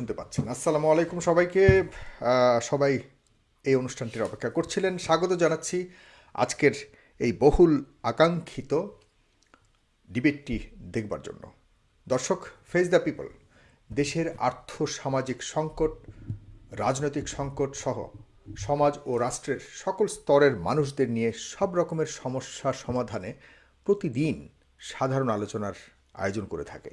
শুনতে পাচ্ছেন আসসালামু আলাইকুম সবাইকে। সবাই এই অনুষ্ঠানটির অপেক্ষা করছিলেন। স্বাগত জানাচ্ছি আজকের এই বহুল আকাঙ্ক্ষিত ডিবেটটি দেখবার জন্য। দর্শক ফেস দ্য পিপল দেশের আর্থ সামাজিক সংকট, রাজনৈতিক সংকট সহ সমাজ ও রাষ্ট্রের সকল স্তরের মানুষদের নিয়ে সব রকমের সমস্যা সমাধানে প্রতিদিন সাধারণ আলোচনার আয়োজন করে থাকে।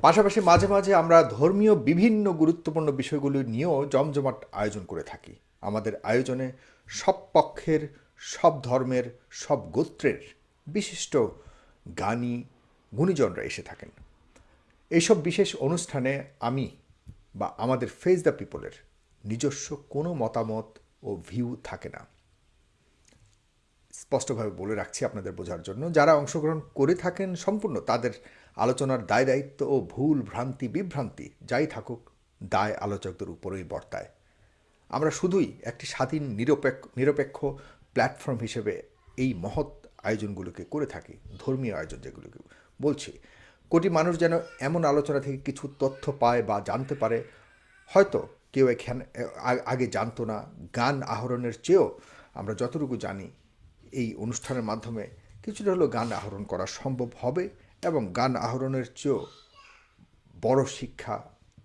পাশাপাশি মাঝে মাঝে আমরা ধর্মীয় বিভিন্ন গুরুত্বপূর্ণ বিষয়গুলি নিয়েও জমজমাট আয়োজন করে থাকি। আমাদের আয়োজনে সব পক্ষের, সব ধর্মের, সব গোত্রের বিশিষ্ট গানী, গুণীজনরা এসে থাকেন। এইসব বিশেষ অনুষ্ঠানে আমি বা আমাদের ফেস দ্য পিপলের নিজস্ব কোনো মতামত ও ভিউ থাকে না। স্পষ্টভাবে বলে রাখছি আপনাদের বোঝার জন্য। যারা অংশগ্রহণ করে থাকেন সম্পূর্ণ তাদের আলোচনার দায় দায়িত্ব ও ভুল ভ্রান্তি বিভ্রান্তি যাই থাকুক, দায় আলোচকদের উপরেই বর্তায়। আমরা শুধুই একটি স্বাধীন, নিরপেক্ষ নিরপেক্ষ প্ল্যাটফর্ম হিসেবে এই মহৎ আয়োজনগুলোকে করে থাকি, ধর্মীয় আয়োজন যেগুলোকে বলছি। কোটি মানুষ যেন এমন আলোচনা থেকে কিছু তথ্য পায় বা জানতে পারে, হয়তো কেউ এখানে আগে জানতো না। গান আহরণের চেয়েও আমরা যতটুকু জানি, এই অনুষ্ঠানের মাধ্যমে কিছুটা হলেও গান আহরণ করা সম্ভব হবে। এবং গান আহরণের চেয়েও বড় শিক্ষা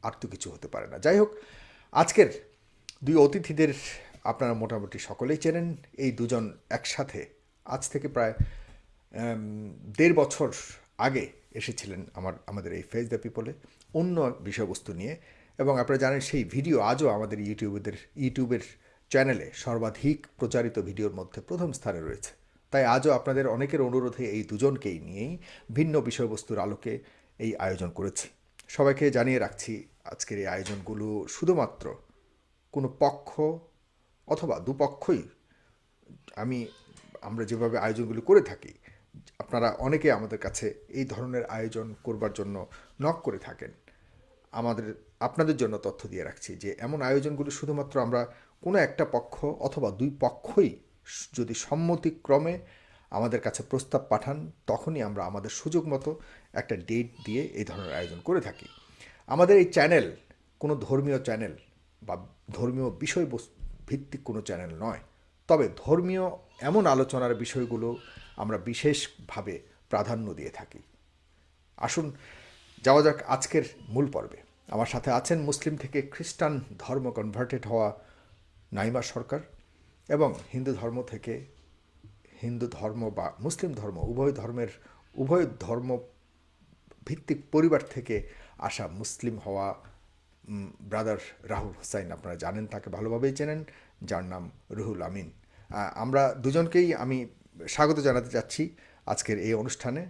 আর তো কিছু হতে পারে না। যাই হোক, আজকের দুই অতিথিদের আপনারা মোটামুটি সকলেই চেনেন। এই দুজন একসাথে আজ থেকে প্রায় দেড় বছর আগে এসেছিলেন আমার, আমাদের এই ফেস দ্য পিপলে অন্য বিষয়বস্তু নিয়ে। এবং আপনারা জানেন সেই ভিডিও আজও আমাদের ইউটিউবের ইউটিউবের চ্যানেলে সর্বাধিক প্রচারিত ভিডিওর মধ্যে প্রথম স্থানে রয়েছে। তাই আজও আপনাদের অনেকের অনুরোধে এই দুজনকেই নিয়েই ভিন্ন বিষয়বস্তুর আলোকে এই আয়োজন করেছি। সবাইকে জানিয়ে রাখছি, আজকের এই আয়োজনগুলো শুধুমাত্র কোনো পক্ষ অথবা দুপক্ষই আমি, আমরা যেভাবে আয়োজনগুলো করে থাকি, আপনারা অনেকে আমাদের কাছে এই ধরনের আয়োজন করবার জন্য নক করে থাকেন। আমাদের, আপনাদের জন্য তথ্য দিয়ে রাখছি যে, এমন আয়োজনগুলো শুধুমাত্র আমরা কোনো একটা পক্ষ অথবা দুই পক্ষই যদি সম্মতিক্রমে আমাদের কাছে প্রস্তাব পাঠান, তখনই আমরা আমাদের সুযোগ মতো একটা ডেট দিয়ে এই ধরনের আয়োজন করে থাকি। আমাদের এই চ্যানেল কোনো ধর্মীয় চ্যানেল বা ধর্মীয় বিষয়বস্তু ভিত্তিক কোনো চ্যানেল নয়। তবে ধর্মীয় এমন আলোচনার বিষয়গুলো আমরা বিশেষভাবে প্রাধান্য দিয়ে থাকি। আসুন, যাওয়া যাক আজকের মূল পর্বে। আমার সাথে আছেন মুসলিম থেকে খ্রিস্টান ধর্ম কনভার্টেড হওয়া নাইমা সরকার। এবং হিন্দু ধর্ম থেকে হিন্দু ধর্ম বা মুসলিম ধর্ম, উভয় ধর্মের, উভয় ধর্ম ভিত্তিক পরিবার থেকে আসা মুসলিম হওয়া ব্রাদার রাহুল হোসাইন আপনারা জানেন, তাকে ভালোভাবেই চেনেন, যার নাম রুহুল আমিন। আমরা দুজনকেই আমি স্বাগত জানাতে চাচ্ছি আজকের এই অনুষ্ঠানে।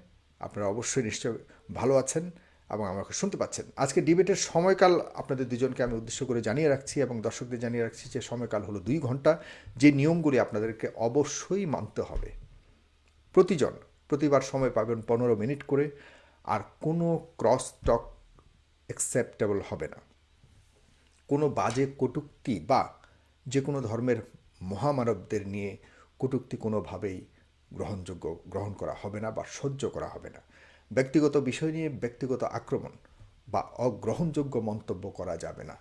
আপনারা অবশ্যই নিশ্চয় ভালো আছেন। এবং আমাকে শুনতে পাচ্ছেন। আজকে ডিবেটের সময়কাল আপনাদের দুজনকে আমি উদ্দেশ্য করে জানিয়ে রাখছি এবং দর্শকদের জানিয়ে রাখছি যে সময়কাল হলো দুই ঘণ্টা। যে নিয়মগুলি আপনাদেরকে অবশ্যই মানতে হবে। প্রতিজন প্রতিবার সময় পাবেন পনেরো মিনিট করে, আর কোনো ক্রস টক অ্যাকসেপ্টেবল হবে না। কোনো বাজে কটূক্তি বা যে কোনো ধর্মের মহামানবদের নিয়ে কটূক্তি কোনোভাবেই গ্রহণযোগ্য, গ্রহণ করা হবে না বা সহ্য করা হবে না। ব্যক্তিগত বিষয় নিয়ে ব্যক্তিগত আক্রমণ বা অগ্রহণযোগ্য মন্তব্য করা যাবে না।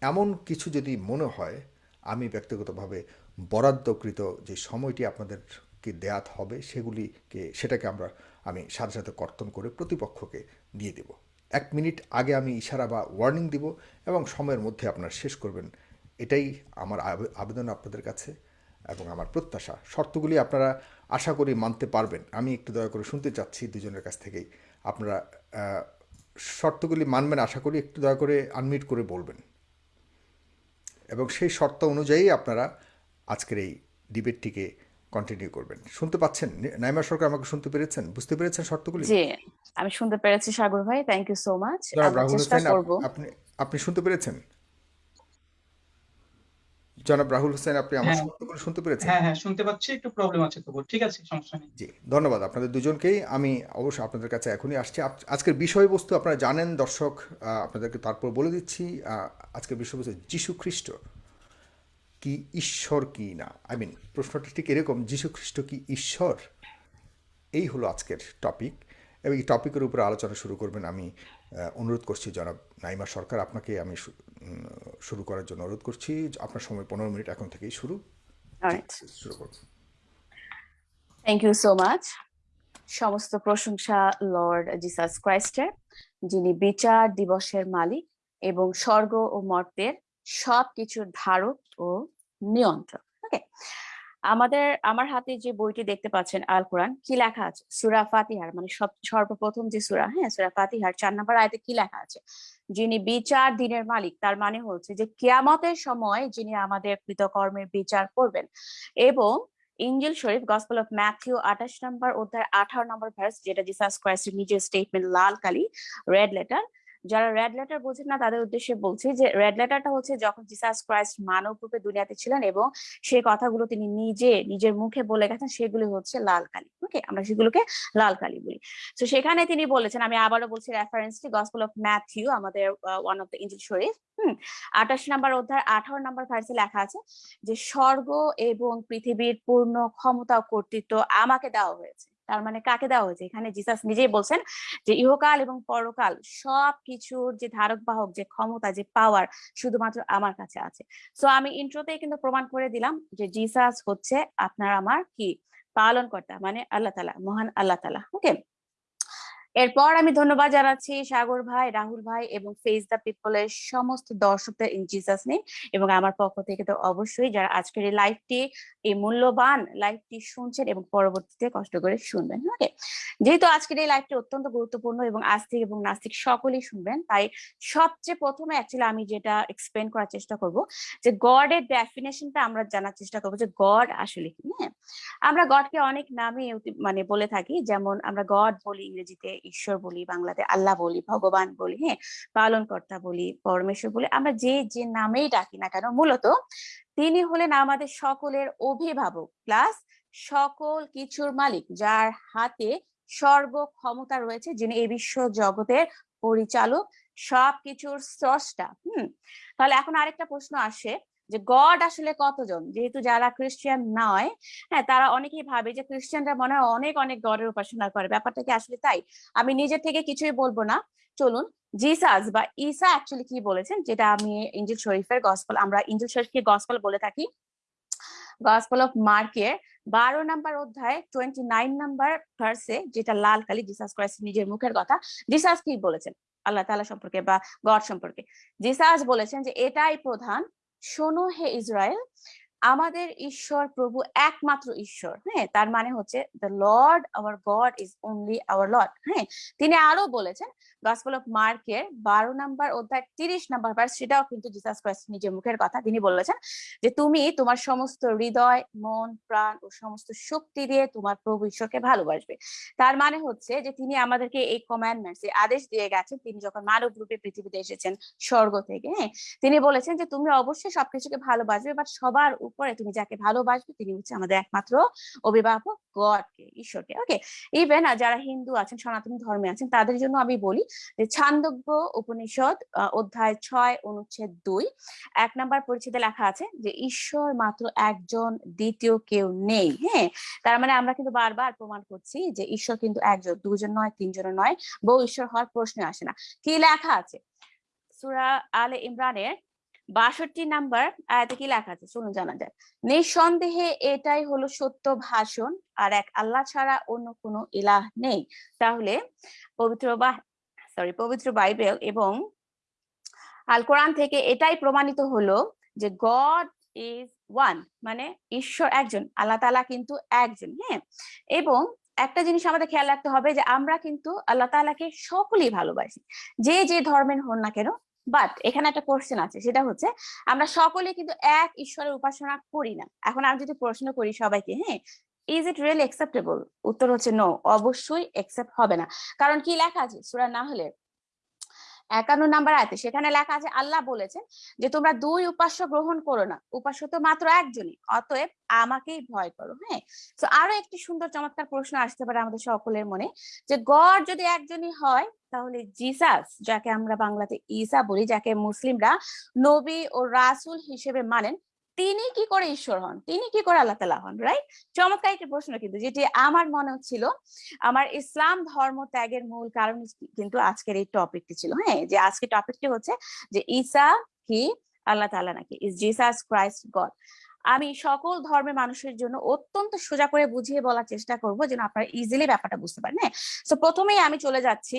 এমন কিছু যদি মনে হয়, আমি ব্যক্তিগতভাবে বরাদ্দকৃত যে সময়টি আপনাদেরকে দেয়াত হবে, সেগুলিকে, সেটাকে আমরা, আমি সাথে সাথে কর্তন করে প্রতিপক্ষকে দিয়ে দেব। এক মিনিট আগে আমি ইশারা বা ওয়ার্নিং দিব এবং সময়ের মধ্যে আপনারা শেষ করবেন। এটাই আমার আবেদন আপনাদের কাছে এবং আমার প্রত্যাশা। শর্তগুলি আপনারা আশা করি মানতে পারবেন। আমি একটু দয়া করে শুনতে চাচ্ছি দুজনের কাছ থেকেই। আপনারা শর্তগুলি মানবেন আশা করি একটু দয়া করে আনমিট করে বলবেন। এবং সেই শর্ত অনুযায়ী আপনারা আজকের এই ডিবেটটিকে কন্টিনিউ করবেন। শুনতে পাচ্ছেন? নাইমা সরকার আমাকে শুনতে পেরেছেন? বুঝতে পেরেছেন শর্তগুলি? জি আমি শুনতে পেরেছি সাগর ভাই। থ্যাংক ইউ সো মাচ চেষ্টা করব। আপনি আপনি শুনতে পেরেছেন? জনাব রাহুল হোসেন আপনি আমার হ্যাঁ। শর্তগুলো শুনতে পেরেছেন? হ্যাঁ হ্যাঁ শুনতে পাচ্ছি একটু প্রবলেম আছে তবু ঠিক আছে সমস্যা নেই। জি ধন্যবাদ আপনাদের দুজনকেই। আমি অবশ্যই আপনাদের কাছে এখনই আসছি। আজকের বিষয়বস্তু আপনারা জানেন দর্শক আপনাদেরকে তারপর বলে দিচ্ছি আজকের বিষয়বস্তু যীশু খ্রিস্ট কি ঈশ্বর কি না? আই মিন প্রশ্নটা ঠিক এরকম যীশু খ্রিস্ট কি ঈশ্বর? এই হলো আজকের টপিক এবং এই টপিকের উপরে আলোচনা শুরু করবেন আমি অনুরোধ করছি জনাব নাইমা সরকার আপনাকে আমি শুরু করার জন্য অনুরোধ করছি আপনার সময় পনেরো মিনিট এখন থেকেই শুরু। শুরু করুন। থ্যাংক ইউ সো মাচ সমস্ত প্রশংসা লর্ড জিসাস ক্রাইস্টের যিনি বিচার দিবসের মালিক এবং স্বর্গ ও মর্তের সব কিছুর ধারক ও নিয়ন্ত্রক। ওকে আমাদের আমার হাতে যে বইটি দেখতে পাচ্ছেন আল কোরআন কি লেখা আছে? সুরা ফাতিহার মানে সব সর্বপ্রথম যে সুরা হ্যাঁ সুরা ফাতিহার চার নাম্বার আয়তে কি লেখা আছে? যিনি বিচার দিনের মালিক, তার মানে হচ্ছে যে কিয়ামতের সময় যিনি আমাদের কৃতকর্মের বিচার করবেন। এবং ইঞ্জিল শরীফ গসপল অফ ম্যাথিউ আঠাশ নম্বর অধ্যায়, আঠারো নম্বর ভার্স যেটা জিসাস ক্রাইস্টের নিজের স্টেটমেন্ট লাল কালি রেড লেটার যারা রেড লেটার বোঝেন না, তাদের উদ্দেশ্যে বলছি যে রেড লেটারটা হচ্ছে যখন জিসাস ক্রাইস্ট মানব রূপে দুনিয়াতে ছিলেন এবং সেই কথাগুলো তিনি নিজে, নিজের মুখে বলে গেছেন, সেগুলি হচ্ছে লাল কালি। ওকে আমরা সেগুলোকে লাল কালি বলি। তো সেখানে তিনি বলেছেন, আমি আবারও বলছি রেফারেন্সটি গসপেল অফ ম্যাথিউ আমাদের ওয়ান অফ দ্য ইঞ্জিল শরীফ। আঠাশ নম্বর অধ্যায়, আঠারো নম্বর ভার্সে লেখা আছে যে, স্বর্গ এবং পৃথিবীর পূর্ণ ক্ষমতা কর্তৃত্ব আমাকে দেওয়া হয়েছে। তার মানে কাকে দেওয়া হয়েছে? এখানে জিসাস নিজেই বলছেন যে ইহকাল এবং পরকাল সব কিছুর যে ধারক বাহক, যে ক্ষমতা, যে পাওয়ার শুধুমাত্র আমার কাছে আছে। সো আমি ইন্ট্রোতেই কিন্তু প্রমাণ করে দিলাম যে জিসাস হচ্ছে আপনার আমার কি? পালন কর্তা মানে আল্লাহ তালা, মহান আল্লাহ তালা ওকে এরপর আমি ধন্যবাদ জানাচ্ছি সাগর ভাই, রাহুল ভাই এবং ফেস দ্য পিপলের সমস্ত দর্শকদের ইন জিসাস নেম এবং আমার পক্ষ থেকে তো অবশ্যই যারা আজকের এই লাইভটি এই মূল্যবান লাইভটি শুনছেন এবং পরবর্তীতে কষ্ট করে শুনবেন ওকে যেহেতু আজকের এই লাইভটি অত্যন্ত গুরুত্বপূর্ণ এবং আস্তিক এবং নাস্তিক সকলেই শুনবেন, তাই সবচেয়ে প্রথমে অ্যাকচুয়ালি আমি যেটা এক্সপ্লেন করার চেষ্টা করব যে গডের ডেফিনেশনটা আমরা জানার চেষ্টা করব যে গড আসলে কি হ্যাঁ? আমরা গডকে অনেক নামে মানে বলে থাকি, যেমন আমরা গড বলি ইংরেজিতে ঈশ্বর বলি, বাংলাতে আল্লাহ বলি, ভগবান বলি হ্যাঁ? পালনকর্তা বলি, পরমেশ্বর বলি, আমরা যে যে নামেই ডাকি না কেন, মূলত তিনি হলেন আমাদের সকলের অভিভাবক প্লাস সকল কিছুর মালিক, যার হাতে সর্ব ক্ষমতা রয়েছে, যিনি এই বিশ্ব জগতের পরিচালক, সবকিছুর স্রষ্টা, হুম? তাহলে এখন আরেকটা প্রশ্ন আসে যে গড আসলে কতজন? যেহেতু যারা খ্রিস্টান নয় হ্যাঁ তারা অনেকেই ভাবে যে খ্রিস্টানরা মনে হয় অনেক অনেক গডের উপাসনা করে। ব্যাপারটা কি আসলে তাই? আমি নিজে থেকে কিছুই বলব না। চলুন জিসাস বা ঈসা অ্যাকচুয়ালি কি বলেছেন? যেটা আমি ইঞ্জিল শরীফের গসপল আমরা ইঞ্জিল শরীফকে গসপল বলে থাকি। গসপল অফ মার্কের বারো নাম্বার অধ্যায় টোয়েন্টি নাইন নাম্বার ভার্সে যেটা লাল কালি জিসাস ক্রাইস্ট নিজের মুখের কথা। জিসাস কি বলেছেন? আল্লাহ তাআলা সম্পর্কে বা গড সম্পর্কে। জিসাস বলেছেন যে এটাই প্রধান শোনো হে ইসরায়েল, আমাদের ঈশ্বর প্রভু একমাত্র ঈশ্বর। হ্যাঁ তার মানে হচ্ছে the Lord our God is only our Lord হ্যাঁ তিনি আরও বলেছেন গসপেল অফ মার্কের বারো নাম্বার অধ্যায়, তিরিশ নাম্বার ভার্স সেটাও কিন্তু জিসাস ক্রাইস্ট নিজের মুখের কথা তিনি বলেছেন যে তুমি তোমার সমস্ত হৃদয়, মন, প্রাণ ও সমস্ত শক্তি দিয়ে তোমার প্রভু ঈশ্বরকে ভালোবাসবে। তার মানে হচ্ছে যে তিনি আমাদেরকে এই কমান্ডমেন্টস এই আদেশ দিয়ে গেছেন। তিনি যখন মানব রূপে পৃথিবীতে এসেছেন স্বর্গ থেকে হ্যাঁ তিনি বলেছেন যে তুমি অবশ্যই সবকিছুকে ভালোবাসবে বাট সবার উপরে তুমি যাকে ভালোবাসবে, তিনি হচ্ছে আমাদের একমাত্র অভিভাবক, গডকে, ঈশ্বরকে ওকে ইভেন যারা হিন্দু আছেন, সনাতন ধর্মে আছেন, তাদের জন্য আমি বলি যে ছান্দোগ্য উপনিষদ অধ্যায় ছয়, অনুচ্ছেদ দুই। এক নাম্বার পরিচ্ছেদে লেখা আছে যে, ঈশ্বর মাত্র একজন, দ্বিতীয় কেউ নেই হ্যাঁ? তার মানে আমরা কিন্তু বারবার প্রমাণ করছি যে, ঈশ্বর কিন্তু একজন, দুজন নয় তিনজন নয় বহু ঈশ্বর হওয়ার প্রশ্ন আসে না। কি লেখা আছে? সুরা আলে ইমরানের বাষট্টি নাম্বার আয়াতে কি লেখা আছে? শুনুন, জানা যায় নিঃসন্দেহে এটাই হলো সত্য ভাষণ, আর এক আল্লাহ ছাড়া অন্য কোনো ইলাহ নেই। তাহলে পবিত্র বা সরি পবিত্র বাইবেল এবং আল কোরআন থেকে এটাই প্রমাণিত হলো যে গড ইজ ওয়ান মানে ঈশ্বর একজন, আল্লাহ তাআলা কিন্তু একজন হ্যাঁ? এবং একটা জিনিস আমাদের খেয়াল রাখতে হবে যে আমরা কিন্তু আল্লাহ তাআলাকে সকলেই ভালোবাসি, যে যে ধর্মের হন না কেন। বাট এখানে একটা কোশ্চেন আছে, সেটা হচ্ছে আমরা সকলে কিন্তু এক ঈশ্বরের উপাসনা করি না। এখন আমি যদি প্রশ্ন করি সবাইকে হ্যাঁ? ইজ ইট রিয়েলি অ্যাকসেপ্টেবল উত্তর হচ্ছে নো অবশ্যই অ্যাকসেপ্ট হবে না। কারণ কি লেখা আছে? সুরা না হলে একান্ন নাম্বার আয়তে সেখানে লেখা আছে, আল্লাহ বলেছেন যে তোমরা দুই উপাস্য গ্রহণ করো না। উপাস্য তো মাত্র একজনই, অতএব আমাকেই ভয় করো হ্যাঁ? তো আরও একটি সুন্দর চমৎকার প্রশ্ন আসতে পারে আমাদের সকলের মনে, যে গড যদি একজনই হয়, তাহলে জিসাস, যাকে আমরা বাংলাতে ঈসা বলি, যাকে মুসলিমরা নবী ও রাসূল হিসেবে মানেন তিনি কি করে ঈশ্বর হন? তিনি কি করে আল্লাহ তালা হন রাইট চমৎকার একটি প্রশ্ন কিন্তু, যেটি আমার মনে হচ্ছিল, আমার ইসলাম ধর্ম ত্যাগের মূল কারণ কিন্তু আজকের এই টপিকটি ছিল হ্যাঁ? যে আজকের টপিকটি হচ্ছে যে ঈসা কি? আল্লাহ তাআলা নাকি? ইজ জিসাস ক্রাইস্ট গড আমি সকল ধর্মের মানুষের জন্য অত্যন্ত সোজা করে বুঝিয়ে বলার চেষ্টা করব যেন আপনারা ইজিলি ব্যাপারটা বুঝতে পারেন হ্যাঁ? তো প্রথমেই আমি চলে যাচ্ছি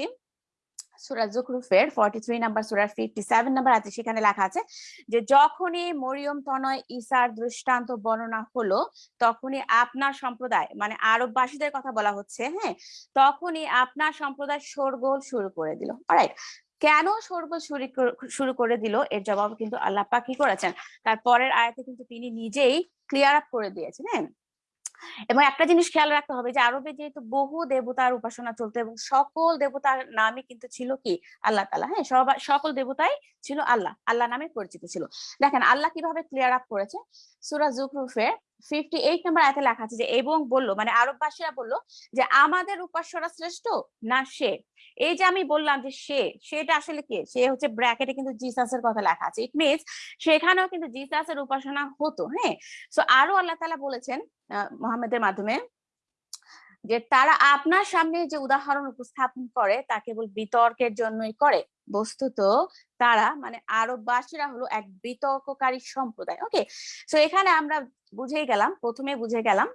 সুরা জুকরুফের ফর্টি থ্রি নাম্বার সুরার ফিফটি সেভেন নাম্বার আছে সেখানে লেখা আছে যে, যখনই মরিয়ম তনয় ঈসার দৃষ্টান্ত বর্ণনা হলো, তখনই আপনার সম্প্রদায় মানে আরববাসীদের কথা বলা হচ্ছে হ্যাঁ? তখনই আপনার সম্প্রদায় শোরগোল শুরু করে দিল। রাইট কেন শোরগোল শুরু কর- দিল? এর জবাব কিন্তু আল্লাহ পাক কি করেছেন? তার পরের আয়াতে কিন্তু তিনি নিজেই ক্লিয়ার আপ করে দিয়েছেন হ্যাঁ? এবং একটা জিনিস খেয়াল রাখতে হবে যে আরবে যেহেতু বহু দেবতার উপাসনা চলতো এবং সকল দেবতার নামে কিন্তু ছিল কি? আল্লাহ তালা হ্যাঁ সকল দেবতাই ছিল আল্লাহ। আল্লাহ নামে পরিচিত ছিল। দেখেন, আল্লাহ কীভাবে ক্লিয়ার আপ করেছে? সুরা ফিফটি এইট নাম্বার আয়াতে লেখা আছে যে, এবং বলল মানে আরববাসীরা বলল যে, আমাদের উপাস্যরা শ্রেষ্ঠ না সে? এই যে আমি বললাম যে, সে, সেটা আসলে কে? সে হচ্ছে ব্র্যাকেটে কিন্তু জিসাসের কথা লেখা আছে। ইট মিনস সেখানেও কিন্তু জিসাসের উপাসনা হতো হ্যাঁ? সো আরও আল্লাহ তালা বলেছেন মোহাম্মদের মাধ্যমে যে, তারা আপনার সামনে যে উদাহরণ উপস্থাপন করে, তা কেবল বিতর্কের জন্যই করে। বস্তুত তারা মানে আরববাসীরা হলো এক বিতর্ককারী সম্প্রদায় ওকে সো এখানে আমরা বুঝেই গেলাম, প্রথমে বুঝে গেলাম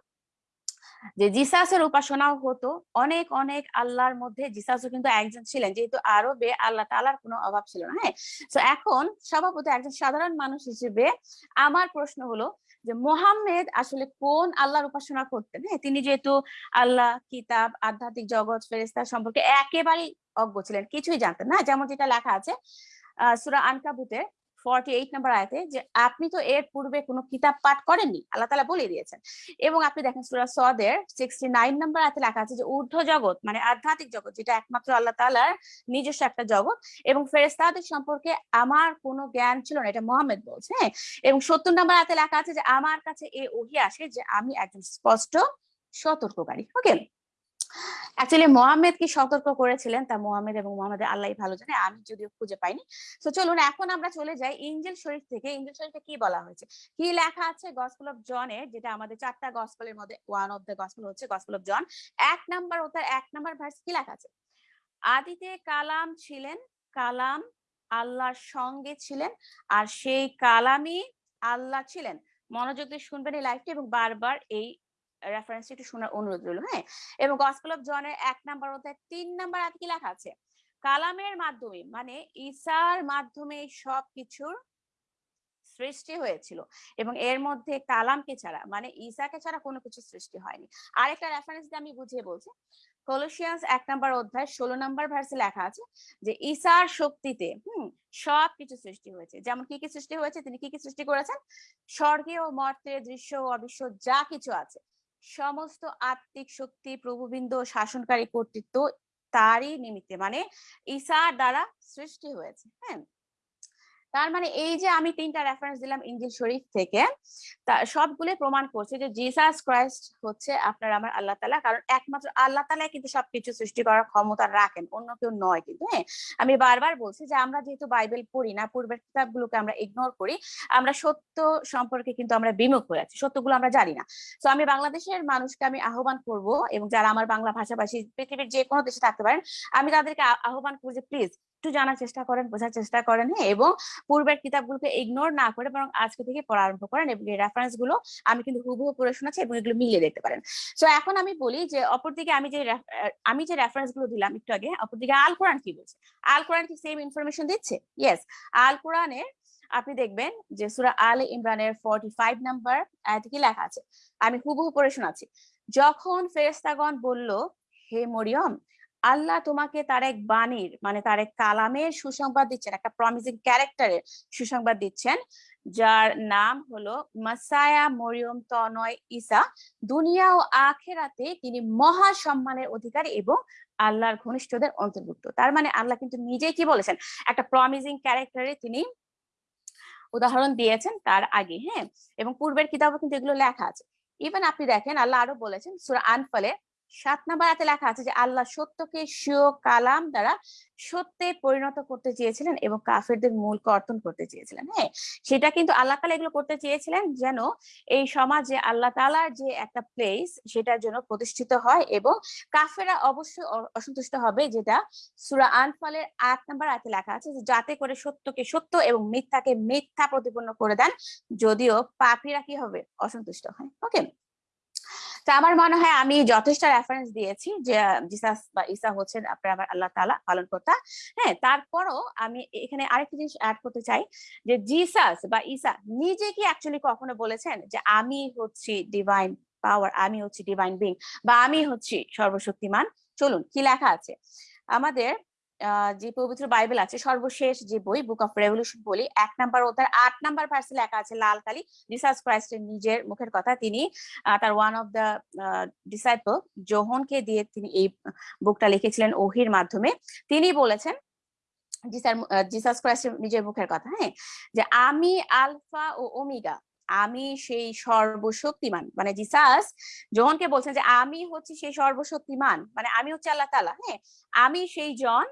যে জিসাসের উপাসনাও হতো। অনেক অনেক আল্লাহর মধ্যে জিসাসও কিন্তু একজন ছিলেন, যেহেতু আরবে আল্লাহ তাআলার কোনো অভাব ছিল না হ্যাঁ? তো এখন স্বভাবত একজন সাধারণ মানুষ হিসেবে আমার প্রশ্ন হলো যে মোহাম্মেদ আসলে কোন আল্লাহর উপাসনা করতেন? হ্যাঁ তিনি যেহেতু আল্লাহ, কিতাব, আধ্যাত্মিক জগৎ ফেরেস্তা সম্পর্কে একেবারেই অজ্ঞ ছিলেন, কিছুই জানতেন না। যেমন যেটা লেখা আছে, আহ, সুরা আনকাবুতের ফর্টি এইট নাম্বার আয়তে যে আপনি তো এর পূর্বে কোনো কিতাব পাঠ করেননি, আল্লাহ তালা বলে দিয়েছেন। এবং আপনি দেখেন সুরা সদের সিক্সটি নাইন নাম্বার আয়তে লেখা আছে যে ঊর্ধ্ব জগৎ মানে আধ্যাত্মিক জগৎ, যেটা একমাত্র আল্লাহ তালার নিজস্ব একটা জগৎ। এবং ফেরেস্তাদের সম্পর্কে আমার কোনো জ্ঞান ছিল না, এটা মোহাম্মদ বলছে হ্যাঁ? এবং সত্তর নাম্বার হাতে লেখা আছে যে আমার কাছে এ ওহি আসে যে আমি একজন স্পষ্ট সতর্ককারী ওকে অ্যাকচুয়ালি মোহাম্মদ কি সতর্ক করেছিলেন? তা মোহাম্মদ এবং মোহাম্মদের আল্লাহ ভালো জানে, আমি যদিও খুঁজে পাইনি। তো চলুন এখন আমরা চলে যাই ইঞ্জেল শরীফ থেকে। ইঞ্জেল শরীফে কি বলা হয়েছে? কি লেখা আছে গসপেল অফ জনের যেটা আমাদের চারটা গসপেলের মধ্যে ওয়ান অফ দ্য গসপেল হচ্ছে গসপেল অফ জন এক নাম্বার ও তার এক নাম্বার ভার্স কি লেখা আছে? আদিতে কালাম ছিলেন, কালাম আল্লাহর সঙ্গে ছিলেন, আর সেই কালামই আল্লাহ ছিলেন। মনোযোগ দিয়ে শুনবেন এই লাইভটি এবং বারবার এই রেফারেন্স একটু শোনার অনুরোধ রইল হ্যাঁ? এবং গসপেল অফ জনের এক নাম্বার অধ্যায় তিন নাম্বার আয়াত কি লেখা আছে? কালামের মাধ্যমে মানে ঈসার মাধ্যমে সব কিছুর সৃষ্টি হয়েছিল এবং এর মধ্যে কালামকে ছাড়া মানে ঈসাকে ছাড়া কোনো কিছু সৃষ্টি হয়নি। আরেকটা রেফারেন্স দিয়ে আমি বুঝিয়ে বলছি। কলোসিয়ান্স এক নাম্বার অধ্যায় ষোলো নাম্বার ভার্সে লেখা আছে যে ঈসার শক্তিতে, হুম সব কিছু সৃষ্টি হয়েছে। যেমন কি কি সৃষ্টি হয়েছে? তিনি কি কি সৃষ্টি করেছেন? স্বর্গে ও মর্তে দৃশ্য অদৃশ্য যা কিছু আছে। সমস্ত আত্মিক শক্তি প্রভুবৃন্দ শাসনকারী কর্তৃত্ব তারই নিমিত্তে মানে ঈশার দ্বারা সৃষ্টি হয়েছে হ্যাঁ? তার মানে এই যে আমি তিনটা রেফারেন্স দিলাম ইঞ্জিল শরীফ থেকে, তা সবগুলোই প্রমাণ করছে যে জিসাস ক্রাইস্ট হচ্ছে আপনার আমার আল্লাহ তালা। কারণ একমাত্র আল্লাহ তালাই কিন্তু সবকিছু সৃষ্টি করার ক্ষমতা রাখেন, অন্য কেউ নয় কিন্তু হ্যাঁ? আমি বারবার বলছি যে আমরা যেহেতু বাইবেল পড়ি না, পূর্বের কিতাবগুলোকে আমরা ইগনোর করি, আমরা সত্য সম্পর্কে কিন্তু আমরা বিমুখ হয়ে আছি, সত্যগুলো আমরা জানি না। তো আমি বাংলাদেশের মানুষকে আমি আহ্বান করব এবং যারা আমার বাংলা ভাষাভাষী পৃথিবীর যে কোনো দেশে থাকতে পারেন, আমি তাদেরকে আহ্বান করব যে প্লিজ একটু জানার চেষ্টা করেন, বোঝার চেষ্টা করেন হ্যাঁ? এবং পূর্বের কিতাবগুলোকে ইগনোর না করে বরং আজকে থেকে পড়া আরম্ভ করেন এবং এই রেফারেন্সগুলো আমি কিন্তু হুবহু পড়ে শোনাচ্ছি এবং এগুলো মিলিয়ে দেখতে পারেন। সো এখন আমি বলি যে অপরদিকে আমি যে আমি যে রেফারেন্সগুলো দিলাম একটু আগে, অপরদিকে আল কোরআন কি বলছে? আল কোরআন কি সেম ইনফরমেশন দিচ্ছে? ইয়েস আল কোরআনের, আপনি দেখবেন যে সুরা আল ইমরানের ফর্টি ফাইভ নাম্বার আয়াতে কি লেখা আছে? আমি হুবহু পড়ে শোনাচ্ছি। যখন ফেরেস্তাগণ বলল, হে মরিয়ম আল্লাহ তোমাকে তার এক বাণীর মানে তার এক কালামের সুসংবাদ দিচ্ছেন, একটা প্রমিসিং ক্যারেক্টারের সুসংবাদ দিচ্ছেন, যার নাম হলো মাসায়া মরিয়ম তনয় ঈসা। দুনিয়া ও আখেরাতে তিনি মহা সম্মানের অধিকারী এবং আল্লাহর ঘনিষ্ঠদের অন্তর্ভুক্ত। তার মানে আল্লাহ কিন্তু নিজেই কি বলেছেন? একটা প্রমিসিং ক্যারেক্টারে তিনি উদাহরণ দিয়েছেন তার আগে হ্যাঁ? এবং পূর্বের কিতাবও কিন্তু এগুলো লেখা আছে। ইভেন আপনি দেখেন, আল্লাহ আরও বলেছেন, সুরা আনফালে সাত নাম্বার আয়াতে লেখা আছে যে, আল্লাহ সত্যকে স্বীয় কালাম দ্বারা সত্যে পরিণত করতে চেয়েছিলেন এবং কাফেরদের মূল কর্তন করতে চেয়েছিলেন। হ্যাঁ সেটা কিন্তু আল্লাহ তালা এগুলো করতে চেয়েছিলেন যেন এই সমাজে আল্লাহ তালার যে একটা প্লেস সেটার জন্য প্রতিষ্ঠিত হয় এবং কাফেরা অবশ্যই অসন্তুষ্ট হবে যেটা সুরা আনফালের আট নাম্বার আয়াতে লেখা আছে যাতে করে সত্যকে সত্য এবং মিথ্যাকে মিথ্যা প্রতিপন্ন করে দেন, যদিও পাপীরা কি হবে? অসন্তুষ্ট হয়। ওকে তো আমার মনে হয় আমি যথেষ্ট রেফারেন্স দিয়েছি যে, জিসাস বা ঈসা হচ্ছেন আপনার আমার আল্লাহ তাআলা পালন কর্তা হ্যাঁ তারপরও আমি এখানে আরেকটা জিনিস অ্যাড করতে চাই যে, জিসাস বা ঈসা নিজে কি অ্যাকচুয়ালি কখনো বলেছেন যে, আমি হচ্ছি ডিভাইন পাওয়ার আমি হচ্ছি ডিভাইন বিং বা আমি হচ্ছি সর্বশক্তিমান চলুন, কি লেখা আছে? আমাদের যে পবিত্র বাইবেল আছে, সর্বশেষ যে বই বুক অফ রেভলিউশন বলি, এক নাম্বার ওটার আট নাম্বার ভার্সে লেখা আছে, লাল কালি। জিসাস ক্রাইস্টের নিজের মুখের কথা তিনি তার ওয়ান অফ দ্য ডিসাইপল জোহনকে দিয়ে তিনি এই বুকটা লিখেছিলেন ওহির মাধ্যমে। তিনি বলেছেন জিসাস ক্রাইস্টের নিজের মুখের কথা হ্যাঁ? যে আমি আলফা ও ওমিগা, আমি সেই সর্বশক্তিমান। মানে জিসাস জোহনকে বলছেন যে আমি হচ্ছে সেই সর্বশক্তিমান। মানে আমি হচ্ছে আল্লাহ তাআলা হ্যাঁ? আমি সেই জন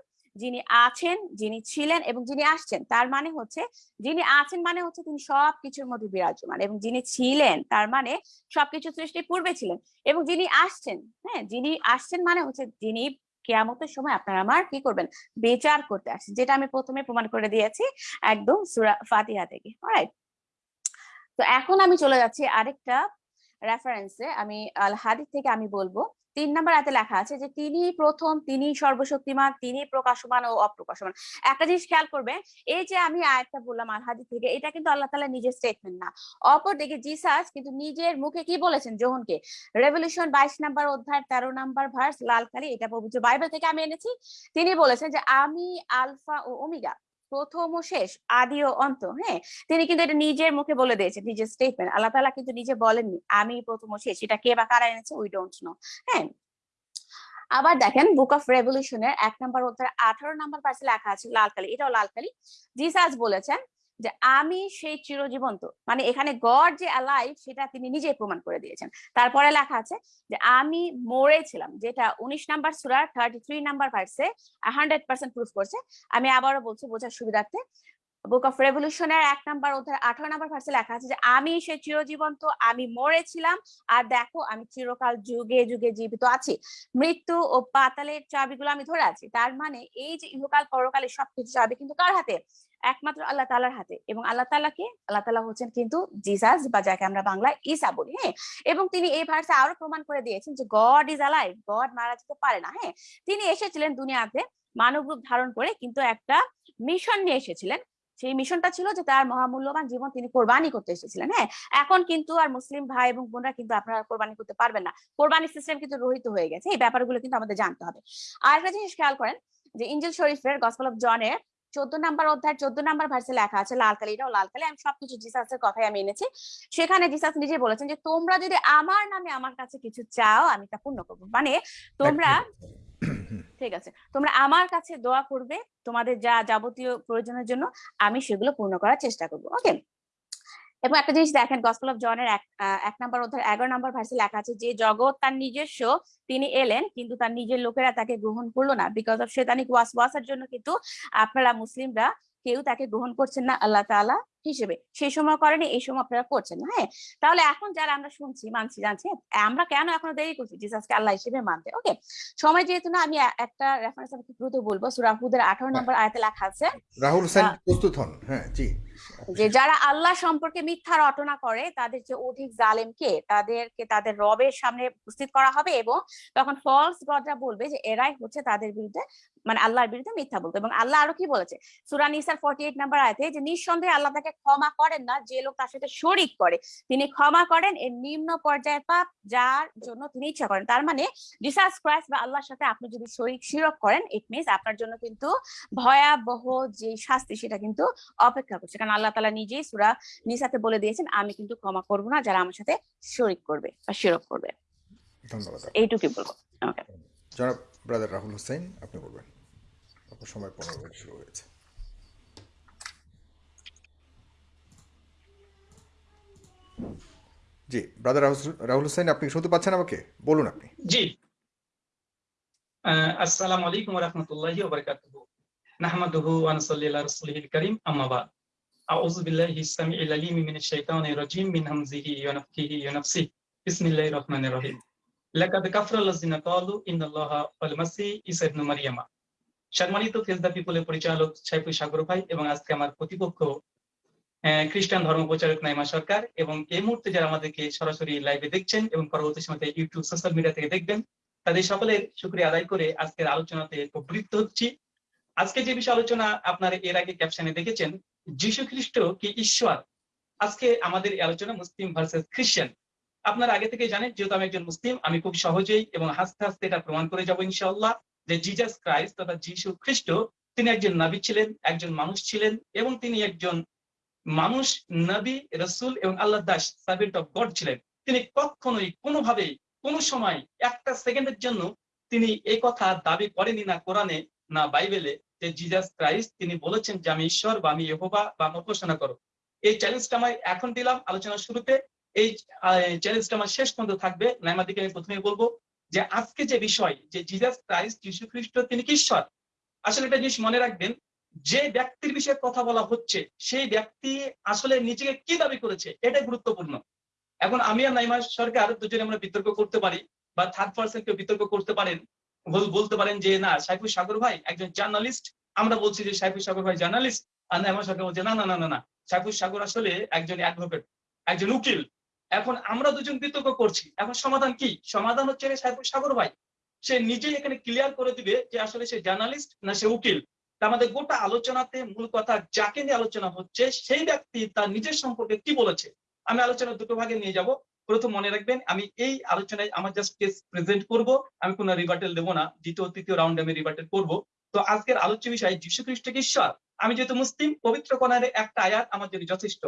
যিনি আছেন, যিনি ছিলেন এবং যিনি আসছেন, তার মানে হচ্ছে যিনি আছেন মানে হচ্ছে তিনি সব কিছুর মধ্যে বিরাজমান এবং যিনি ছিলেন, তার মানে সবকিছু সৃষ্টির পূর্বে ছিলেন এবং যিনি আসছেন হ্যাঁ যিনি আসছেন মানে হচ্ছে যিনি কেয়ামতের সময় আপনারা আমার কি করবেন? বিচার করতে আসছেন, যেটা আমি প্রথমে প্রমাণ করে দিয়েছি একদম সুরা ফাতিহা থেকে অলরাইট তো এখন আমি চলে যাচ্ছি আরেকটা রেফারেন্সে আমি আল হাদিস থেকে আমি বলব তিন নাম্বার আয়াতে লেখা আছে যে, তিনি প্রথম, তিনি সর্বশক্তিমান, তিনি প্রকাশমান ও অপ্রকাশমান। একটা জিনিস খেয়াল করবে, এই যে আমি আয়াতটা বললাম আল হাদিস থেকে, এটা কিন্তু আল্লাহ তাআলা নিজের স্টেটমেন্ট না। অপরদিকে জিসাস কিন্তু নিজের মুখে কি বলেছেন? জোহনকে। রেভলিউশন বাইশ নাম্বার অধ্যায় তেরো নাম্বার ভার্স লাল কালি, এটা পবিত্র বাইবেল থেকে আমি এনেছি। তিনি বলেছেন যে, আমি আলফা ও ওমিগা প্রথম ও শেষ, আদি ও অন্ত হ্যাঁ? তিনি কিন্তু এটা নিজের মুখে বলে দিয়েছেন, নিজের স্টেটমেন্ট আল্লাহ তালা কিন্তু নিজে বলেননি, আমি প্রথম ও শেষ, এটা কে বা কারা এনেছে? উই ডোন্ট নো হ্যাঁ? আবার দেখেন বুক অফ রেভলিউশনের এক নম্বর অধ্যায় আঠারো নম্বর পাশে লেখা আছে, লাল কালি, এটাও লাল কালি। জিসাস বলেছেন যে আমি সেই চিরজীবন্ত। মানে এখানে গড যে অ্যালাইভ সেটা তিনি নিজেই প্রমাণ করে দিয়েছেন। তারপরে লেখা আছে যে আমি মরেছিলাম, যেটা উনিশ নাম্বার সুরার থার্টি থ্রি নাম্বার ভার্সে হান্ড্রেড পার্সেন্ট প্রুফ করছে। আমি আবারও বলছি বোঝার সুবিধার্থে। বুক অফ রেভলিউশনের এক নাম্বার অধ্যায়, আঠারো নাম্বার ভার্সে লেখা আছে যে আমি সে চিরজীবন্ত, আমি মরেছিলাম, আর দেখো আমি চিরকাল যুগে যুগে জীবিত আছি। মৃত্যু ও পাতালের চাবিগুলো আমি ধরে আছি। তার মানে এই যে ইহকাল পরকালের সবকিছু চাবি কিন্তু কার হাতে? একমাত্র আল্লাহ তালার হাতে। এবং আল্লাহ তালাকে আল্লাহ তালা হচ্ছেন কিন্তু জিসাস বা যাকে আমরা বাংলায় ঈসা বলি হ্যাঁ? এবং তিনি এই ভার্সে আরও প্রমাণ করে দিয়েছেন যে গড ইজ আলাইভ গড মারা যেতে পারে না হ্যাঁ? তিনি এসেছিলেন দুনিয়াতে মানব রূপ ধারণ করে কিন্তু একটা মিশন নিয়ে এসেছিলেন। সেই মিশনটা ছিল যে তার মহামূল্যবান জীবন তিনি কোরবানি করতে এসেছিলেন হ্যাঁ? এখন কিন্তু আর মুসলিম ভাই এবং বোনরা কিন্তু আপনারা কোরবানি করতে পারবেন না। কোরবানি সিস্টেম কিন্তু রহিত হয়ে গেছে। এই ব্যাপারগুলো কিন্তু আমাদের জানতে হবে। আর একটা জিনিস খেয়াল করেন যে ইঞ্জিল শরীফের গসপল অফ জনের চোদ্দ নাম্বার অধ্যায় চোদ্দ নাম্বার ভার্সে লেখা আছে লাল কালি এটাও লাল কালি। আমি সবকিছু জিসাসের কথাই আমি এনেছি। সেখানে জিসাস নিজে বলেছেন যে তোমরা যদি আমার নামে আমার কাছে কিছু চাও আমি তা পূর্ণ করব। মানে তোমরা ঠিক আছে তোমরা আমার কাছে দোয়া করবে তোমাদের যা যাবতীয় প্রয়োজনের জন্য আমি সেগুলো পূর্ণ করার চেষ্টা করব। ওকে এবং একটা জিনিস দেখেন গসপল অফ জনের এক নাম্বার অধ্যায় এগারো নাম্বার ভার্সে লেখা আছে যে জগৎ তার নিজস্ব তিনি এলেন কিন্তু তার নিজের লোকেরা তাকে গ্রহণ করল না। বিকজ অফ শেতানিক ওয়াসওয়াসার জন্য কিন্তু আপনারা মুসলিমরা কেউ তাকে গ্রহণ করছেন না আল্লাহ তাআলা হিসেবে। সেই সময় করেনি এই সময় আপনারা করছেন হ্যাঁ? তাহলে এখন যারা আমরা শুনছি মানছি জানছি আমরা কেন এখনও দেরি করছি? জিসাসকে আল্লাহ হিসেবে মানতে। ওকে? সময় যেহেতু না আমি একটা রেফারেন্স আমি দ্রুত বলব। সুরা হুদের আঠারো নম্বর আয়াতে লেখা আছে। রাহুল প্রস্তুত হন। হ্যাঁ জি। যে যারা আল্লাহ সম্পর্কে মিথ্যা রটনা করে, তাদের যে অধিক জালেমকে, তাদেরকে তাদের রবের সামনে উপস্থিত করা হবে এবং তখন ফলস গডরা বলবে যে এরাই হচ্ছে তাদের বিরুদ্ধে মানে আল্লাহর বিরুদ্ধে মিথ্যা বলতো এবং আল্লাহ আরও কি বলেছে? সুরা নিসার ফর্টি এইট নাম্বার আয়তে, যে নিঃসন্দেহে আল্লাহ তাকে ক্ষমা করেন না, যে লোক তার সাথে শরিক করে। তিনি ক্ষমা করেন, এর নিম্ন পর্যায়ের পাপ যার জন্য তিনি ইচ্ছা করেন। তার মানে জিসাস ক্রাইস্ট বা আল্লাহর সাথে আপনি যদি শরিক, শিরক করেন ইট মিনস আপনার জন্য কিন্তু ভয়াবহ যে শাস্তি, সেটা কিন্তু অপেক্ষা করছে। কারণ আল্লাহ তালা নিজেই সুরা নিসাতে বলে দিয়েছেন আমি কিন্তু ক্ষমা করব না যারা আমার সাথে শরিক করবে বা শিরক করবে। ধন্যবাদ। এইটুকুই বলব ওকে জনাব ব্রাদার রাহুল হোসেন আপনি বলবেন। আপনার সময় পনেরো মিনিট শুরু হয়েছে। জি ব্রাদার রাহুল হোসেন আপনি শুনতে পাচ্ছেন আমাকে? বলুন আপনি। জি। আহ, আসসালামু আলাইকুম রহমতুল্লাহি ওবরকাতুহু নাহমাদুহু ওয়া নুসাল্লি আলা রাসূলিহিল কারীম আম্মা বাদ। আলিম মিনাশ শাইতানির রাজীম মিন হামজিহি ওয়া নাফখিহি ওয়া নাফসিহি বিসমিল্লাহির রহমানির রহিম লাকাদ কাফারা আল্লাযিনা ক্বালু ইন্নাল্লাহা ওয়াল মাসিহ ঈসা ইবনে মারইয়ামা সম্মানিত পিপলের পরিচালক সাগর ভাই এবং আজকে আমার প্রতিপক্ষ খ্রিস্টান ধর্ম প্রচারক নাইমা সরকার এবং এই মুহূর্তে যারা আমাদেরকে সরাসরি লাইভে দেখছেন এবং পরবর্তী সময়তে ইউটিউব সোশ্যাল মিডিয়া থেকে দেখবেন, তাদের সকলের শুক্রিয়া আদায় করে আজকের আলোচনাতে প্রবৃত্ত হচ্ছি। আজকে যে বিষয় আলোচনা আপনারা এর আগে ক্যাপশনে দেখেছেন যীশু খ্রিস্ট কি ঈশ্বর? আজকে আমাদের আলোচনা মুসলিম ভার্সেস খ্রিস্টান। আপনারা আগে থেকে জানেন, যেহেতু আমি একজন মুসলিম, আমি খুব সহজেই এবং হাসতে হাসতে এটা প্রমাণ করে যাব ইনশাআল্লাহ, যে জিজাস ক্রাইস্ট তথা যীশু খ্রিস্ট তিনি একজন নবী ছিলেন, একজন মানুষ ছিলেন এবং তিনি একজন মানুষ, নবী, রসুল এবং আল্লাহ দাস সার্ভেন্ট অফ গড ছিলেন। তিনি কখনোই কোনোভাবেই কোন সময় একটা সেকেন্ডের জন্য তিনি এই কথা দাবি করেনি না কোরআনে, না বাইবেলে যে জিজাস ক্রাইস্ট তিনি বলেছেন যে আমি ঈশ্বর বা আমি ইহোবা বা আমি উপাসনা করো এই চ্যালেঞ্জটা আমি এখন দিলাম আলোচনার শুরুতে। এই চ্যালেঞ্জটা আমার শেষ পর্যন্ত থাকবে। নাইমাদিকে আমি প্রথমে বলব যে আজকে যে বিষয় যে জিজাস ক্রাইস্ট যীশু খ্রিস্ট, তিনি কি ঈশ্বর? আসলে একটা জিনিস মনে রাখবেন, যে ব্যক্তির বিষয়ে কথা বলা হচ্ছে, সেই ব্যক্তি আসলে নিজেকে কি দাবি করেছে, এটাই গুরুত্বপূর্ণ। এখন আমি আর নাইমা সরকার দুজনে আমরা বিতর্ক করতে পারি, বা থার্ড পার্সন কেউ বিতর্ক করতে পারেন বলতে পারেন যে, না, সাইফুল সাগর ভাই একজন জার্নালিস্ট। আমরা বলছি যে, সাইফুল সাগর ভাই জার্নালিস্ট। আর নাইমা সরকার বলছে, না না না না না, সাইফুল সাগর আসলে একজন অ্যাডভোকেট একজন উকিল। এখন আমরা দুজন বিতর্ক করছি। এখন সমাধান কি? সমাধান হচ্ছে রে সাইফুল সাগর ভাই, সে নিজেই এখানে ক্লিয়ার করে দিবে যে, আসলে সে জার্নালিস্ট না সে উকিল। তা আমাদের গোটা আলোচনাতে মূল কথা যাকে নিয়ে আলোচনা হচ্ছে, সেই ব্যক্তি তার নিজের সম্পর্কে কি বলেছে? আমি আলোচনা দুটো ভাগে নিয়ে যাব। প্রথম মনে রাখবেন, আমি এই আলোচনায় আমার জাস্ট কেস প্রেজেন্ট করব, আমি কোনো রিবার্টেল দেবো না, দ্বিতীয়, তৃতীয় রাউন্ডে আমি রিবার্টেল করব। তো আজকের আলোচ্য বিষয় যীশু খ্রিস্ট কি ঈশ্বর। আমি যেহেতু মুসলিম, পবিত্র কোরআনের একটা আয়াত আমার জন্য যথেষ্ট।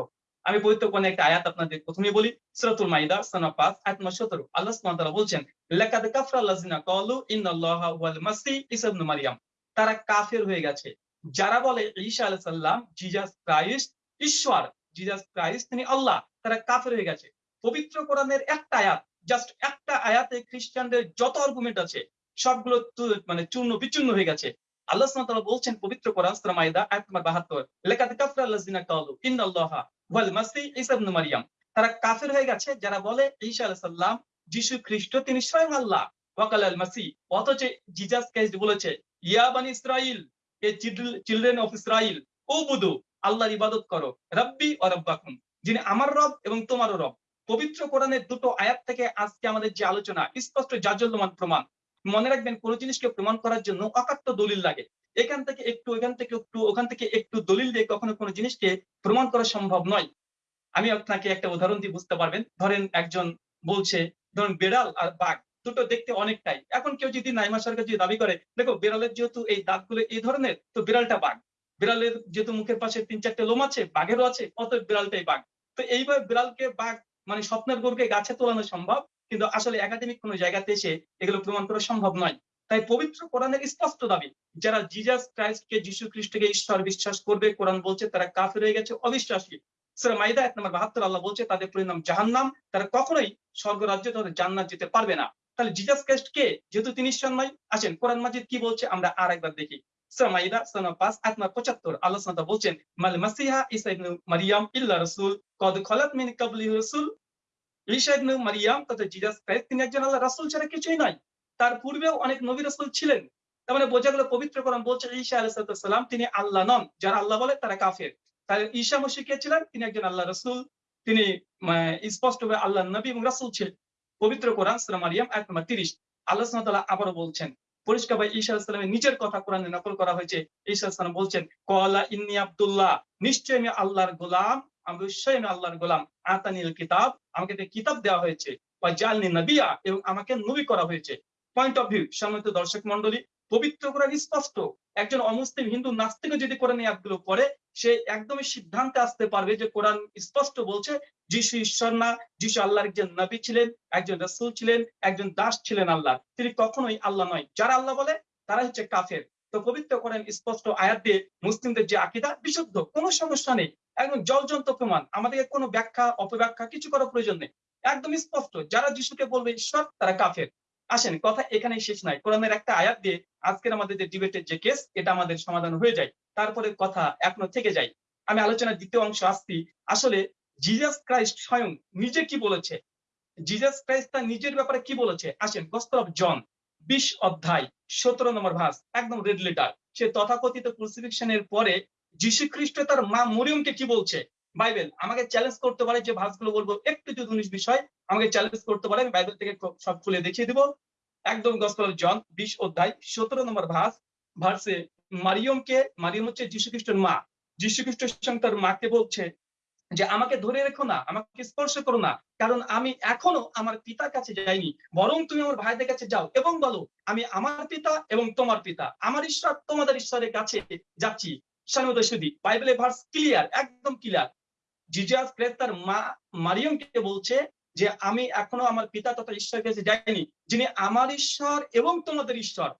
আমি পবিত্র কোরআনের একটা আয়াত আপনাদের প্রথমে বলি, সূরাতুল মাইদা, সনা পাঁচ, আয়াত নম্বর সতেরো। আল্লাহ সুবহানাহু ওয়া তাআলা বলছেন, লাকাদ কাফারা আল্লাযিনা ক্বালু ইন্নাল্লাহা ওয়াল মাসিহ ঈসা ইবনে মারইয়াম তারা কাফের হয়ে গেছে। যারা বলে ঈসা আলাইহিস সালাম, জিজাস ক্রাইস্ট, ঈশ্বর, জিজাস ক্রাইস্ট তিনি আল্লাহ, তারা কাফের হয়ে গেছে। পবিত্র কোরআনের একটা আয়াত জাস্ট একটা আয়াতে খ্রিস্টানদের যত আর্গুমেন্ট আছে, সবগুলো মানে চূর্ণ বিচূর্ণ হয়ে গেছে। আল্লাহ সুবহানাহু বলছেন, পবিত্র কোরআন সূরা মাইদা আয়াত নম্বর 72 লাকাদ কাফারা আল্লাযিনা ক্বালু ইন্নাল্লাহা ওয়াল মাসিহ ঈসা ইবনে মারইয়াম তারা কাফের হয়ে গেছে, যারা বলে ঈসা আলাইহিস সালাম যিশু খ্রিস্ট, তিনি স্বয়ং আল্লাহ। ওয়াকাল আল মাসিহ, অথচ জিজাস ক্রাইস্ট বলেছে, ইয়া বানি ইসরাইল এ চিলড্রেন অফ ইসরাইল ও বুধু আল্লাহর ইবাদত করো, রব্বি ও রব্বাকুম, যিনি আমার রব এবং তোমারও রব। পবিত্র কোরআনের দুটো আয়াত থেকে আজকে আমাদের যে আলোচনা, স্পষ্ট জাজল্যমান প্রমাণ। মনে রাখবেন, কোন জিনিসকে প্রমাণ করার জন্য অকাট্য দলিল লাগে। এখান থেকে একটু এখান থেকে একটু, ওখান থেকে একটু দলিল দিয়ে কখনো কোনো জিনিসকে প্রমাণ করা সম্ভব নয়। আমি আপনাকে একটা উদাহরণ দিয়ে বুঝতে পারবেন। ধরেন একজন বলছে, ধরুন বেড়াল আর বাঘ, দুটো দেখতে অনেকটাই। এখন কেউ যদি নাইমা সরকার যদি দাবি করে, দেখো বেড়ালের যেহেতু এই দাঁতগুলো এই ধরনের, তো বিড়ালটা বাঘ। বিড়ালের যেহেতু মুখের পাশে তিন চারটে লোম আছে, বাঘেরও আছে অত বিড়ালটাই বাঘ। তো এইভাবে বিড়ালকে বাঘ মানে স্বপ্নের গরুকে গাছে তোলানো সম্ভব, কিন্তু আসলে একাডেমিক কোনো জায়গাতে এসে এগুলো প্রমাণ করা সম্ভব নয়। তাই পবিত্র কোরআনের স্পষ্ট দাবি, যারা জিজাস ক্রাইস্টকে যিশু খ্রিস্টকে ঈশ্বর বিশ্বাস করবে, কোরআন বলছে তারা কাফের হয়ে গেছে, অবিশ্বাসী। সুরা মাইদা এক নম্বর বাহাত্তর আল্লাহ বলছে, তাদের পরিণাম জাহান্নাম, তারা কখনোই স্বর্গরাজ্যে তাদের জান্নাত যেতে পারবে না। তাহলে জিজাস ক্রাইস্ট কে যেহেতু তিনি ঈশ্বর নয়, আসেন, কোরআন মাজিদ কি বলছে আমরা আর একবার দেখি। সূরা মাইদা সূরা পাঁচ আয়াত নম্বর 75 আল্লাহ বলছেন মাসিহা মারইয়াম ইল্লা রাসূল কদ খলাত মিন রাসূল মারইয়াম তথা জিজাস তিনি একজন আল্লাহর রাসূল ছাড়া কিছুই নয় তার পূর্বেও অনেক নবী ছিলেন তার মানে বোঝা গেল পবিত্র বলছে সালাম তিনি আল্লাহ নন যারা আল্লাহ বলে তারা কাফের তাহলে ঈসা মসিহ কে ছিলেন তিনি একজন আল্লাহ রসুল তিনি আহ, স্পষ্টভাবে আল্লাহ নবী এবং রাসূল ছিলেন পবিত্র কোরআন সূরা মারিয়াম আয়াত নম্বর 30 আল্লাহ আবারও বলছেন পরিষ্কার ভাই ঈসা আলাইহিস সালামের নিজের কথা কোরআনে নকল করা হয়েছে। ঈসা আলাইহিস সালাম বলছেন, কলা ইন্নি আব্দুল্লাহ নিশ্চয় আমি আল্লাহর গোলাম আমি অবশ্যই আমি আল্লাহর গোলাম। আতানিল কিতাব, আমাকে একটা কিতাব দেওয়া হয়েছে। বা জালনি নবিয়া, এবং আমাকে নবী করা হয়েছে। পয়েন্ট অফ ভিউ সম্মানিত দর্শক মন্ডলী পবিত্র কোরআন স্পষ্ট। একজন অমুসলিম হিন্দু নাস্তিকও যদি কোরআন অ্যাপগুলো পড়ে, সে একদমই সিদ্ধান্তে আসতে পারবে যে কোরআন স্পষ্ট বলছে যিশু ঈশ্বর না, যিশু আল্লাহর একজন নবী ছিলেন, একজন রাসূল ছিলেন, একজন দাস ছিলেন আল্লাহ। তিনি কখনোই আল্লাহ নয়। যারা আল্লাহ বলে তারা হচ্ছে কাফের। তো পবিত্র কোরআন স্পষ্ট আয়াত দিয়ে মুসলিমদের যে আকিদা বিশুদ্ধ, কোনো সমস্যা নেই। একদম জলজন্ত প্রমাণ। আমাদেরকে কোনো ব্যাখ্যা, অপব্যাখ্যা কিছু করার প্রয়োজন নেই। একদম স্পষ্ট, যারা যিশুকে বলবে ঈশ্বর, তারা কাফের। আসেন, কথা এখানেই শেষ নাই। কোরআনের একটা আয়াত দিয়ে আজকের আমাদের যে ডিবেটের যে কেস, এটা আমাদের সমাধান হয়ে যায়। তারপরে কথা এখনও থেকে যায়। আমি আলোচনার দ্বিতীয় অংশ আসছি। আসলে জিজাস ক্রাইস্ট স্বয়ং নিজে কি বলেছে? জিজাস ক্রাইস্ট তার নিজের ব্যাপারে কি বলেছে? আসেন গস্পল অফ জন বিশ অধ্যায়, সতেরো নম্বর ভাস একদম রেড লেটার সে তথাকথিত ক্রুসিফিকশনের পরে যীশু খ্রিস্ট তার মা মরিয়মকে কি বলছে? বাইবেল, আমাকে চ্যালেঞ্জ করতে পারে যে ভাসগুলো বলব। একটু যদি উনিশ বিষয় আমাকে চ্যালেঞ্জ করতে পারে, আমি বাইবেল থেকে সব খুলে দেখিয়ে দিব। একদম গস্পল অফ জন বিশ অধ্যায়, সতেরো নম্বর ভাস ভার্সে মারিয়মকে, মারিয়ম হচ্ছে যীশু খ্রিস্টের মা। যীশু খ্রিস্টের সঙ্গে তার মাকে বলছে যে আমাকে ধরে রেখো না, আমাকে স্পর্শ করো না, কারণ আমি এখনও আমার পিতার কাছে যাইনি, বরং তুমি আমার ভাইদের কাছে যাও এবং বলো, আমি আমার পিতা এবং তোমার পিতা, আমার ঈশ্বর তোমাদের ঈশ্বরের কাছে যাচ্ছি। স্বামী সুদী বাইবেলে ভার্স ক্লিয়ার একদম ক্লিয়ার জিজাস ক্রেস তার মা, মারিয়মকে বলছে যে, আমি এখনও আমার পিতা তথা ঈশ্বরের কাছে যাইনি, যিনি আমার ঈশ্বর এবং তোমাদের ঈশ্বর।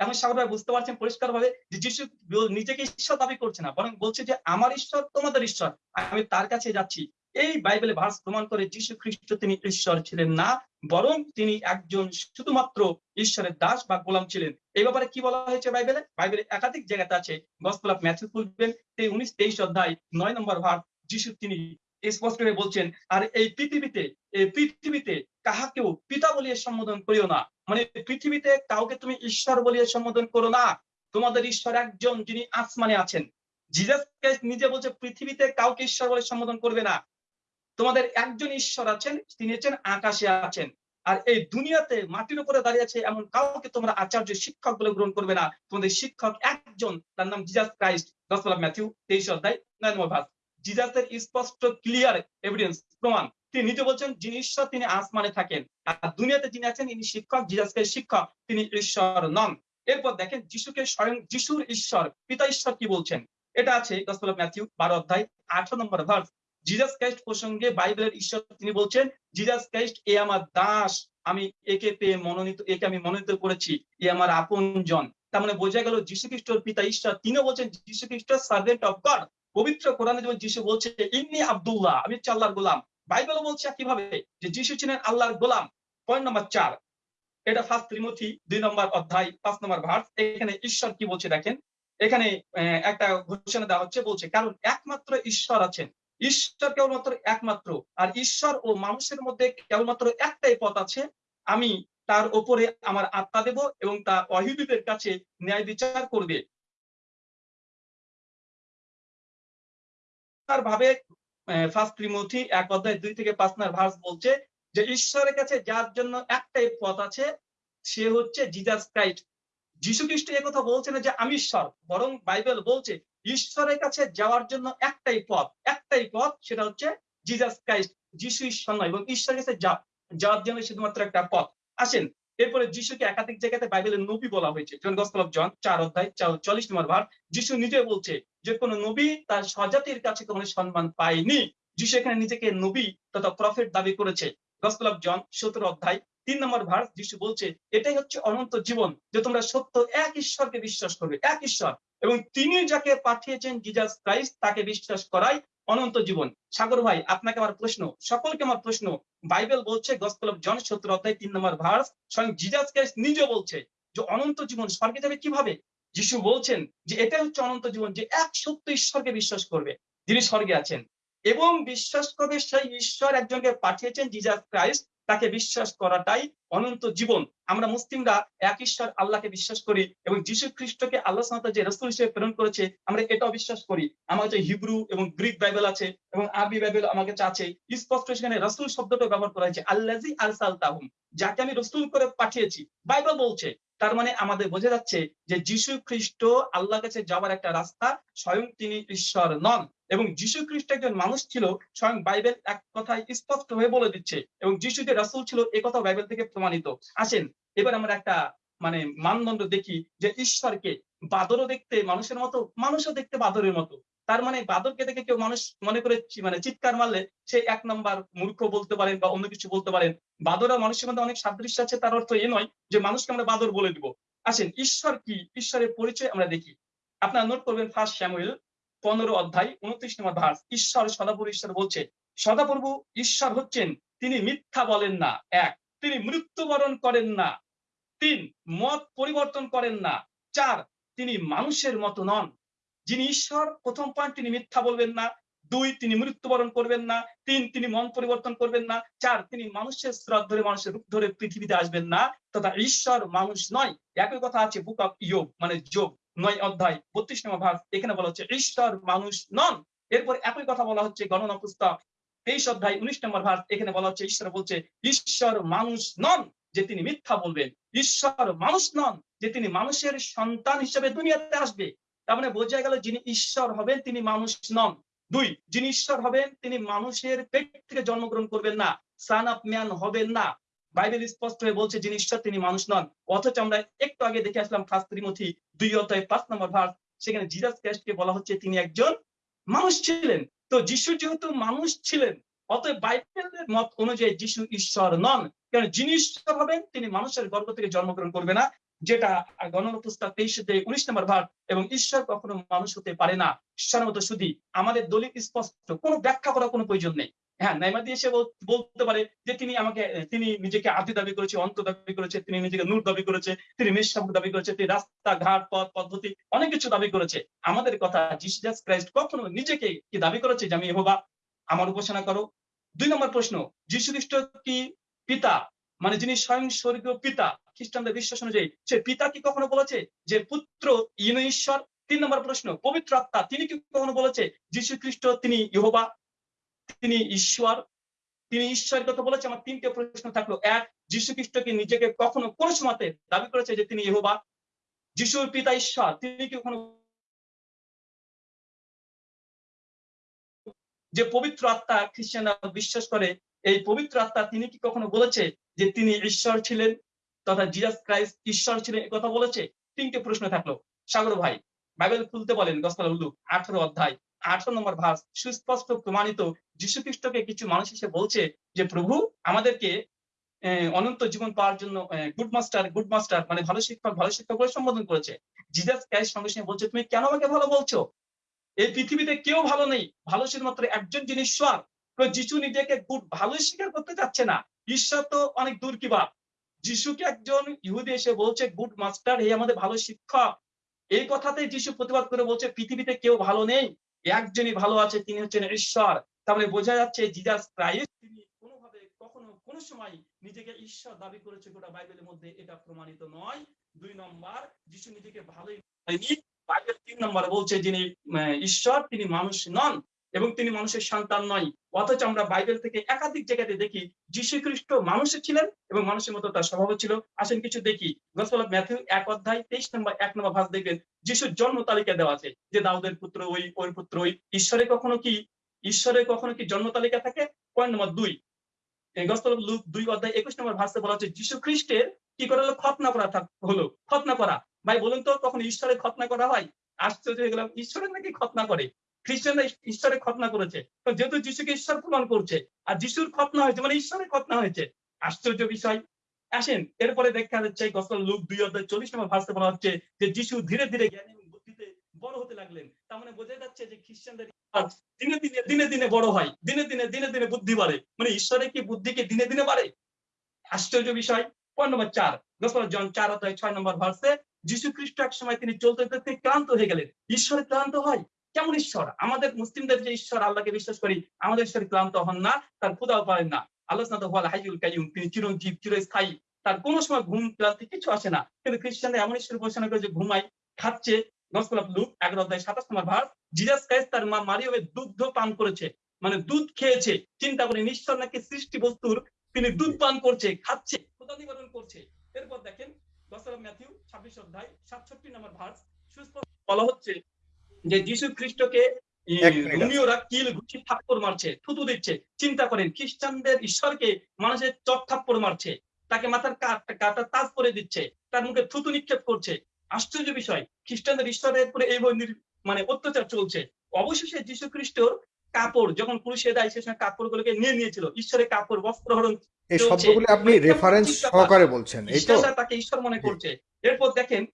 এখন সাগর ভাই বুঝতে পারছেন পরিষ্কার ভাবে যে যিশু নিজেকে ঈশ্বর দাবি করছে না, বরং বলছে যে, আমার ঈশ্বর, তোমাদের ঈশ্বর। আমি তার কাছে যাচ্ছি। এই বাইবেলে ভার্স প্রমাণ করে যিশু খ্রিস্ট তিনি ঈশ্বর ছিলেন না, বরং তিনি একজন শুধুমাত্র ঈশ্বরের দাস বা গোলাম ছিলেন। এই ব্যাপারে কি বলা হয়েছে বাইবেলে? বাইবেলে একাধিক জায়গাতে আছে। গসপেল অফ ম্যাথিউ খুলবেন উনিশ, তেইশ অধ্যায়, নয় নম্বর ভাগ, যিশু তিনি স্পষ্ট হয়ে বলছেন, আর এই পৃথিবীতে এই পৃথিবীতে কাহাকেও পিতা বলিয়ে সম্বোধন করিও না। মানে পৃথিবীতে কাউকে তুমি ঈশ্বর বলিয়ে সম্বোধন করো না। তোমাদের ঈশ্বর একজন যিনি আসমানে আছেন। জিজাস নিজে বলছে, পৃথিবীতে কাউকে ঈশ্বর বলে সম্বোধন করবে না। তোমাদের একজন ঈশ্বর আছেন, তিনি হচ্ছেন আকাশে আছেন। আর এই দুনিয়াতে মাটির উপরে দাঁড়িয়ে আছে এমন কাউকে তোমরা আচার্য শিক্ষক বলে গ্রহণ করবে না। তোমাদের শিক্ষক একজন, তার নাম জিজাস ক্রাইস্ট গসপেল ম্যাথিউ তেইশ অধ্যায় নয় নম্বর ভাগ। জিজাসের স্পষ্ট ক্লিয়ার এভিডেন্স প্রমাণ। তিনি নিজে বলছেন, যিনি ঈশ্বর, তিনি আসমানে থাকেন। আর দুনিয়াতে যিনি আছেন, ইনি শিক্ষক জিজাসকে শিক্ষক, তিনি ঈশ্বর নন। এরপর দেখেন, যিশুকে স্বয়ং যিশুর ঈশ্বর, পিতা ঈশ্বর কি বলছেন? এটা আছে গসপেল অফ ম্যাথিউ বারো অধ্যায়, আঠারো নম্বর ভার্স জিজাস ক্রাইস্ট প্রসঙ্গে বাইবেলের ঈশ্বর তিনি বলছেন জিজাস ক্রাইস্ট এ আমার দাস। আমি একে পেয়ে মনোনীত, একে আমি মনোনীত করেছি। এ আমার আপন জন তার মানে বোঝা গেল, যীশু খ্রিস্টর পিতা ঈশ্বর। তিনিও বলছেন, যীশু খ্রিস্ট সার্ভেন্ট অফ গড পবিত্র কোরআনে যেমন যিশু বলছে ইন্নি আব্দুল্লাহ আমি হচ্ছে আল্লাহর গোলাম। বাইবেলও বলছে কীভাবে যে, যিশু ছিলেন আল্লাহর গোলাম। পয়েন্ট নম্বর চার, এটা ফার্স্ট ত্রিমথি দুই নম্বর অধ্যায়, পাঁচ নম্বর ভার্স এখানে ঈশ্বর কি বলছে দেখেন? এখানে একটা ঘোষণা দেওয়া হচ্ছে, বলছে, কারণ একমাত্র ঈশ্বর আছেন। ঈশ্বর কেবলমাত্র একমাত্র, আর ঈশ্বর ও মানুষের মধ্যে কেবলমাত্র একটাই পথ আছে। আমি তার ওপরে আমার আত্মা দেব এবং তা অহিদুদের কাছে ন্যায় বিচার করবে। ভাবে ফার্স্ট ত্রিমথি এক অধ্যায় দুই থেকে পাঁচ নার ভার্স বলছে যে, ঈশ্বরের কাছে যার জন্য একটাই পথ আছে, সে হচ্ছে জিজাস ক্রাইস্ট যীশু খ্রিস্ট কথা বলছে না যে, আমি ঈশ্বর বরং বাইবেল বলছে, ঈশ্বরের কাছে যাওয়ার জন্য একটাই পথ একটাই পথ সেটা হচ্ছে জিজাস ক্রাইস্ট যিশু ঈশ্বর নয়, এবং ঈশ্বরের কাছে যাওয়ার জন্য শুধুমাত্র একটা পথ। আসেন এরপরে যিশুকে একাধিক জায়গাতে বাইবেলের নবী বলা হয়েছে। জন গসপল জন চার অধ্যায় চল্লিশ নম্বর ভার, যিশু নিজে বলছে যে কোনো নবী তার স্বজাতির কাছে কোনো সম্মান পায়নি। যিশু এখানে নিজেকে নবী তথা প্রফেট দাবি করেছে। গসপল জন সতেরো অধ্যায় তিন নম্বর ভার্স যিশু বলছে, এটাই হচ্ছে অনন্ত জীবন যে তোমরা সত্য এক ঈশ্বরকে বিশ্বাস করবে, এক ঈশ্বর। এবং তিনি যাকে পাঠিয়েছেন জিজাস ক্রাইস্ট তাকে বিশ্বাস করাই অনন্ত জীবন। সাগর ভাই, আপনাকে আমার প্রশ্ন। সকলকে আমার প্রশ্ন। বাইবেল বলছে, গসপল অফ জন সত্তর অধ্যায় তিন নম্বর ভার্স, স্বয়ং জিজাস ক্রাইস্ট নিজে বলছে যে অনন্ত জীবন স্বর্গে যাবে কীভাবে? যিশু বলছেন যে এটাই হচ্ছে অনন্ত জীবন যে এক সত্য ঈশ্বরকে বিশ্বাস করবে, যিনি স্বর্গে আছেন। এবং বিশ্বাস করবে সেই ঈশ্বর একজনকে পাঠিয়েছেন, জিজাস ক্রাইস্ট। তাকে বিশ্বাস করাটাই অনন্ত জীবন। আমরা মুসলিমরা এক ঈশ্বর আল্লাহকে বিশ্বাস করি এবং যীশু খ্রিস্টকে আল্লাহ সাথে যে রসুল হিসেবে প্রেরণ করেছে, আমরা এটাও বিশ্বাস করি। আমার কাছে হিব্রু এবং গ্রিক বাইবেল আছে এবং আরবি বাইবেল আমার কাছে আছে। স্পষ্ট সেখানে রসুল শব্দটা ব্যবহার করা হয়েছে আল্লাজি আলসাল তাহুম যাকে আমি রসুল করে পাঠিয়েছি। বাইবেল বলছে, তার মানে আমাদের বোঝা যাচ্ছে যে যীশু খ্রিস্ট আল্লাহ কাছে যাওয়ার একটা রাস্তা স্বয়ং তিনি ঈশ্বর নন। এবং যীশু খ্রিস্ট একজন মানুষ ছিল, স্বয়ং বাইবেল এক কথায় স্পষ্ট হয়ে বলে দিচ্ছে, এবং যিশু যে রাসুল ছিল, এ কথা বাইবেল থেকে প্রমাণিত। আসেন, এবার আমরা একটা মানে মানদণ্ড দেখি যে ঈশ্বরকে বাদরও দেখতে মানুষের মতো, মানুষও দেখতে বাদরের মতো। তার মানে বাদরকে দেখে কেউ মানুষ মনে করে মানে চিৎকার মারলে সে এক নম্বর মূর্খ বলতে পারেন বা অন্য কিছু বলতে পারেন। বাদরা মানুষের মধ্যে অনেক সাদৃশ্য আছে, তার অর্থ এ নয় যে মানুষকে আমরা বাদর বলে দিব। আসেন, ঈশ্বর কি? ঈশ্বরের পরিচয় আমরা দেখি। আপনারা নোট করবেন ফার্স্ট শ্যামুয়েল পনেরো অধ্যায় উনত্রিশ নম্বর ভার্স ঈশ্বর সদাপুর ঈশ্বর বলছে, সদাপ্রভু ঈশ্বর হচ্ছেন, তিনি মিথ্যা বলেন না। এক, তিনি মৃত্যুবরণ করেন না। তিন, মত পরিবর্তন করেন না। চার, তিনি মানুষের মতো নন। যিনি ঈশ্বর, প্রথম পয়েন্ট তিনি মিথ্যা বলবেন না। দুই, তিনি মৃত্যুবরণ করবেন না। তিন, তিনি মন পরিবর্তন করবেন না। চার, তিনি মানুষের স্রোত ধরে, মানুষের রূপ ধরে পৃথিবীতে আসবেন না। তথা ঈশ্বর মানুষ নয়। একই কথা আছে বুক অফ ইয়োগ মানে যোগ। নয় অধ্যায় বত্রিশ নম্বর ভাগ, এখানে বলা হচ্ছে ঈশ্বর মানুষ নন। এরপর একই কথা বলা হচ্ছে, গণনা পুস্তক তেইশ অধ্যায় উনিশ নম্বর ভাগ, এখানে বলা হচ্ছে, ঈশ্বর বলছে ঈশ্বর মানুষ নন যে তিনি মিথ্যা বলবেন। ঈশ্বর মানুষ নন যে তিনি মানুষের সন্তান হিসেবে দুনিয়াতে আসবে। তার মানে বোঝা গেল যিনি ঈশ্বর হবেন, তিনি মানুষ নন। দুই, যিনি ঈশ্বর হবেন, তিনি মানুষের পেট থেকে জন্মগ্রহণ করবেন না। সান অফ ম্যান হবেন না। বাইবেল স্পষ্ট হয়ে বলছে যিনি ঈশ্বর তিনি মানুষ নন। অথচ আমরা একটু আগে দেখে আসলাম ফার্স্ট ত্রিমথি দুই অধ্যায় পাঁচ নম্বর ভাগ, সেখানে জিজাস ক্রাইস্টকে বলা হচ্ছে তিনি একজন মানুষ ছিলেন। তো যিশু যেহেতু মানুষ ছিলেন, অতএব বাইবেলের মত অনুযায়ী যিশু ঈশ্বর নন। কারণ যিনি ঈশ্বর হবেন, তিনি মানুষের গর্ব থেকে জন্মগ্রহণ করবে না, যেটা গণনা পুস্তক তেইশ উনিশ নম্বর ভাগ, এবং ঈশ্বর কখনো মানুষ হতে পারে না। ঈশ্বর মতো শুধু আমাদের দলিল স্পষ্ট, কোনো ব্যাখ্যা করার কোনো প্রয়োজন নেই। হ্যাঁ নাইমাদি এসে বল- বলতে পারে যে তিনি আমাকে, তিনি নিজেকে আদি দাবি করেছে, অন্ত দাবি করেছে, তিনি নিজেকে নূর দাবি করেছে, তিনি মেষশাবক দাবি করেছে, তিনি রাস্তা ঘাট পথ, পদ্ধতি, অনেক কিছু দাবি করেছে। আমাদের কথা জিসাস ক্রাইস্ট কখনো নিজেকে কি দাবি করেছে? যে আমি এহোবা আমার উপাসনা করো। দুই নম্বর প্রশ্ন যীশু খ্রিস্ট কি পিতা? মানে যিনি স্বয়ং স্বর্গীয় পিতা, খ্রিস্টানদের বিশ্বাস অনুযায়ী, সে পিতা কি কখনো বলেছে? যে পুত্র ইন ঈশ্বর তিন নম্বর প্রশ্ন, পবিত্র আত্মা, তিনি কি কখনো বলেছে? যীশু খ্রিস্ট তিনি ইহোবা তিনি ঈশ্বর, তিনি ঈশ্বরের কথা বলেছে, আমার তিনটে প্রশ্ন থাকল। এক, যীশু খ্রিস্ট কি নিজেকে কখনো কোন সময়তে দাবি করেছে যে তিনি ইহোবা? যিশুর পিতা ঈশ্বর, তিনি কি কখনো যে পবিত্র আত্মা খ্রিস্টানরা বিশ্বাস করে, এই পবিত্র আত্মা তিনি কি কখনো বলেছে যে তিনি ঈশ্বর ছিলেন? তথা জিজাস ক্রাইস্ট ঈশ্বর ছিলেন কথা বলেছে? তিনটে প্রশ্ন থাকল। সাগর ভাই, বাইবেল খুলতে বলেন গসপাল উল্লুক আঠারো অধ্যায়। আঠারো নম্বর ভাস সুস্পষ্ট প্রমাণিত যীশু খ্রিস্টকে কিছু মানুষ এসে বলছে যে, প্রভু, আমাদেরকে অনন্ত জীবন পাওয়ার জন্য গুড মাস্টার গুড মাস্টার মানে ভালো শিক্ষক ভালো শিক্ষক বলে সম্বোধন করেছে। জিজাস ক্রাইস্ট সঙ্গে সঙ্গে বলছে, তুমি কেন আমাকে ভালো বলছো? এই পৃথিবীতে কেউ ভালো নেই। ভালো শুধুমাত্র একজন যিনি ঈশ্বর। যিশু নিজেকে গুড ভালো স্বীকার করতে চাচ্ছে না। ঈশ্বর তো অনেক দূর কিবা যিশুকে একজন ইহুদি এসে বলছে গুড মাস্টার হে আমাদের ভালো শিক্ষক। এই কথাতে যিশু প্রতিবাদ করে বলছে, পৃথিবীতে কেউ ভালো নেই। একজনই ভালো আছে, তিনি হচ্ছেন ঈশ্বর। তাহলে বোঝা যাচ্ছে জিজাস ক্রাইস্ট, তিনি কোনোভাবে কখনো কোন সময় নিজেকে ঈশ্বর দাবি করেছে গোটা বাইবেলের মধ্যে, এটা প্রমাণিত নয়। দুই নম্বর, যিশু নিজেকে ভালোই বাইবেল তিন নম্বর বলছে যিনি ঈশ্বর, তিনি মানুষ নন। এবং তিনি মানুষের সন্তান নয়। অথচ আমরা বাইবেল থেকে একাধিক জায়গাতে দেখি যীশু খ্রিস্ট মানুষের ছিলেন এবং মানুষের মতো তার স্বভাব ছিল। আসেন কিছু দেখি। গসপল ম্যাথিউ এক অধ্যায় তেইশ নম্বর, এক নম্বর ভাগ দেখবেন, যিশুর জন্ম তালিকা দেওয়া আছে যে দাউদের পুত্র ওই ওই পুত্র ওই। ঈশ্বরে কখনো কি ঈশ্বরের কখনো কি জন্ম তালিকা থাকে? পয়েন্ট নম্বর দুই। গসপল লুক দুই অধ্যায় একুশ নম্বর ভাষে বলা হচ্ছে যীশু খ্রিস্টের কি করে হলো? খতনা করা হলো খতনা করা। ভাই, বলুন তো কখন ঈশ্বরের খতনা করা হয়? আশ্চর্য হয়ে গেলাম, ঈশ্বরের নাকি খতনা করে? খ্রিস্টানরা ঈশ্বরের খতনা করেছে। যেহেতু যিশুকে ঈশ্বর প্রমাণ করছে, আর যিশুর খতনা হয়েছে মানে ঈশ্বরের খতনা হয়েছে, আশ্চর্য বিষয়। আসেন, এরপরে দেখা যাচ্ছে গসল লুক দুই অধ্যায় চল্লিশ নম্বর ভাষতে বলা হচ্ছে যে যিশু ধীরে ধীরে জ্ঞান এবং বুদ্ধিতে বড় হতে লাগলেন। তার মানে বোঝা যাচ্ছে যে খ্রিস্টানদের দিনে দিনে দিনে দিনে বড় হয়, দিনে দিনে দিনে দিনে বুদ্ধি বাড়ে। মানে ঈশ্বরের কি বুদ্ধি কি দিনে দিনে বাড়ে? আশ্চর্য বিষয়। পয়েন্ট নম্বর চার গসল জন চার অধ্যায় ছয় নম্বর ভার্সে, যিশু খ্রিস্ট এক সময় তিনি চলতে চলতে ক্লান্ত হয়ে গেলেন। ঈশ্বরে ক্লান্ত হয় কেমন ঈশ্বর? আমাদের মুসলিমদের যে ঈশ্বর, আল্লাহকে বিশ্বাস করি, আমাদের ঈশ্বর ক্লান্ত হন না, তার ক্ষুদাও পারেন না। আল্লাহ তিনি চিরঞ্জীব, চিরস্থায়ী। তার সময় ঘুম ক্লান্তি কিছু আসে না। কিন্তু খ্রিস্টানরা এমন ঈশ্বর করে যে খাচ্ছে লুক এগারো অধ্যায় সাতাশ নম্বর ভার জিজাস ক্রাইস্ট তার মা দুগ্ধ পান করেছে। মানে দুধ খেয়েছে। চিন্তা করে ঈশ্বর নাকি সৃষ্টি বস্তুর, তিনি দুধ পান করছে, খাচ্ছে ক্ষুদা নিবারণ করছে। এরপর দেখেন ম্যাথিউ, ছাব্বিশ অধ্যায়, সাতষট্টি নম্বর ভার্স সুস্পষ্ট বলা হচ্ছে যে যিশু খ্রিস্টকে ই, এক মিনিট আছে। রোমিওরা কিল ঘুষি থাপ্পড় মারছে থুতু দিচ্ছে। চিন্তা করেন খ্রিস্টানদের ঈশ্বরকে মানুষের চট থাপ্পড় মারছে তাকে মাথার কাটা তাজ করে দিচ্ছে তার মুখে থুতু নিক্ষেপ করছে। আশ্চর্য বিষয় খ্রিস্টানদের ঈশ্বরের উপরে এইভাবে মানে অত্যাচার চলছে। অবশেষে যীশু খ্রিস্টর কাপড় যখন পুরুষে দেয় সে সময় কাপড়গুলোকে নিয়ে নিয়েছিল। ঈশ্বরের কাপড় বস্ত্র হরণ এই চলছে। শব্দগুলি আপনি রেফারেন্স সহকারে বলছেন এই তো। তাকে ঈশ্বর মনে করছে। এরপর দেখেন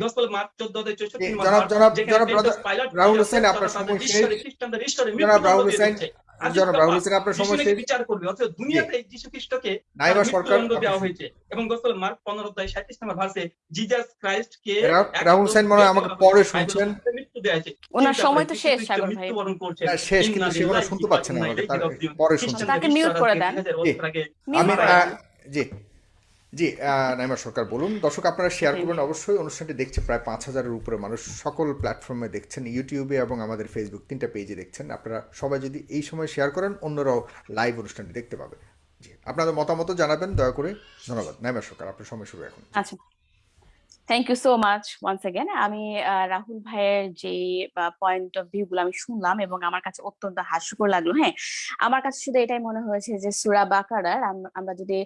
গসপল মার্ক চোদ্দ অধ্যায় চৌষট্টি এ, নম্বর জনাব- জনাব- জনাব পাইলট রাহুল হোসেন, আপনার সময় শেষ। খ্রিস্টানদের ঈশ্বরে জনাব রাহুল হোসেন, জনাব রাহুল হোসেন আপনার সময় শেষ বিচার করবে অথচ দুনিয়াতে যিশু খ্রিস্টকে নাইবা সরকার দেওয়া হয়েছে এবং মার্ক পনেরো অধ্যায় সাঁত্রিশ নম্বর ভার্সে জিজাস ক্রাইস্ট কে রাহুল হোসেন মনে আমাকে পরে শুনছেন মৃত্যু দেওয়া হয়েছে ওনার সময় তো যিশু শেষ, সাগর ভাই। মৃত্যুবরণ করছেন হ্যাঁ, শেষ কিন্তু ইন্না সেগুলো শুনতে পাচ্ছেন না। পরে শুনছেন তাকে বিশ্বাস করে দেন। 2000 বছর আগে Mute আমি। জি জি নাইমা সরকার বলুন। দর্শক আপনারা শেয়ার করবেন। অবশ্যই অনুষ্ঠানটি দেখছে প্রায় পাঁচ হাজারের উপরে মানুষ। সকল প্ল্যাটফর্মে দেখছেন ইউটিউবে এবং আমাদের ফেসবুক তিনটা পেজে দেখছেন। আপনারা সবাই যদি এই সময় শেয়ার করেন অন্যরাও লাইভ অনুষ্ঠানটি দেখতে পাবে। জি আপনাদের মতামত জানাবেন দয়া করে। ধন্যবাদ। নাইমা সরকার আপনার সময় শুরু এখন। আচ্ছা। Thank you so much once again আমি রাহুল ভাইয়ের যে পয়েন্ট অফ ভিউ গুলো আমি শুনলাম এবং আমার কাছে অত্যন্ত হাস্যকর লাগল হ্যাঁ? আমার কাছে শুধু এটাই মনে হয়েছে যে, সুরা বাকারার আমরা যদি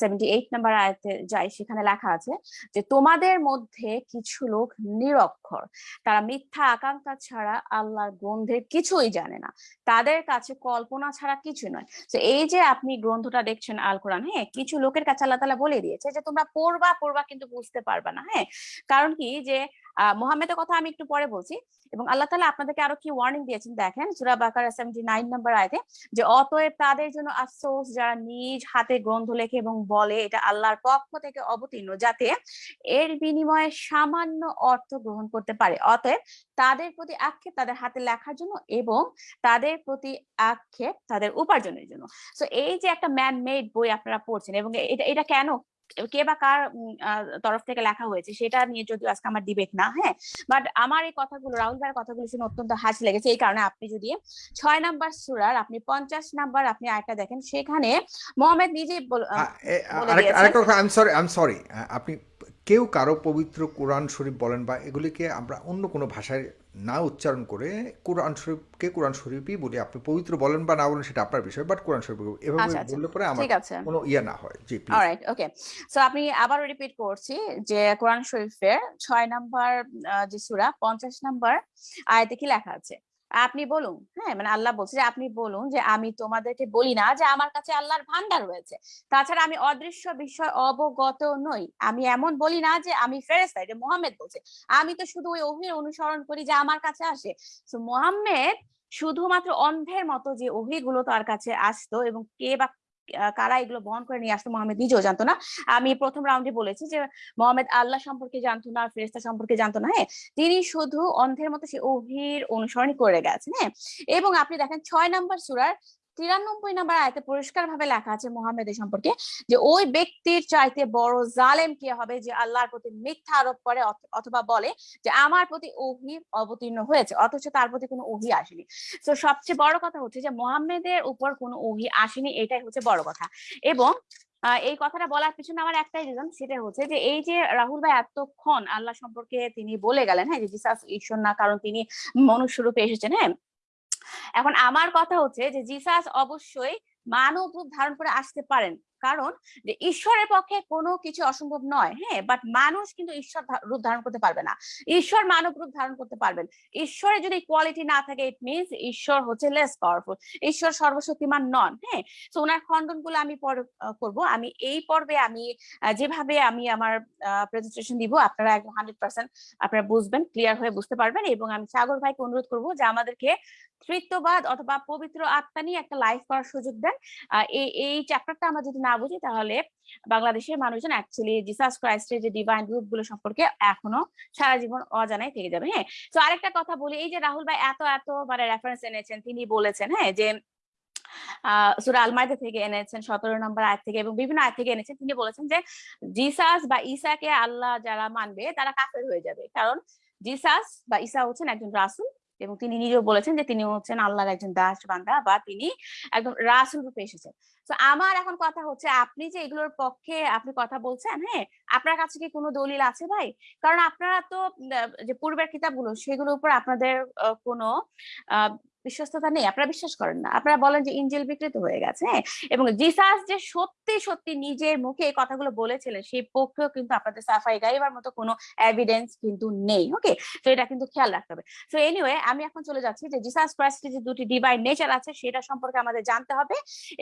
সেভেন্টি এইট নাম্বার আয়াতে যাই, সেখানে লেখা আছে যে, তোমাদের মধ্যে কিছু লোক নিরক্ষর। তারা মিথ্যা আকাঙ্ক্ষা ছাড়া আল্লাহর গ্রন্থের কিছুই জানে না। তাদের কাছে কল্পনা ছাড়া কিছু নয়। তো এই যে, আপনি গ্রন্থটা দেখছেন আল কোরআন হ্যাঁ? কিছু লোকের কাছে আল্লাহ তালা বলে দিয়েছে যে, তোমরা পড়বা পড়বা, কিন্তু বুঝতে পারবা না। হ্যাঁ? কারণ কি যে মোহাম্মদের কথা আমি একটু পরে বলছি এবং আল্লাহ তালা আপনাদেরকে আরও কি ওয়ার্নিং দিয়েছেন দেখেন, সুরা বাকার সেভেন্টি নাইন নাম্বার আয়তে যে, অতএব তাদের জন্য আফসোস যারা নিজ হাতে গ্রন্থ লেখে এবং বলে, এটা আল্লাহর পক্ষ থেকে অবতীর্ণ যাতে এর বিনিময়ে সামান্য অর্থ গ্রহণ করতে পারে। অতএব তাদের প্রতি আক্ষেপ তাদের হাতে লেখার জন্য এবং তাদের প্রতি আক্ষেপ তাদের উপার্জনের জন্য। তো এই যে একটা ম্যান মেড বই আপনারা পড়ছেন এবং এটা এটা কেন কে বা কার তরফ থেকে লেখা হয়েছে সেটা নিয়ে যদিও আজকে আমার ডিবেট না হ্যাঁ? বাট আমার এই কথাগুলো রাহুল ভাইয়ের কথাগুলো শুনে অত্যন্ত হাসি লেগেছে। এই কারণে আপনি যদি ছয় নাম্বার সুরার আপনি পঞ্চাশ নাম্বার আপনি আয়টা দেখেন সেখানে মোহাম্মদ নিজেই সরি আপনি কেউ কারও পবিত্র কোরআন শরীফ বলেন বা এগুলিকে আমরা অন্য কোনো ভাষায় না উচ্চারণ করে কোরআন শরীফকে কোরআন শরীফই বলি আপনি পবিত্র বলেন বা না বলেন সেটা আপনার বিষয় বাট কোরআন শরীফ এভাবে আচ্ছা, আচ্ছা। বললে পরে আমার কোনো ইয়ে না হয়। জি অলরাইট ওকে সো আপনি আবার রিপিট করছি যে কোরআন শরীফের ছয় নাম্বার যে সূরা পঞ্চাশ নাম্বার আয়াতে কি লেখা আছে? আপনি বলুন হ্যাঁ মানে আল্লাহ বলছে যে, আপনি বলুন যে, আমি তোমাদেরকে বলি না যে, আমার কাছে আল্লাহর ভান্ডার রয়েছে। তাছাড়া আমি অদৃশ্য বিষয় অবগত নই। আমি এমন বলি না যে, আমি ফেরেস্তা এটা মোহাম্মদ বলছে। আমি তো শুধু ওই অভির অনুসরণ করি যে, আমার কাছে আসে। তো মোহাম্মদ শুধুমাত্র অন্ধের মতো যে, অভিগুলো তার কাছে আসতো এবং কে বা কারা এগুলো বহন করে নিয়ে আসতো মোহাম্মদ নিজেও জানতো না। আমি প্রথম রাউন্ডে বলেছি যে, মোহাম্মদ আল্লাহ সম্পর্কে জানতো না ফেরেস্তা সম্পর্কে জানতো না হ্যাঁ? তিনি শুধু অন্ধের মতো সে অভির অনুসরণ করে গেছেন হ্যাঁ? এবং আপনি দেখেন ছয় নাম্বার সুরার তিরানব্বই নাম্বার আয়তে পরিষ্কার ভাবে লেখা আছে মোহাম্মদের সম্পর্কে যে, ওই ব্যক্তির চাইতে বড় জালেম কে হবে যে আল্লাহর প্রতি মিথ্যা আরোপ করে অথবা বলে যে আমার প্রতি ওহি অবতীর্ণ হয়েছে, অথচ তার প্রতি কোনো ওহি আসেনি? তো সবচেয়ে বড় কথা হচ্ছে যে মোহাম্মদের উপর কোনো ওহি আসেনি, এটাই হচ্ছে বড় কথা। এবং এই কথাটা বলার পিছনে আমার একটাই রিজন সেটা হচ্ছে যে, এই যে রাহুল ভাই এতক্ষণ আল্লাহ সম্পর্কে তিনি বলে গেলেন হ্যাঁ যে জিসাস ঈশ্বর না কারণ তিনি মনুষ্য রূপে এসেছেন। হ্যাঁ এখন আমার কথা হচ্ছে যে জিসাস অবশ্যই মানব রূপ ধারণ করে আসতে পারেন। কারণ যে ঈশ্বরের পক্ষে কোনো কিছু অসম্ভব নয় হ্যাঁ? বাট মানুষ কিন্তু ঈশ্বর রূপ ধারণ করতে পারবে না। ঈশ্বর মানব রূপ ধারণ করতে পারবেন। ঈশ্বরের যদি কোয়ালিটি না থাকে ইট মিনস ঈশ্বর হচ্ছে লেস পাওয়ারফুল ঈশ্বর সর্বশক্তিমান নন হ্যাঁ? তো ওনার খণ্ডনগুলো আমি পরে করব। আমি এই পর্বে আমি যেভাবে আমি আমার প্রেজেন্টেশন দিব, আপনারা একদম হান্ড্রেড পার্সেন্ট আপনারা বুঝবেন ক্লিয়ার হয়ে বুঝতে পারবেন। এবং আমি সাগর ভাইকে অনুরোধ করব যে আমাদেরকে তৃত্ববাদ অথবা পবিত্র আত্মা নিয়ে একটা লাইভ করার সুযোগ দেন। এই চ্যাপ্টারটা আমরা যদি না বুঝি, তাহলে বাংলাদেশের মানুষজন অ্যাকচুয়ালি জিসাস ক্রাইস্টের যে ডিভাইন রূপগুলো সম্পর্কে এখনও সারা জীবন অজানাই থেকে যাবে হ্যাঁ? তো আরেকটা কথা বলি, এই যে রাহুল ভাই এত এত মানে রেফারেন্স এনেছেন, তিনি বলেছেন হ্যাঁ যে থেকে এনেছেন, সতেরো নম্বর আয়াত থেকে এবং বিভিন্ন আয়াত থেকে এনেছেন, তিনি বলেছেন যে জিসাস বা ঈসাকে আল্লাহ যারা মানবে তারা কাফের হয়ে যাবে। কারণ জিসাস বা ঈসা হচ্ছেন একজন রাসূল এবং তিনি নিজেও বলেছেন যে তিনি হচ্ছেন আল্লাহর একজন দাস বান্দা বা তিনি একদম রাসুল রূপে এসেছেন। তো আমার এখন কথা হচ্ছে আপনি যে এগুলোর পক্ষে আপনি কথা বলছেন হ্যাঁ? আপনার কাছে কি কোনো দলিল আছে ভাই? কারণ আপনারা তো যে পূর্বের কিতাবগুলো সেগুলোর উপর আপনাদের কোনো বিশ্বস্ততা নেই, আপনারা বিশ্বাস করেন না। আপনারা বলেন যে ইঞ্জিল বিকৃত হয়ে গেছে হ্যাঁ? এবং জিসাস যে সত্যি সত্যি নিজের মুখে এই কথাগুলো বলেছিলেন, সেই পক্ষেও কিন্তু আপনাদের সাফাই গাইবার মতো কোনো এভিডেন্স কিন্তু নেই ওকে তো এটা কিন্তু খেয়াল রাখতে হবে। তো এনিওয়ে আমি এখন চলে যাচ্ছি যে জিসাস ক্রাইস্টের যে দুটি ডিভাইন নেচার আছে, সেটা সম্পর্কে আমাদের জানতে হবে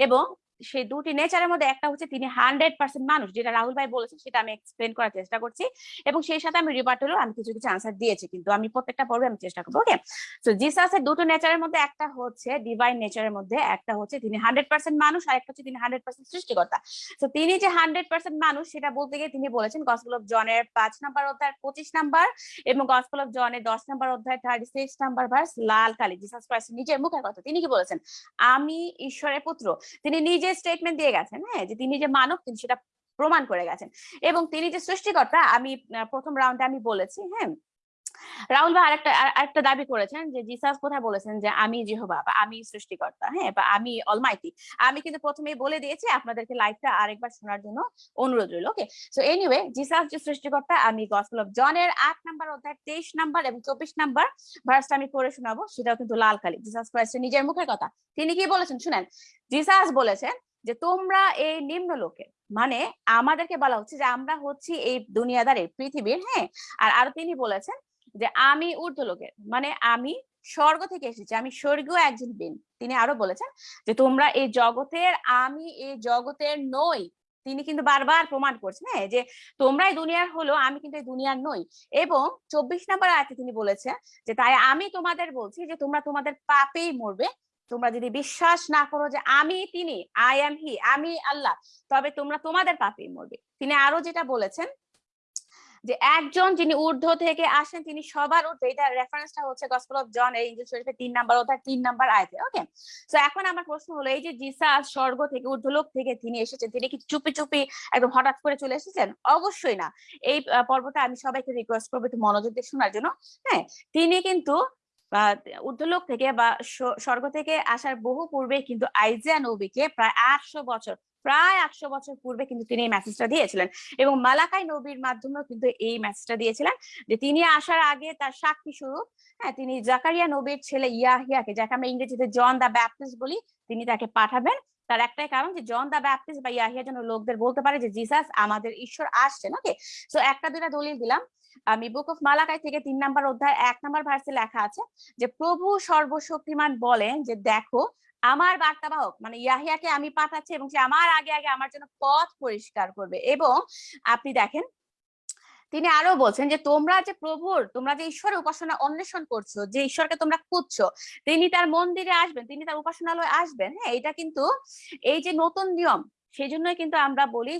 এবং সেই দুটি নেচারের মধ্যে একটা হচ্ছে তিনি হান্ড্রেড পার্সেন্ট মানুষ, যেটা রাহুল ভাই বলেছেন, সেটা আমি এক্সপ্লেন করার চেষ্টা করছি। এবং সেই সাথে আমি রিবার্টেরও আমি কিছু কিছু আনসার দিয়েছি, কিন্তু আমি প্রত্যেকটা পর্বে আমি চেষ্টা করব ওকে তো জিসাসের দুটো নেচারের মধ্যে একটা হচ্ছে ডিভাইন নেচারের মধ্যে, একটা হচ্ছে তিনি হান্ড্রেড পার্সেন্ট মানুষ, আর একটা হচ্ছে তিনি হান্ড্রেড পার্সেন্ট সৃষ্টিকর্তা। তো তিনি যে হান্ড্রেড পার্সেন্ট মানুষ, সেটা বলতে গিয়ে তিনি বলেছেন গসপল অফ জনের পাঁচ নাম্বার অধ্যায় পঁচিশ নাম্বার এবং গসপল অফ জনের দশ নাম্বার অধ্যায় থার্টি সিক্স নাম্বার ভার্স লাল কালী জিসাস ক্রাইস্ট নিজের মুখের কথা। তিনি কি বলেছেন? আমি, ঈশ্বরের পুত্র। তিনি নিজে স্টেটমেন্ট দিয়ে গেছেন হ্যাঁ? যে তিনি যে মানব, তিনি সেটা প্রমাণ করে গেছেন। এবং তিনি যে সৃষ্টিকর্তা, আমি প্রথম রাউন্ডে আমি বলেছি হ্যাঁ? রাহুল ভাই আরেকটা আর- আরেকটা দাবি করেছেন যে জিসাস কোথায় বলেছেন যে আমি যেহবা বা আমি সৃষ্টিকর্তা হ্যাঁ বা আমি অলমাইটি আমি কিন্তু প্রথমেই বলে দিয়েছি আপনাদেরকে লাইভটা আরেকবার শোনার জন্য অনুরোধ রইল ওকে সো এনিওয়ে জিসাস যে সৃষ্টিকর্তা, আমি গসপেল অফ জনের আট নাম্বার অধ্যায়, তেইশ নাম্বার এবং চব্বিশ নাম্বার ভার্সটা আমি পড়ে শোনাবো, সেটাও কিন্তু লাল কালি। জিসাস ক্রাইস্টের নিজের মুখের কথা। তিনি কি বলেছেন শুনেন? জিসাস বলেছেন যে তোমরা এই নিম্ন লোকে মানে আমাদেরকে বলা হচ্ছে যে আমরা হচ্ছি এই দুনিয়াদারের পৃথিবীর হ্যাঁ? আর, আরও তিনি বলেছেন যে আমি ঊর্ধ্ব লোকের মানে আমি স্বর্গ থেকে এসেছি, আমি স্বর্গীয় একজন বিন তিনি আরও বলেছেন যে, তোমরা এই জগতের, আমি এই জগতের নই। তিনি কিন্তু বারবার প্রমাণ করছেন হ্যাঁ যে তোমরাই দুনিয়ার হলো, আমি কিন্তু এই দুনিয়ার নই। এবং চব্বিশ নাম্বার আয়াতে তিনি বলেছেন যে, তাই আমি তোমাদের বলছি যে, তোমরা তোমাদের পাপেই মরবে। তোমরা যদি বিশ্বাস না করো যে, আমি তিনি আই এম হি আমি আল্লাহ, তবে তোমরা তোমাদের পাপেই মরবে। তিনি আরও যেটা বলেছেন যে একজন যিনি ঊর্ধ্ব থেকে আসেন তিনি সবার ঊর্ধ্বে। এটা রেফারেন্সটা হচ্ছে গসপেল অফ জন এই ইংলিশ শরীফের তিন নাম্বার অধ্যায় তিন নাম্বার আয়তে ওকে তো এখন আমার প্রশ্ন হলো এই যে জিসাস স্বর্গ থেকে ঊর্ধ্বলোক থেকে তিনি এসেছেন তিনি কি চুপি চুপি একদম হঠাৎ করে চলে এসেছেন? অবশ্যই না। এই পর্বটা আমি সবাইকে রিকোয়েস্ট করব একটু মনোযোগ দিয়ে শোনার জন্য হ্যাঁ? তিনি কিন্তু আহ, ঊর্ধ্বলোক থেকে বা স্বর্গ থেকে আসার বহু পূর্বে কিন্তু আইজিয়া নবীকে প্রায় আটশো বছর প্রায় আটশো বছর পূর্বে কিন্তু তিনি এই মেসেজটা দিয়েছিলেন। এবং মালাকাই নবীর মাধ্যমেও কিন্তু এই মেসেজটা দিয়েছিলেন যে তিনি আসার আগে তার সাক্ষী স্বরূপ হ্যাঁ তিনি জাকারিয়া নবীর ছেলে ইয়াহিয়াকে, যাকে আমরা ইংরেজিতে জন দা ব্যাপটিস্ট বলি, তিনি তাকে পাঠাবেন। তার একটাই কারণ যে জন দা ব্যাপটিস্ট বা ইয়াহিয়া যেন লোকদের বলতে পারে যে, জিসাস, আমাদের ঈশ্বর আসছেন। ওকে সো একটা দুইটা দলিল দিলাম। আমি বুক অফ মালাকাই থেকে তিন নাম্বার অধ্যায় এক নাম্বার ভার্সে লেখা আছে যে, প্রভু সর্বশক্তিমান বলেন যে, দেখো আমার বার্তাবাহক মানে ইয়াহিয়াকে আমি পাঠাচ্ছি এবং সে আমার আগে আগে আমার জন্য পথ পরিষ্কার করবে। এবং আপনি দেখেন, তিনি আরও বলছেন যে, তোমরা যে প্রভুর, তোমরা যে ঈশ্বরের উপাসনা অন্বেষণ করছ, যে ঈশ্বরকে তোমরা খুঁজছো, তিনি তার মন্দিরে আসবেন, তিনি তার উপাসনালয়ে আসবেন। হ্যাঁ এটা কিন্তু এই যে নতুন নিয়ম সেই জন্যই কিন্তু আমরা বলি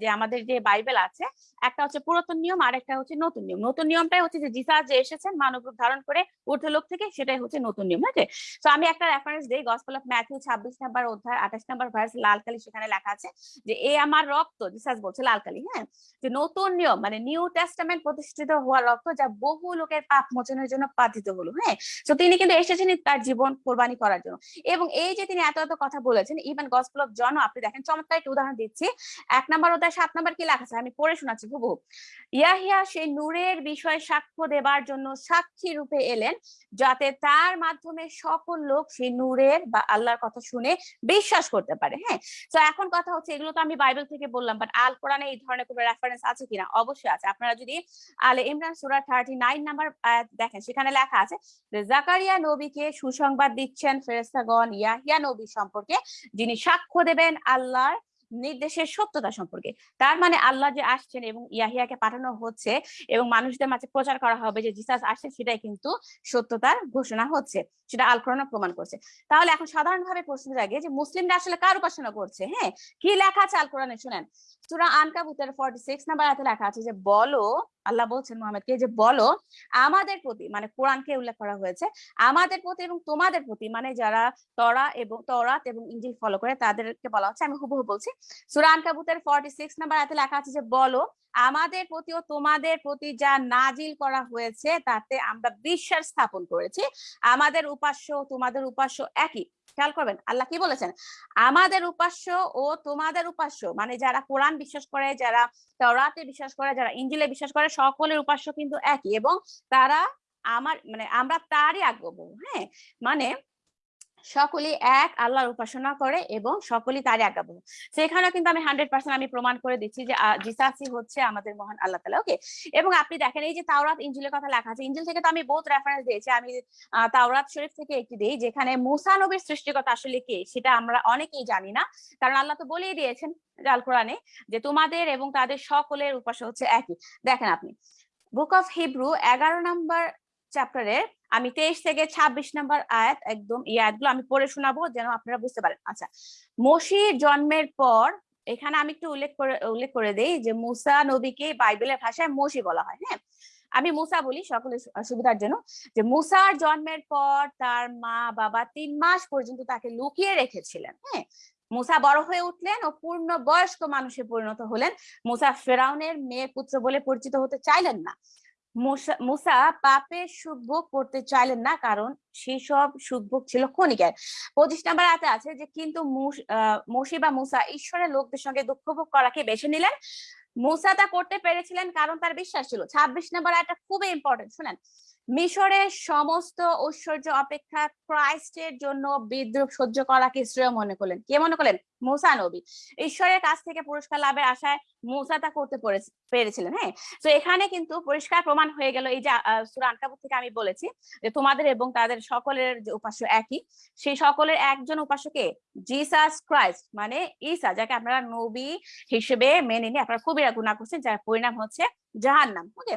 যে আমাদের যে বাইবেল আছে, একটা হচ্ছে পুরাতন নিয়ম আর একটা হচ্ছে নতুন নিয়ম। নতুন নিয়মটাই হচ্ছে যে জিসাস যে এসেছেন মানব রূপ ধারণ করে ঊর্ধ্বলোক থেকে, সেটাই হচ্ছে নতুন নিয়ম আছে তো আমি একটা রেফারেন্স দিই গসপেল অফ ম্যাথিউ ছাব্বিশ নাম্বার অধ্যায়, আঠাশ নাম্বার ভার্স লাল কালি সেখানে লেখা আছে যে, এ আমার রক্ত, জিসাস বলছে লাল কালি হ্যাঁ? যে নতুন নিয়ম মানে নিউ টেস্টামেন্ট প্রতিষ্ঠিত হওয়া রক্ত যা বহু লোকের পাপ মোচনের জন্য পাঠিত হলো হ্যাঁ? তো তিনি কিন্তু এসেছেন তার জীবন কোরবানি করার জন্য। এবং এই যে তিনি এত এত কথা বলেছেন ইভেন গসপেল অফ জন আপনি দেখেন চমৎকার একটা উদাহরণ দিচ্ছি। এক নাম্বার অধ্যায় সাত নাম্বার কি লেখা আমি পড়ে শোনাচ্ছি, হুবহু। ইয়াহিয়া সেই নূরের বিষয়ে সাক্ষ্য দেবার জন্য সাক্ষী রূপে এলেন, যাতে তার মাধ্যমে সকল লোক সেই নূরের বা আল্লাহর কথা শুনে বিশ্বাস করতে পারে হ্যাঁ? তো এখন কথা হচ্ছে, এগুলো তো আমি বাইবেল থেকে বললাম বাট আল কোরআনে এই ধরনের কোনো রেফারেন্স আছে কিনা? অবশ্যই আছে। আপনারা যদি আলে ইমরান সুরা থার্টি নাইন নাম্বার দেখেন, সেখানে লেখা আছে, জাকারিয়া নবীকে সুসংবাদ দিচ্ছেন ফেরেস্তাগণ ইয়াহিয়া নবী সম্পর্কে যিনি সাক্ষ্য দেবেন আল্লাহর নির্দেশের সত্যতা সম্পর্কে। তার মানে আল্লাহ যে আসছেন এবং ইয়াহিয়াকে পাঠানো হচ্ছে এবং মানুষদের মাঝে প্রচার করা হবে যে জিসাস আসছেন সেটাই কিন্তু সত্যতার ঘোষণা হচ্ছে, সেটা আল কোরআন প্রমাণ করছে। তাহলে এখন সাধারণভাবে প্রশ্ন জাগে যে মুসলিমরা আসলে কার উপাসনা করছে হ্যাঁ? কি লেখা আছে আল কোরআনে শুনেন। সূরা আনকাবুতের 46 নাম্বার আয়াতে লেখা আছে যে, বলো, আল্লাহ বলছেন মোহাম্মদকে যে, বলো, আমাদের প্রতি মানে কোরআনকে উল্লেখ করা হয়েছে, আমাদের প্রতি এবং তোমাদের প্রতি মানে যারা তরা এবং তরাত এবং ইঞ্জিল ফলো করে, তাদেরকে বলা হচ্ছে, আমি হুবহু বলছি সূরা আনকাবুতের 46 নাম্বার আয়াতে লেখা আছে যে, বলো, আমাদের প্রতি ও তোমাদের প্রতি যা নাজিল করা হয়েছে, তাতে আমরা বিশ্বাস স্থাপন করেছি। আমাদের উপাস্য তোমাদের উপাস্য একই। খেয়াল করবেন, আল্লাহ কি বলেছেন? আমাদের উপাস্য ও তোমাদের উপাস্য মানে যারা কোরআন বিশ্বাস করে, যারা তরাতে বিশ্বাস করে, যারা ইঞ্জিলে বিশ্বাস করে, সকলের উপাস্য কিন্তু একই এবং তারা আমার মানে আমরা তারই আগ্রহ হ্যাঁ? মানে সকলেই এক আল্লাহর উপাসনা করে এবং সকলেই তারই আজ্ঞাবহ সেখানে কিন্তু আমি হান্ড্রেড পার্সেন্ট আমি প্রমাণ করে দিচ্ছি যে আহ, জিসাসই হচ্ছে আমাদের মহান আল্লাহ তালা ওকে এবং আপনি দেখেন এই যে তাওরাত ইঞ্জিলের কথা লেখা আছে ইঞ্জিল থেকে তো আমি বহুত রেফারেন্স দিয়েছি। আমি তাওরাত শরীফ থেকে একটি দিই যেখানে মুসা সৃষ্টিকতা আসলে কে সেটা আমরা অনেকেই জানি না। কারণ আল্লাহ তো বলেই দিয়েছেন আল কোরআনে যে তোমাদের এবং তাদের সকলের উপাসনা হচ্ছে একই। দেখেন আপনি বুক অফ হিব্রু এগারো নম্বর চ্যাপ্টারের আমি তেইশ থেকে ছাব্বিশ নাম্বার আয়াত, একদম এই আয়াতগুলো আমি পড়ে শোনাবো যেন আপনারা বুঝতে পারেন। আচ্ছা মসির জন্মের পর, এখানে আমি একটু উল্লেখ করে উল্লেখ করে দেই যে মুসা নবীকে বাইবেলের ভাষায় মসি বলা হয় হ্যাঁ? আমি মুসা বলি সকলের সুবিধার জন্য, যে মুসার জন্মের পর তার মা বাবা তিন মাস পর্যন্ত তাকে লুকিয়ে রেখেছিলেন হ্যাঁ? মুসা বড় হয়ে উঠলেন ও পূর্ণ বয়স্ক মানুষে পরিণত হলেন। মুসা ফেরাউনের মেয়ে পুত্র বলে পরিচিত হতে চাইলেন না। মুসা পাপের সুখভোগ করতে চাইলেন না, কারণ সেই সব সুখভোগ ছিল ক্ষণিকের। পঁচিশ নাম্বার হাতে আছে যে, কিন্তু মসি বা মুসা ঈশ্বরের লোকদের সঙ্গে দুঃখ ভোগ করাকে বেছে নিলেন। মুসা তা করতে পেরেছিলেন কারণ তার বিশ্বাস ছিল। ছাব্বিশ নাম্বার একটা খুবই ইম্পর্টেন্ট শুনেন। মিশরের সমস্ত ঐশ্বর্য অপেক্ষা ক্রাইস্টের জন্য বিদ্রুপ সহ্য করা করাকে শ্রেয় মনে করলেন। কে মনে করলেন? মুসা নবী। ঈশ্বরের কাছ থেকে পুরস্কার লাভের আশায় মুসা তা করতে পেরেছিলেন হ্যাঁ? তো এখানে কিন্তু পরিষ্কার প্রমাণ হয়ে গেল এই যে সুরা আনকাবুত থেকে আমি বলেছি যে তোমাদের এবং তাদের সকলের যে উপাস্য একই। সেই সকলের একজন উপাস্যকে জিসাস ক্রাইস্ট মানে ঈসা, যাকে আপনারা নবী হিসেবে মেনে নিয়ে আপনারা কবিরা গুণা করছেন, যার পরিণাম হচ্ছে জাহান্নাম ওকে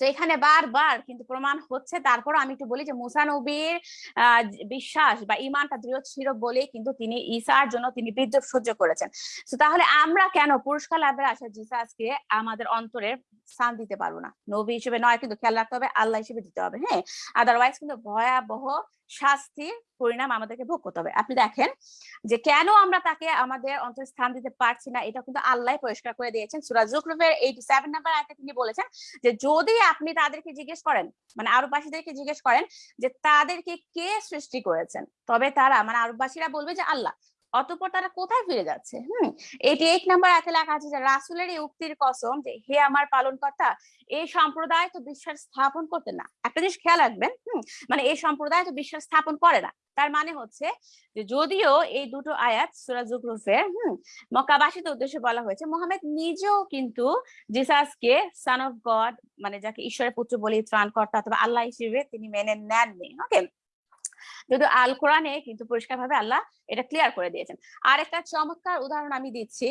তো এখানে বারবার কিন্তু প্রমাণ হচ্ছে। তারপর আমি একটু বলি যে, মুসা নবীর বিশ্বাস বা ইমানটা দৃঢ় ছিল বলে কিন্তু তিনি ঈসার জন্য তিনি বিদ্যুৎ সহ্য করেছেন। তো তাহলে আমরা কেন পুরস্কার লাভের আশা জিসাসকে আমাদের অন্তরের স্থান দিতে পারব না। নবী হিসেবে নয়, কিন্তু খেয়াল রাখতে হবে, আল্লাহ হিসেবে দিতে হবে হ্যাঁ? আদারওয়াইজ কিন্তু ভয়াবহ শাস্তির পরিণাম আমাদেরকে ভোগ করতে হবে। আপনি দেখেন যে কেন আমরা তাকে আমাদের অন্তর স্থান দিতে পারছি না, এটা কিন্তু আল্লাহ পরিষ্কার করে দিয়েছেন। সুরাজ এইটি সেভেন নাম্বার আয়তে তিনি বলেছেন যে যদি আপনি তাদেরকে জিজ্ঞেস করেন মানে আরববাসীদেরকে জিজ্ঞেস করেন যে তাদেরকে কে সৃষ্টি করেছেন, তবে তারা মানে আরববাসীরা বলবে যে আল্লাহ। অতঃপর তারা কোথায় ফিরে যাচ্ছে? হুম, এটি এক নাম্বার আয়াতে লেখা আছে যে রাসুলের এই উক্তির কসম যে, হে আমার পালনকর্তা এই সম্প্রদায় তো বিশ্বাস স্থাপন করতে না। একটা জিনিস খেয়াল রাখবেন, হুম মানে এই সম্প্রদায় তো বিশ্বাস স্থাপন করে না। তার মানে হচ্ছে যে, যদিও এই দুটো আয়াত, সুরা জুকরুফের হুম, মক্কাবাসীদের উদ্দেশ্যে বলা হয়েছে, মোহাম্মদ নিজেও কিন্তু জিসাসকে সান অফ গড মানে যাকে ঈশ্বরের পুত্র বলে ত্রাণকর্তা অথবা আল্লাহ হিসেবে তিনি মেনে নেননি ওকে যদিও আল কোরআনে কিন্তু পরিষ্কার ভাবে আল্লাহ এটা ক্লিয়ার করে দিয়েছেন। আর একটা চমৎকার উদাহরণ আমি দিচ্ছি।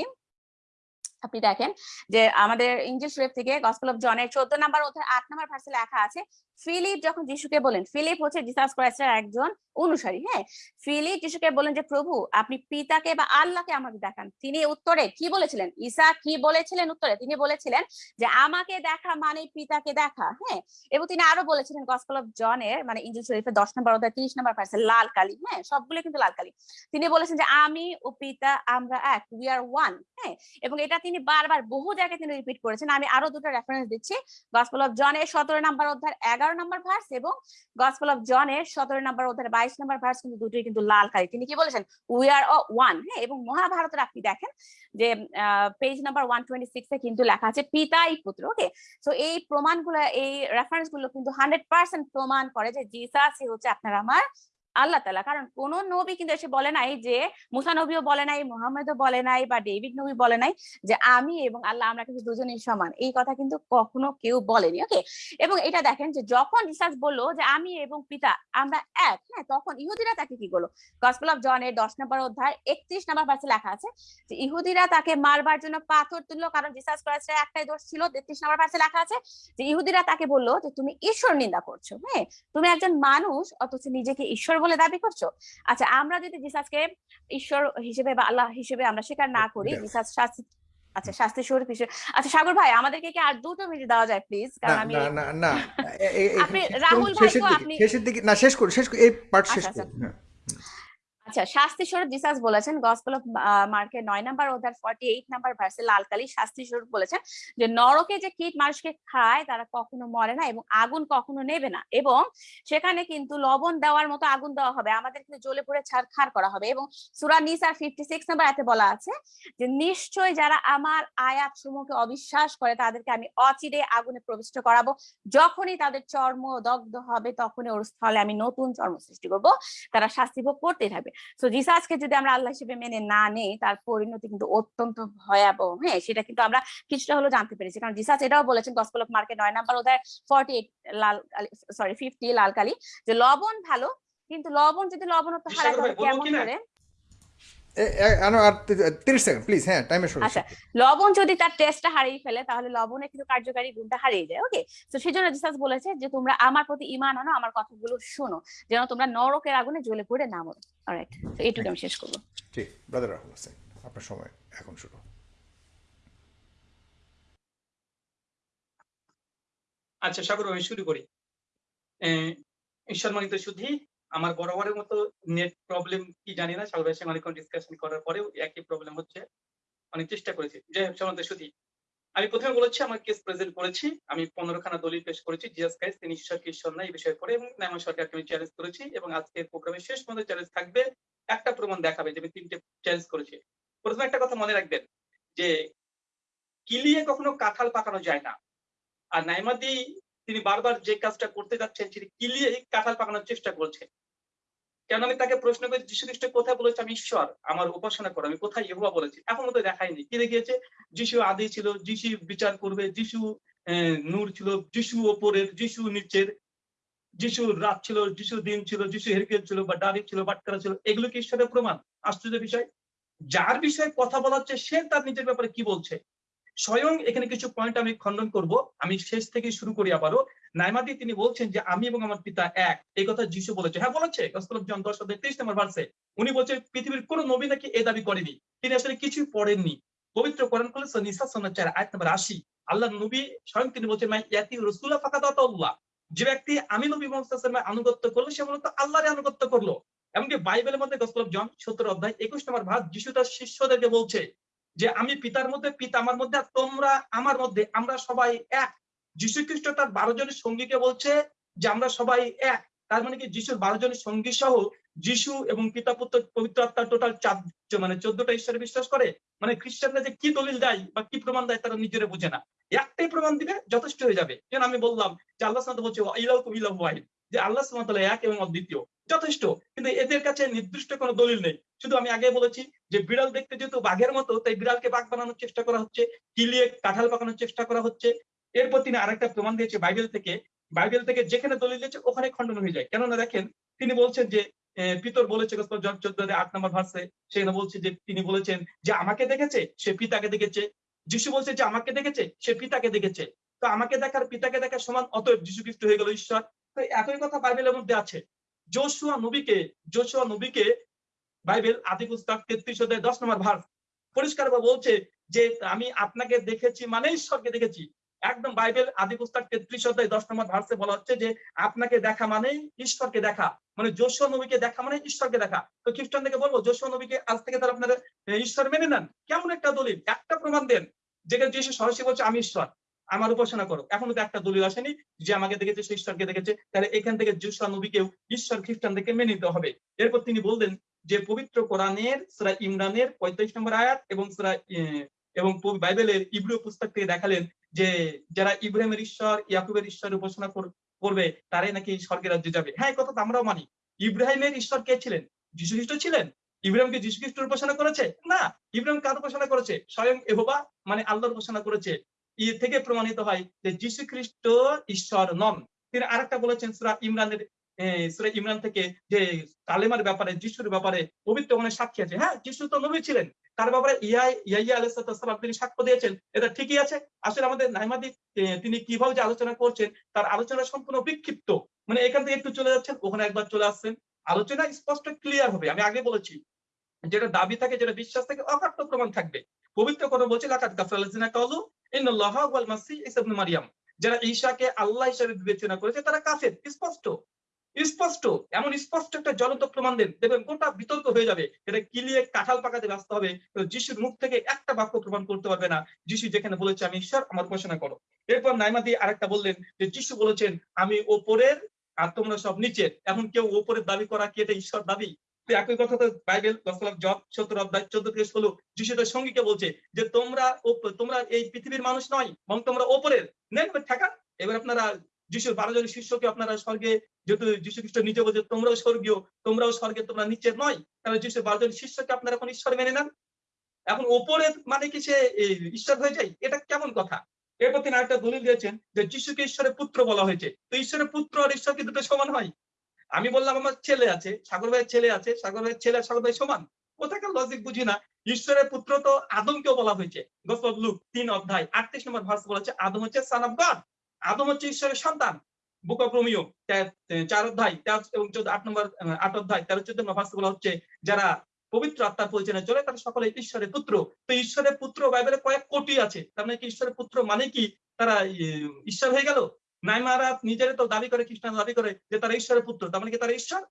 আপনি দেখেন যে আমাদের ইঞ্জিল শরীফ থেকে গসপেল অফ জনের চোদ্দ নাম্বার অধ্যায় আট নাম্বার ভার্সে লেখা আছে ফিলিপ যখন যিশুকে বলেন ফিলিপ হচ্ছে জিসাস ক্রাইস্টের একজন অনুসারী হ্যাঁ? ফিলিপ যিশুকে বলেন যে, প্রভু, আপনি পিতাকে বা আল্লাহকে আমাকে দেখান। তিনি উত্তরে কি বলেছিলেন? ঈসা কি বলেছিলেন উত্তরে? তিনি বলেছিলেন যে, আমাকে দেখা মানে পিতাকে দেখা। হ্যাঁ? এবং তিনি আরও বলেছিলেন গসপেল অফ জনের মানে ইঞ্জিল শরীফের দশ নম্বর অধ্যায়, তিরিশ নম্বর ভার্সে লাল কালি হ্যাঁ? সবগুলো কিন্তু লাল কালি। তিনি বলেছেন যে, আমি ও পিতা আমরা এক উই আর ওয়ান হ্যাঁ? এবং এটা তিনি বারবার বহু জায়গায় তিনি রিপিট করেছেন। আমি আরও দুটো রেফারেন্স দিচ্ছি। গসপেল অফ জনের সতেরো নম্বর অধ্যায় এগারো নম্বর ভার্স এবং গসপল অফ জনের সতেরো নম্বর অধ্যায়ের বাইশ নম্বর ভার্স কিন্তু দুটোই কিন্তু লাল খালি তিনি কি বলেছেন? উই আর ওয়ান হ্যাঁ এবং মহাভারতের আপনি দেখেন যে পেজ নাম্বার ওয়ান টোয়েন্টি সিক্সে কিন্তু লেখা আছে, পিতাই পুত্র ওকে তো এই প্রমাণগুলো, এই রেফারেন্সগুলো কিন্তু হান্ড্রেড পার্সেন্ট প্রমাণ করে যে জিসাস হচ্ছে আপনার আমার আল্লাহ তালা কারণ কোন নবী কিন্তু এসে বলে নাই যে, মুসা নবীও বলে নাই, মোহাম্মদও বলে নাই বা ডেভিড নবী বলে নাই যে, আমি এবং আল্লাহ আমরা কিন্তু দুজনেই সমান। এই কথা কিন্তু কখনো কেউ বলেনি, ওকে? এবং এটা দেখেন যে, যখন রিসার্চ বলল যে, আমি এবং পিতা আমরা এক হ্যাঁ তখন ইহুদিরা তাকে কি করল? গসপেল অফ জনের দশ নম্বর অধ্যায় একত্রিশ নম্বর পাশে লেখা আছে যে, ইহুদিরা তাকে মারবার জন্য পাথর তুললো। কারণ রিসার্চ করার একটাই দোষ ছিল, তেত্রিশ নম্বর পাশে লেখা আছে যে, ইহুদিরা তাকে বলল যে, তুমি ঈশ্বর নিন্দা করছ হ্যাঁ? তুমি একজন মানুষ, অথচ নিজেকে ঈশ্বর বলে দাবি করছ? আচ্ছা আমরা যদি জিসাসকে ঈশ্বর হিসেবে বা আল্লাহ হিসেবে আমরা স্বীকার না করি জিসাস শাস্তি আচ্ছা শাস্তি স্বরূপ হিসেবে আচ্ছা সাগর ভাই আমাদেরকে কি আর দুটো মিনিট দেওয়া যায় প্লিজ কারণ আমি না না না আপনি রাহুল ভাই তো আপনি শেষের দিকে না শেষ করুন শেষ এই পার্ট শেষ করুন হ্যাঁ। আচ্ছা শাস্তি স্বরূপ জিসাস বলেছেন গসপেল অফ নয় নাম্বার ফর্টি এইট নাম্বার ভার্সে লালকালি শাস্তি স্বরূপ বলেছেন যে, নরকে যে কীট মানুষকে খায়, তারা কখনো মরে না এবং আগুন কখনো নেবে না এবং সেখানে কিন্তু লবণ দেওয়ার মতো আগুন দেওয়া হবে। আমাদের কিন্তু জ্বলে করা হবে এবং সুরা ফিফটি সিক্স নাম্বার এতে বলা আছে যে, নিশ্চয় যারা আমার আয়াত সমূহকে অবিশ্বাস করে, তাদেরকে আমি অচিরে আগুনে প্রবিষ্ট করাবো। যখনই তাদের চর্ম দগ্ধ হবে, তখনই ওর স্থলে আমি নতুন চর্ম সৃষ্টি করব। তারা শাস্তি ভোগ করতেই থাকবে। সো জিসাসকে যদি আমরা আল্লাহ হিসেবে মেনে না নেই তার পরিণতি কিন্তু অত্যন্ত ভয়াবহ। হ্যাঁ সেটা কিন্তু আমরা কিছুটা হলো জানতে পেরেছি। কারণ জিসাস এটাও বলেছেন গসপল অফ মার্কেট নয় নাম্বার ওদের ফর্টি এইট লাল সরি ফিফটি লাল কালি যে লবণ ভালো কিন্তু লবণ যদি লবণত্ব বিশাল ভাই, কেমন করে সেকেন্ড প্লিজ হ্যাঁ টাইমের শুরু আচ্ছা লবণ যদি তার টেস্টটা হারিয়ে ফেলে তাহলে লবণের কিন্তু কার্যকারী গুণটা হারিয়ে যায় ওকে তো সেই জন্য জিসাস বলেছে যে তোমরা আমার প্রতি ইমান আনো আমার কথাগুলো শোনো যেন তোমরা নরকের আগুনে জ্বলে পড়ে না মরো। অলরাইট তো এইটুকু আমি শেষ করব। ঠিক ব্রাদার রাহুল হোসেন আপনার সময় এখন শুরু। আচ্ছা সাগর আমি শুরু করি। সম্মানিত শুধু আমার বরাবরের মতো নেট প্রবলেম কি জানি না সাগরের সঙ্গে অনেকক্ষণ ডিসকাশন করার পরেও একই প্রবলেম হচ্ছে। অনেক চেষ্টা করেছি। যাই হোক সম্মানিত শুধু আমি প্রথমে বলেছি, আমার কেস প্রেজেন্ট করেছি। আমি পনেরো খানা দলিল পেশ করেছি। জিএস কাইস তিনি ঈশ্বর কি ঈশ্বর না, এই বিষয়ে করে এবং নাইমা সরকারকে আমি চ্যালেঞ্জ করেছি। এবং আজকের প্রোগ্রামের শেষ পর্যন্ত চ্যালেঞ্জ থাকবে। একটা প্রমাণ দেখাবে যে আমি তিনটে চ্যালেঞ্জ করেছি। প্রথমে একটা কথা মনে রাখবেন যে, কিলিয়ে কখনো কাঁঠাল পাকানো যায় না। আর নাইমাদি তিনি বারবার যে কাজটা করতে যাচ্ছেন, তিনি কিলিয়ে কাঁঠাল পাকানোর চেষ্টা করছেন। কেন আমি তাকে প্রশ্ন করি যীশু খ্রিস্ট কোথায় বলেছে, আমি ঈশ্বর, আমার উপাসনা করো, আমি কোথায় ইহোবা বলেছি? এখন তো দেখায়নি। কি দেখিয়েছে? যিশু আদি ছিল, যিশু বিচার করবে, যিশু নূর ছিল, যিশু ওপরের, যিশু নিচের, যিশু রাত ছিল, যিশু দিন ছিল, যিশু হেরকেল ছিল, বা ডাবি ছিল বাটকারা ছিল, এগুলো কি ঈশ্বরের প্রমাণ? আশ্চর্য বিষয়। যার বিষয়ে কথা বলা হচ্ছে, সে তার নিজের ব্যাপারে কি বলছে? স্বয়ং এখানে কিছু পয়েন্ট আমি খণ্ডন করব। আমি শেষ থেকে শুরু করি আবারও। নাইমাদি তিনি বলছেন যে, আমি এবং আমার পিতা এক। এই কথা যিশু বলেছে। হ্যাঁ বলেছে। গসপেল জন দশ তেইশ নম্বর ভার্সে উনি বলছে পৃথিবীর কোন নবী নাকি এই দাবি করেনি। তিনি আসলে কিছুই পড়েননি। পবিত্র কোরআন করলে নিসা সন্ন্যার চার, আয়াত নম্বর আশি। আল্লাহ নবী স্বয়ং তিনি বলছেন রসুল্লাহ ফাঁকা যে ব্যক্তি আমি নবী মোহাম্মদ আনুগত্য করল, সে মূলত আল্লাহরে আনুগত্য করল। এমনকি বাইবেলের মধ্যে গসপেল জন সত্তর অধ্যায় একুশ নম্বর ভাগ যিশু তার শিষ্যদেরকে বলছে যে আমি পিতার মধ্যে, পিতা আমার মধ্যে তোমরা আমার মধ্যে। আমরা সবাই এক। যীশু খ্রিস্ট তার বারো জনের সঙ্গীকে বলছে যে, আমরা সবাই এক। তার মানে কি? যিশুর বারো জনের সঙ্গী সহ যিশু এবং পিতা পুত্র, পবিত্র আত্মা টোটাল চার মানে চোদ্দটা ঈশ্বরে বিশ্বাস করে। মানে খ্রিস্টানরা যে কি দলিল দেয় বা কি প্রমাণ দেয় তারা নিজেরা বুঝে না। একটাই প্রমাণ দিবে, যথেষ্ট হয়ে যাবে। যেন আমি বললাম যে, আল্লাহ বলছে ইলাউ কুমিলাহ ওয়াহিদ। যে, আল্লাহ সুমাতাল্লাহ এক এবং অদ্বিতীয়। যথেষ্ট, কিন্তু এদের কাছে নির্দিষ্ট কোনো দলিল নেই। শুধু আমি আগে বলেছি যে বিড়াল দেখতে যেহেতু বাঘের মতো, তাই বিড়ালকে বাঘ বানানোর চেষ্টা করা হচ্ছে কিলিয়ে কাঁঠাল পাকানোর চেষ্টা করা হচ্ছে। এরপর তিনি আরেকটা প্রমাণ দিয়েছে বাইবেল থেকে। বাইবেল থেকে যেখানে দলিল দিয়েছে, ওখানে খণ্ডন হয়ে যায়। কেননা দেখেন, তিনি বলছেন যে পিতর বলেছে আট নম্বর ভার্সে, সেখানে বলছে যে, তিনি বলেছেন যে, আমাকে দেখেছে, সে পিতাকে দেখেছে। যিশু বলছে যে, আমাকে দেখেছে, সে পিতাকে দেখেছে। তো আমাকে দেখার, পিতাকে দেখার সমান, অতএব যিশু খ্রিস্ট হয়ে গেল ঈশ্বর। তো একই কথা বাইবেলের মধ্যে আছে। যোশুয়া নবীকে যোশুয়া নবীকে বাইবেল আদি পুস্তক তেত্রিশ অধ্যায় দশ নম্বর ভার পরিষ্কার বলছে যে, আমি আপনাকে দেখেছি মানে ঈশ্বরকে দেখেছি। একদম বাইবেল আদি পুস্তক তেত্রিশ অধ্যায় দশ নম্বর ভার্সে বলা হচ্ছে যে, আপনাকে দেখা মানেই ঈশ্বরকে দেখা। মানে যোশুয়া নবীকে দেখা মানে ঈশ্বরকে দেখা। তো খ্রিস্টান থেকে বলব যোশুয়া নবীকে আজ থেকে তারা আপনারা ঈশ্বর মেনে নেন। কেমন একটা দলিল? একটা প্রমাণ দেন। যেখানে যিশু সরাসরি বলছে, আমি ঈশ্বর। আমার উপাসনা করো। এখনও তো একটা দলিল আসেনি যে আমাকে দেখেছে, সে ঈশ্বরকে দেখেছে। তাহলে এখান থেকে যোশুয়া নবীকেও ঈশ্বর খ্রিস্টানদেরকে মেনে নিতে হবে। এরপর তিনি বললেন যে পবিত্র কোরআনের, সুরা ইমরানের পঁয়তাল্লিশ নম্বর আয়াত এবং সুরা এবং বাইবেলের ইব্রু পুস্তক থেকে দেখালেন যে যারা ইব্রাহিমের ঈশ্বর, ইয়াকুবের ঈশ্বর উপাসনা কর- করবে, তারাই নাকি স্বর্গের রাজ্যে যাবে। হ্যাঁ কথা তো আমরাও মানি। ইব্রাহিমের ঈশ্বর কে ছিলেন? যীশু খ্রিস্ট ছিলেন? ইব্রাহিমকে যীশু খ্রিস্টের উপাসনা করেছে? না। ইব্রাহিম কার উপাসনা করেছে? স্বয়ং এহোবা মানে আল্লাহর উপাসনা করেছে। ই থেকে প্রমাণিত হয় যে যীশু খ্রিস্ট ঈশ্বর নন। তিনি আরেকটা বলেছেন সুরা ইমরানের সুরা ইমরান থেকে যে কালেমার ব্যাপারে, যিশুর ব্যাপারে পবিত্র মনে সাক্ষী আছে। হ্যাঁ যিশু তো নবী ছিলেন। তার ব্যাপারে ইয়া ইয়াইয়া আলাইসালাম তিনি সাক্ষ্য দিয়েছেন। এটা ঠিকই আছে। আসলে আমাদের নাইমাদি তিনি কীভাবে যে আলোচনা করছেন, তার আলোচনা সম্পূর্ণ বিক্ষিপ্ত। মানে এখান থেকে একটু চলে যাচ্ছেন, ওখানে একবার চলে আসছেন। আলোচনা স্পষ্ট ক্লিয়ার হবে। আমি আগে বলেছি যেটা দাবি থাকে, যেটা বিশ্বাস থাকে, অকাট্য প্রমাণ থাকবে। পবিত্র কথা বলছে লাকাত কালু, ইন্নাল্লাহ ওয়াল মাসিহ ঈসা ইবনে মারিয়াম। যারা ঈসাকে আল্লাহ হিসেবে বিবেচনা করেছে, তারা কাফের, স্পষ্ট। স্পষ্ট, এমন স্পষ্ট একটা জ্বলন্ত প্রমাণ দেন। দেখবেন গোটা বিতর্ক হয়ে যাবে। এটা কিলিয়ে কাঁঠাল পাকাতে ব্যস্ত হবে। যিশুর মুখ থেকে একটা বাক্য প্রমাণ করতে পারবে না। যিশু যেখানে বলেছে, আমি ঈশ্বর, আমার উপাসনা করো। এরপর নাইমাদি আরেকটা বললেন যে, যিশু বলেছেন, আমি ওপরের আর তোমরা সব নিচের। এখন কেউ ওপরের দাবি করা কি এটা ঈশ্বর দাবি? তো একই কথা তো বাইবেল গসলাম জব সত্তর অধ্যায় চোদ্দ থেকে ষোলো যিশু তার সঙ্গীকে বলছে যে তোমরা তোমরা এই পৃথিবীর মানুষ নয় এবং তোমরা ওপরের। নেন ঠেকা। এবার আপনারা যিশুর বারো জন শিষ্যকে আপনারা স্বর্গে যেহেতু যিশু খ্রিস্ট নিজে বলছে, তোমরাও স্বর্গীয়, তোমরাও স্বর্গে, তোমরা নিচের নয়। তাহলে যিশুর বারো জন শিষ্যকে আপনারা এখন ঈশ্বর মেনে নেন। এখন ওপরের মানে কি সে ঈশ্বর হয়ে যায়? এটা কেমন কথা? এরপর তিনি আরেকটা দলিল দিয়েছেন যে যিশুকে ঈশ্বরের পুত্র বলা হয়েছে। তো ঈশ্বরের পুত্র আর ঈশ্বর কি দুটো সমান হয়? আমি বললাম, আমার ছেলে আছে, সাগর ভাইয়ের ছেলে আছে, সাগর ভাইয়ের ছেলে সাগর ভাই সমান? কোথাকার লজিক বুঝি না। ঈশ্বরের পুত্র তো আদমকেও বলা হয়েছে। লুক, তিন অধ্যায়, আটত্রিশ নম্বর ভার্স বলেছে, আদম হচ্ছে সান অফ গড আদম হচ্ছে ঈশ্বরের সন্তান। বুক চার অধ্যায়, তেরো এবং চোদ্দ, আট নম্বর আট অধ্যায়, তেরো, চোদ্দ নম্বর ভার্স বলা হচ্ছে, যারা পবিত্র আত্মার পরিচালনা চলে, তারা সকলে ঈশ্বরের পুত্র। তো ঈশ্বরের পুত্র বাইবেলে কয়েক কোটি আছে। তার মানে কি, ঈশ্বরের পুত্র মানে কি, তারা ঈশ্বর হয়ে গেল? নাইমারা নিজেরা তো দাবি করে খ্রিস্টান দাবি করে যে তারা ঈশ্বরের পুত্র। তার মানে কি তারা ঈশ্বর?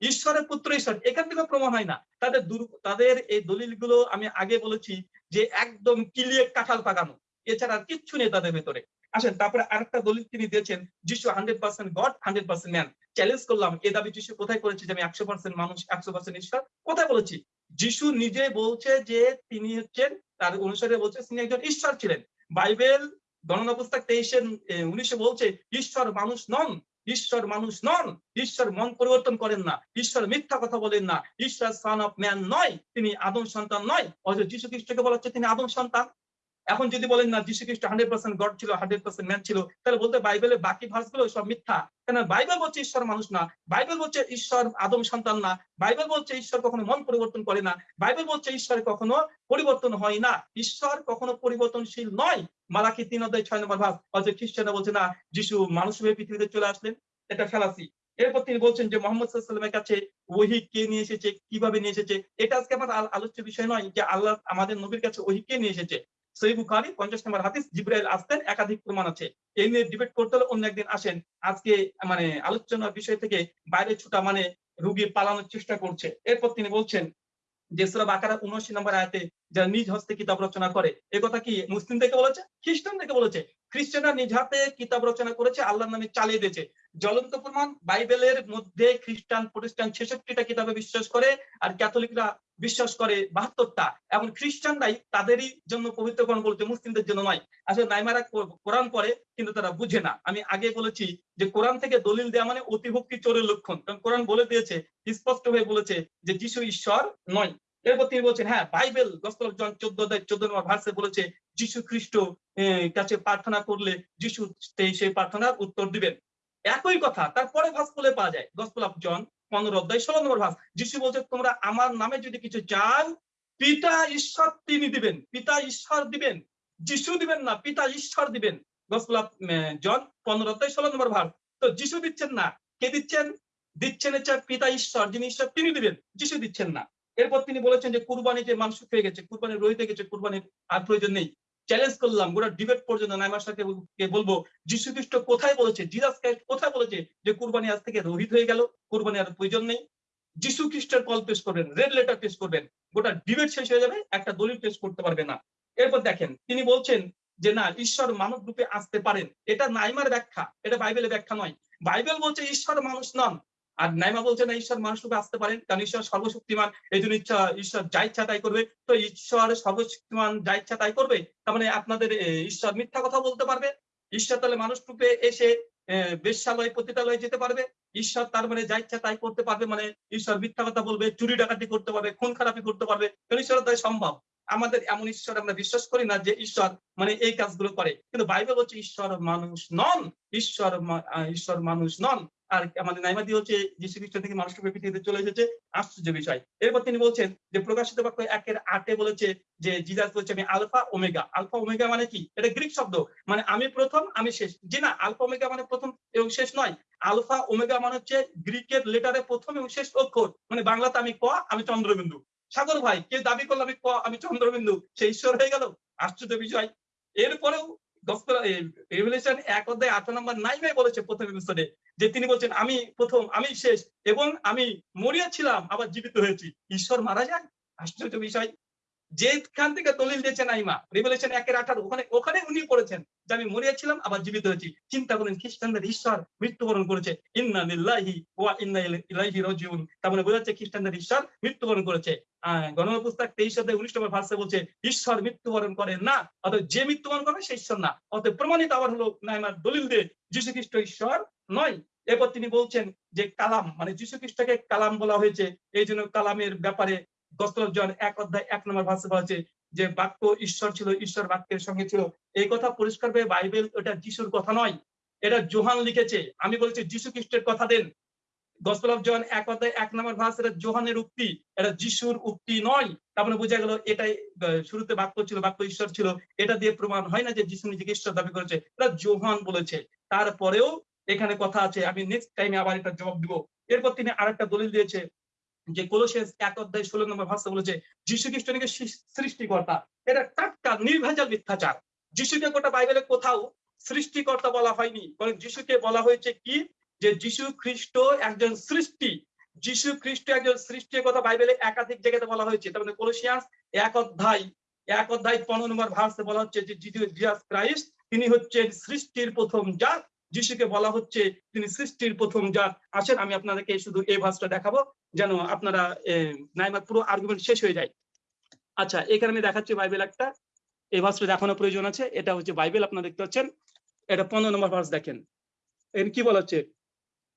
ঈশ্বরের পুত্র ঈশ্বর। এখান থেকে প্রমাণ হয় না। তাদের দুর- তাদের এই দলিলগুলো আমি আগে বলেছি যে একদম কিলিয়ে কাঁঠাল পাকানো। এছাড়া আর কিচ্ছু নেই তাদের ভেতরে। আসেন, তারপরে আরেকটা দলিল তিনি দিয়েছেন, যিশু hundred percent God, hundred percent man challenge করলাম, এ দাবি যিশু কোথায় করেছে যে আমি একশো পার্সেন্ট মানুষ, একশো পার্সেন্ট ঈশ্বর? কোথায় বলেছি? যিশু নিজে বলছে যে তিনি হচ্ছেন, তার অনুসারে বলছে তিনি একজন ঈশ্বর ছিলেন। বাইবেল গণনা পুস্তক তেইশের উনিশে বলছে, ঈশ্বর মানুষ নন, ঈশ্বর মানুষ নন, ঈশ্বর মন পরিবর্তন করেন না, ঈশ্বর মিথ্যা কথা বলেন না, ঈশ্বর সান অফ ম্যান নয়, তিনি আদম সন্তান নয়, অথচ যীশু খ্রিস্টকে বলা হচ্ছে তিনি আদম সন্তান। এখন যদি বলেন না যীশু খ্রিস্ট হান্ড্রেড পার্সেন্ট গড ছিল হান্ড্রেড পার্সেন্ট ম্যান ছিল, তাহলে বলতে বাইবেলের বাকি ভার্সগুলো সব মিথ্যা। কেন বাইবেল বলছে ঈশ্বর মানুষ না, বাইবেল বলছে ঈশ্বর আদম সন্তান না, বাইবেল বলছে ঈশ্বর কখনো মন পরিবর্তন করে না, বাইবেল বলছে ঈশ্বর কখনো পরিবর্তন হয় না। ঈশ্বর কখনো পরিবর্তনশীল নয়। মালাকি তিন অধ্যায় ছয় নম্বর ভাব অথচ খ্রিস্টানরা বলছে, না, যিশু মানুষ হয়ে পৃথিবীতে চলে আসলেন। এটা ফেলাসি। এরপর তিনি বলছেন যে মোহাম্মদ সাল্লামের কাছে ওহি কে নিয়ে এসেছে, কীভাবে নিয়ে এসেছে? এটা আজকে আমার আলোচ্য বিষয় নয় যে আল্লাহ আমাদের নবীর কাছে ওহি কে নিয়ে এসেছে। সহি বুখারি পঞ্চাশ নম্বর হাদিস জিব্রাইল আসতেন, একাধিক প্রমাণ আছে। এই নিয়ে ডিবেট করতে হলে অন্য একদিন আসেন। আজকে মানে আলোচনার বিষয় থেকে বাইরে ছুটা মানে রুগী পালানোর চেষ্টা করছে। এরপর তিনি বলছেন যে, সুরা বাকারা উনআশি নম্বর আয়াতে যারা নিজ হস্তে কিতাব রচনা করে, এ কথা কি মুসলিম থেকে বলেছে? খ্রিস্টান থেকে বলেছে? খ্রিস্টানরা নিজ হাতে কিতাব রচনা করেছে, আল্লাহর নামে চালিয়ে দিয়েছে। জ্বলন্ত প্রমাণ, বাইবেলের মধ্যে খ্রিস্টান প্রতিষ্ঠান ছেষট্টিটা কিতাবে বিশ্বাস করে আর ক্যাথলিকরা বিশ্বাস করে বাহাত্তরটা। এবং খ্রিস্টানরাই তাদেরই জন্য পবিত্রকরণ বলছে, মুসলিমদের জন্য নয়। আসলে নাইমারা কোরআন পড়ে, কিন্তু তারা বুঝে না। আমি আগে বলেছি যে কোরআন থেকে দলিল দেওয়া মানে অতিভক্তি চোরের লক্ষণ। কারণ কোরআন বলে দিয়েছে, স্পষ্ট হয়ে বলেছে যে যিশু ঈশ্বর নয়। এরপর তিনি বলছেন হ্যাঁ বাইবেল গসপল জন চোদ্দ চোদ্দ নম্বর ভার্সে বলেছে যিশু খ্রিস্ট কাছে প্রার্থনা করলে যিশু সেই প্রার্থনার উত্তর দিবেন। একই কথা তারপরে ভাস বলে পাওয়া যায়? গসপল অফ জন পনেরো অধ্যায়, ষোলো নম্বর ভাস যিশু বলছে, তোমরা আমার নামে যদি কিছু চাও, পিতা ঈশ্বর তিনি দিবেন। পিতা ঈশ্বর দিবেন। যিশু দিবেন না, পিতা ঈশ্বর দিবেন। গসপল অফ জন পনেরো অধ্যায়, ষোলো নম্বর ভাস তো যিশু দিচ্ছেন না। কে দিচ্ছেন? দিচ্ছেন হচ্ছে পিতা ঈশ্বর, যিনি ঈশ্বর তিনি দিবেন। যিশু দিচ্ছেন না। এরপর তিনি বলেছেন যে কুরবানি যে মানুষ হয়ে গেছে কুরবানি রহিতে গেছে, কুরবানির আর প্রয়োজন নেই। চ্যালেঞ্জ করলাম, গোটা ডিবেট পর্যন্ত নাইমার সাথে বলব যীশু খ্রিস্ট কোথায় বলেছে জিজাস ক্রাইস্ট কোথায় বলেছে যে কুরবানি আজ থেকে রহিত হয়ে গেল, কুরবানি আর প্রয়োজন নেই। যিশু খ্রিস্টের কল পেশ করবেন রেড লেটার পেশ করবেন, গোটা ডিবেট শেষ হয়ে যাবে, একটা দলিল পেশ করতে পারবে না। এরপর দেখেন, তিনি বলছেন যে না, ঈশ্বর মানব রূপে আসতে পারেন। এটা নাইমার ব্যাখ্যা, এটা বাইবেলের ব্যাখ্যা নয়। বাইবেল বলছে ঈশ্বর মানুষ নন আর নাইমা বলছে না ঈশ্বর মানুষ রূপে আসতে পারেন কারণ ঈশ্বর সর্বশক্তিমান এই জন্য ইচ্ছা ঈশ্বর যা ইচ্ছা তাই করবে। তো ঈশ্বর সর্বশক্তিমান যা ইচ্ছা তাই করবে তার মানে আপনাদের ঈশ্বর মিথ্যা কথা বলতে পারবে। ঈশ্বর তাহলে মানুষ রূপে এসে আহ, বেশ্যালয় পতিতালয়ে যেতে পারবে। ঈশ্বর তার মানে যা ইচ্ছা তাই করতে পারবে মানে ঈশ্বর মিথ্যা কথা বলবে চুরি ডাকাতি করতে পারবে খুন খারাপি করতে পারবে কারণ ঈশ্বর তাই সম্ভব। আমাদের এমন ঈশ্বর আমরা বিশ্বাস করি না যে ঈশ্বর মানে এই কাজগুলো করে। কিন্তু বাইবেল হচ্ছে ঈশ্বর মানুষ নন ঈশ্বর ঈশ্বর মানুষ নন। আর আমাদের নাইমাদি হচ্ছে যীশু খ্রিস্ট থেকে মানুষ রূপে পৃথিবীতে চলে এসেছে। আশ্চর্য বিষয়। এরপর তিনি বলছেন যে, প্রকাশিত বাক্য একের আটে বলেছে যে, জিজাস বলছে, আমি আলফা ওমেগা। আলফা ওমেগা মানে কি? এটা গ্রিক শব্দ। মানে আমি প্রথম, আমি শেষ। জি না, আলফা ওমেগা মানে প্রথম এবং শেষ নয়। আলফা ওমেগা মানে হচ্ছে গ্রিকের লেটারে প্রথম এবং শেষ অক্ষর। মানে বাংলাতে আমি ক, আমি চন্দ্রবিন্দু। সাগর ভাই কে দাবি করল আমি ক, আমি চন্দ্রবিন্দু? সে ঈশ্বর হয়ে গেল? আশ্চর্য বিষয়। এরপরেও এক অধ্যায় আঠারো নম্বর নাইমে বলেছে প্রথম এপিসোডে যে তিনি বলছেন, আমি প্রথম, আমি শেষ এবং আমি মরিয়া ছিলাম, আবার জীবিত হয়েছি। ঈশ্বর মারা যায় আশ্চর্য বিষয়। যেখান থেকে দলিল দিয়েছেন আইমা রিভেলেশন একের আঠারো। ওখানে ওখানে উনি করেছেন যে, আমি মরিয়া ছিলাম, আবার জীবিত হয়েছি। চিন্তা করেন, খ্রিস্টানদের ঈশ্বর মৃত্যুবরণ করেছে। ইন্না লিল্লাহি ওয়া ইন্না ইলাইহি রাজিউন। তার মানে বোঝাচ্ছে খ্রিস্টানদের ঈশ্বর মৃত্যুবরণ করেছে। গণনা পুস্তক তেইশ অধ্যায় উনিশ নম্বর ভার্সে বলছে, ঈশ্বর মৃত্যুবরণ করে না, অতএব যে মৃত্যুবরণ করে সে ঈশ্বর না। অতএব প্রমাণিত আবার হলো নাইমার দলিল দিয়ে যীশু খ্রিস্ট ঈশ্বর নয়। এরপর তিনি বলছেন যে কালাম মানে যীশু খ্রিস্টকে কালাম বলা হয়েছে। এই জন্য কালামের ব্যাপারে গস্তল জন এক অধ্যায় এক নম্বর ভাষা বলা হচ্ছে যে বাক্য ঈশ্বর ছিল, ঈশ্বর বাক্যের সঙ্গে ছিল। এই কথা পরিষ্কার ভাবে বাইবেল ওটা যিশুর কথা নয়, এটা জোহান লিখেছে। আমি বলছি যীশু খ্রিস্টের কথা দেন। গসপেল জন এক অধ্যায় এক নম্বর ভাষ এটা জোহানের উক্তি, এটা যিশুর উক্তি নয়। তার মানে বোঝা গেল এটাই শুরুতে বাক্য ছিল, বাক্য ঈশ্বর ছিল। এটা দিয়ে প্রমাণ হয় না যে যিশু নিজেকে ঈশ্বর দাবি করেছে, এটা জোহান বলেছে। তারপরেও এখানে কথা আছে, আমি নেক্সট টাইমে আবার এটা জবাব দিব। এরপর তিনি আরেকটা দলিল দিয়েছে যে কোলোসিয়াস এক অধ্যায় ষোলো নম্বর ভাষা বলেছে যীশু খ্রিস্ট নাকি সৃষ্টিকর্তা? এটা টাটকা, নির্ভেজাল মিথ্যাচার। যিশুকে গোটা বাইবেলে কোথাও সৃষ্টিকর্তা বলা হয়নি। বরং যিশুকে বলা হয়েছে কি? যে যীশু খ্রিস্ট একজন সৃষ্টি। যীশু খ্রিস্ট একজন সৃষ্টির কথা বাইবেলে একাধিক জায়গাতে বলা হয়েছে। তার মানে কোলোসিয়াস এক অধ্যায় এক অধ্যায় পনেরো নম্বর ভার্সে বলা হচ্ছে যে জিজাস ক্রাইস্ট, তিনি হচ্ছেন সৃষ্টির প্রথম জাত যিশুকে বলা হচ্ছে তিনি সৃষ্টির প্রথম জাত। আসেন আমি আপনাদেরকে শুধু এই ভার্সটা দেখাবো যেন আপনারা আহ, নাইমার পুরো আর্গুমেন্ট শেষ হয়ে যায়। আচ্ছা এখানে আমি দেখাচ্ছি বাইবেল একটা। এই ভার্সটা দেখানোর প্রয়োজন আছে এটা হচ্ছে বাইবেল আপনারা দেখতে পাচ্ছেন। এটা পনেরো নম্বর ভার্স দেখেন। এর কি বলা হচ্ছে?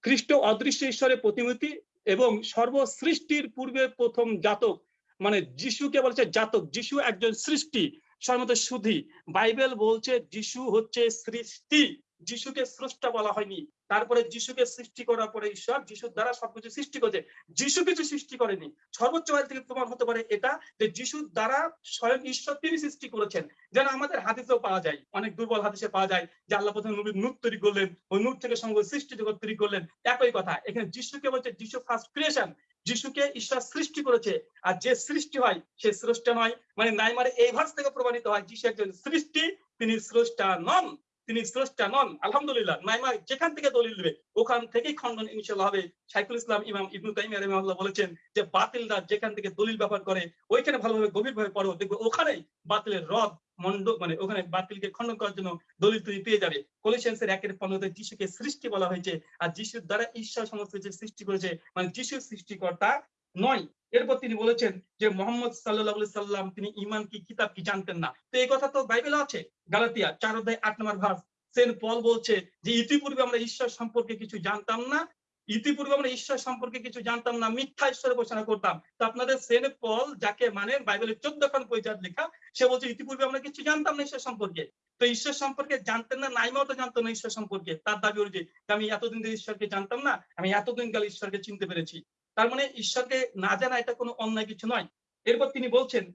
খ্রিস্ট অদৃশ্য ঈশ্বরের প্রতিমূর্তি এবং সর্বসৃষ্টির পূর্বে প্রথম জাতক। মানে যিশুকে বলছে জাতক। যিশু একজন সৃষ্টি সর্বত সুধি বাইবেল বলছে যিশু হচ্ছে সৃষ্টি। যিশুকে স্রষ্টা বলা হয়নি। তারপরে যিশুকে সৃষ্টি করার পরে ঈশ্বর যিশুর দ্বারা সবকিছু সৃষ্টি করেছে। যিশু কিছু সৃষ্টি করেনি। সর্বোচ্চ বাইরে থেকে প্রমাণ হতে পারে এটা, যে যিশুর দ্বারা স্বয়ং ঈশ্বর তিনি সৃষ্টি করেছেন। যেন আমাদের হাদিসেও পাওয়া যায়, অনেক দুর্বল হাদিসে পাওয়া যায়, যে আল্লাহ প্রথমে নবীর নূর তৈরি করলেন, ওই নূর থেকে সঙ্গে সৃষ্টি জগৎ তৈরি করলেন। একই কথা, এখানে যিশুকে বলছে যিশু ফার্স্ট ক্রিয়েশন যিশুকে ঈশ্বর সৃষ্টি করেছে। আর যে সৃষ্টি হয়, সে স্রষ্টা নয়। মানে নাইমারে এই ভার্স থেকে প্রমাণিত হয়, যিশু একজন সৃষ্টি, তিনি স্রষ্টা নন। তিনি স্রষ্টা নন, আলহামদুলিল্লাহ। নাইমা যেখান থেকে দলিল দেবে, ওখান থেকেই খণ্ডন ইনশাল্লাহ হবে। শাইখুল ইসলাম ইমাম ইবনু তাইমিয়া রহিমাহুল্লাহ বলেছেন যে, বাতিলরা যেখান থেকে দলিল ব্যবহার করে, ওইখানে ভালোভাবে, গভীরভাবে পড়ো। দেখবে ওখানেই বাতিলের রদ, মন্ড মানে ওখানে বাতিলকে খণ্ডন করার জন্য দলিল তুমি পেয়ে যাবে। কলিশিয়ান্সের একের পনেরোতে যিশুকে সৃষ্টি বলা হয়েছে, আর যিশুর দ্বারা ঈশ্বর সমস্ত কিছু সৃষ্টি করেছে মানে যিশুর সৃষ্টিকর্তা নয়। এরপর তিনি বলেছেন যে মোহাম্মদ সাল্লাহ সাল্লাম, তিনি ইমান কি, কিতাব কি জানতেন না। তো এই কথা তো বাইবেলে আছে। গালাতিয়া চার অধ্যায় আট নম্বর ভার্স সেন্ট পল বলছে যে ইতিপূর্বে আমরা ঈশ্বর সম্পর্কে কিছু জানতাম না, ইতিপূর্বে আমরা ঈশ্বর সম্পর্কে কিছু জানতাম না, মিথ্যা ঈশ্বরের ঘোষণা করতাম। তো আপনাদের সেন্ট পল যাকে মানে বাইবেলের চোদ্দ খান পরিচার লেখা, সে বলছে ইতিপূর্বে আমরা কিছু জানতাম না ঈশ্বর সম্পর্কে। তো ঈশ্বর সম্পর্কে জানতেন না, নাইমাও তো জানতো না ঈশ্বর সম্পর্কে। তার দাবি অনুযায়ী আমি এতদিন ঈশ্বরকে জানতাম না, আমি এতদিন কাল ঈশ্বরকে চিনতে পেরেছি। তার মানে ঈশ্বরকে না জানা এটা কোনো অন্যায় কিছু নয়। এরপর তিনি বলছেন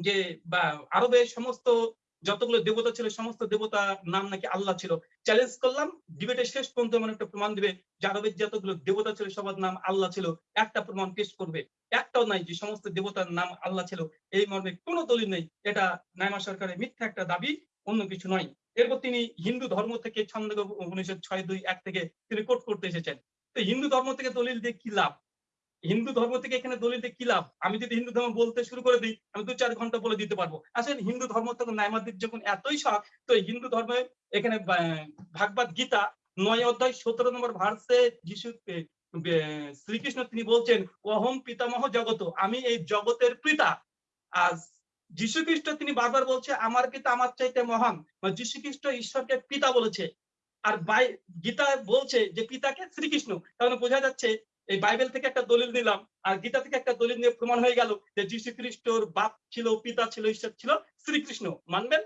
যে, বা আরবে সমস্ত যতগুলো দেবতা ছিল, সমস্ত দেবতা নাম নাকি আল্লাহ ছিল। চ্যালেঞ্জ করলাম, ডিবেটের শেষ পর্যন্ত এমন একটা প্রমাণ দিবে যে আরবের যতগুলো দেবতা ছিল, সবার নাম আল্লাহ ছিল। একটা প্রমাণ পেশ করবে। একটাও নাই যে সমস্ত দেবতার নাম আল্লাহ ছিল। এই মর্মে কোনো দলিল নেই। এটা নাইমা সরকারের মিথ্যা একটা দাবি, অন্য কিছু নয়। এরপর তিনি হিন্দু ধর্ম থেকে ছন্দ উনিশশো ছয় দুই এক থেকে তিনি কোট করতে এসেছেন। তো হিন্দু ধর্ম থেকে দলিল দিয়ে কি লাভ? হিন্দু ধর্ম থেকে এখানে দলিল কি লাভ? আমি যদি হিন্দু ধর্ম বলতে শুরু করে দিই, আমি দু চার ঘণ্টা বলে দিতে পারব। আসলে হিন্দু ধর্ম থেকে নাইমাদির যখন এতই শখ, তো হিন্দু ধর্মে এখানে ভাগবত গীতা নয় অধ্যায় সতেরো নম্বর ভার্সে যিশু শ্রীকৃষ্ণ তিনি বলছেন অহম পিতামহ জগত আমি এই জগতের পিতা। আজ যীশু খ্রিস্ট তিনি বারবার বলছে, আমার পিতা আমার চাইতে মহান। যীশু খ্রিস্ট ঈশ্বরকে পিতা বলেছে। আর বাই, গীতা বলছে যে পিতাকে শ্রীকৃষ্ণ। তাহলে বোঝা যাচ্ছে এই বাইবেল থেকে একটা দলিল দিলাম, আর গীতা থেকে একটা দলিল নিয়ে প্রমাণ হয়ে গেল যে যীশু খ্রিস্টর বাপ ছিল, পিতা ছিল, ঈশ্বর ছিল শ্রীকৃষ্ণ। মানবেন?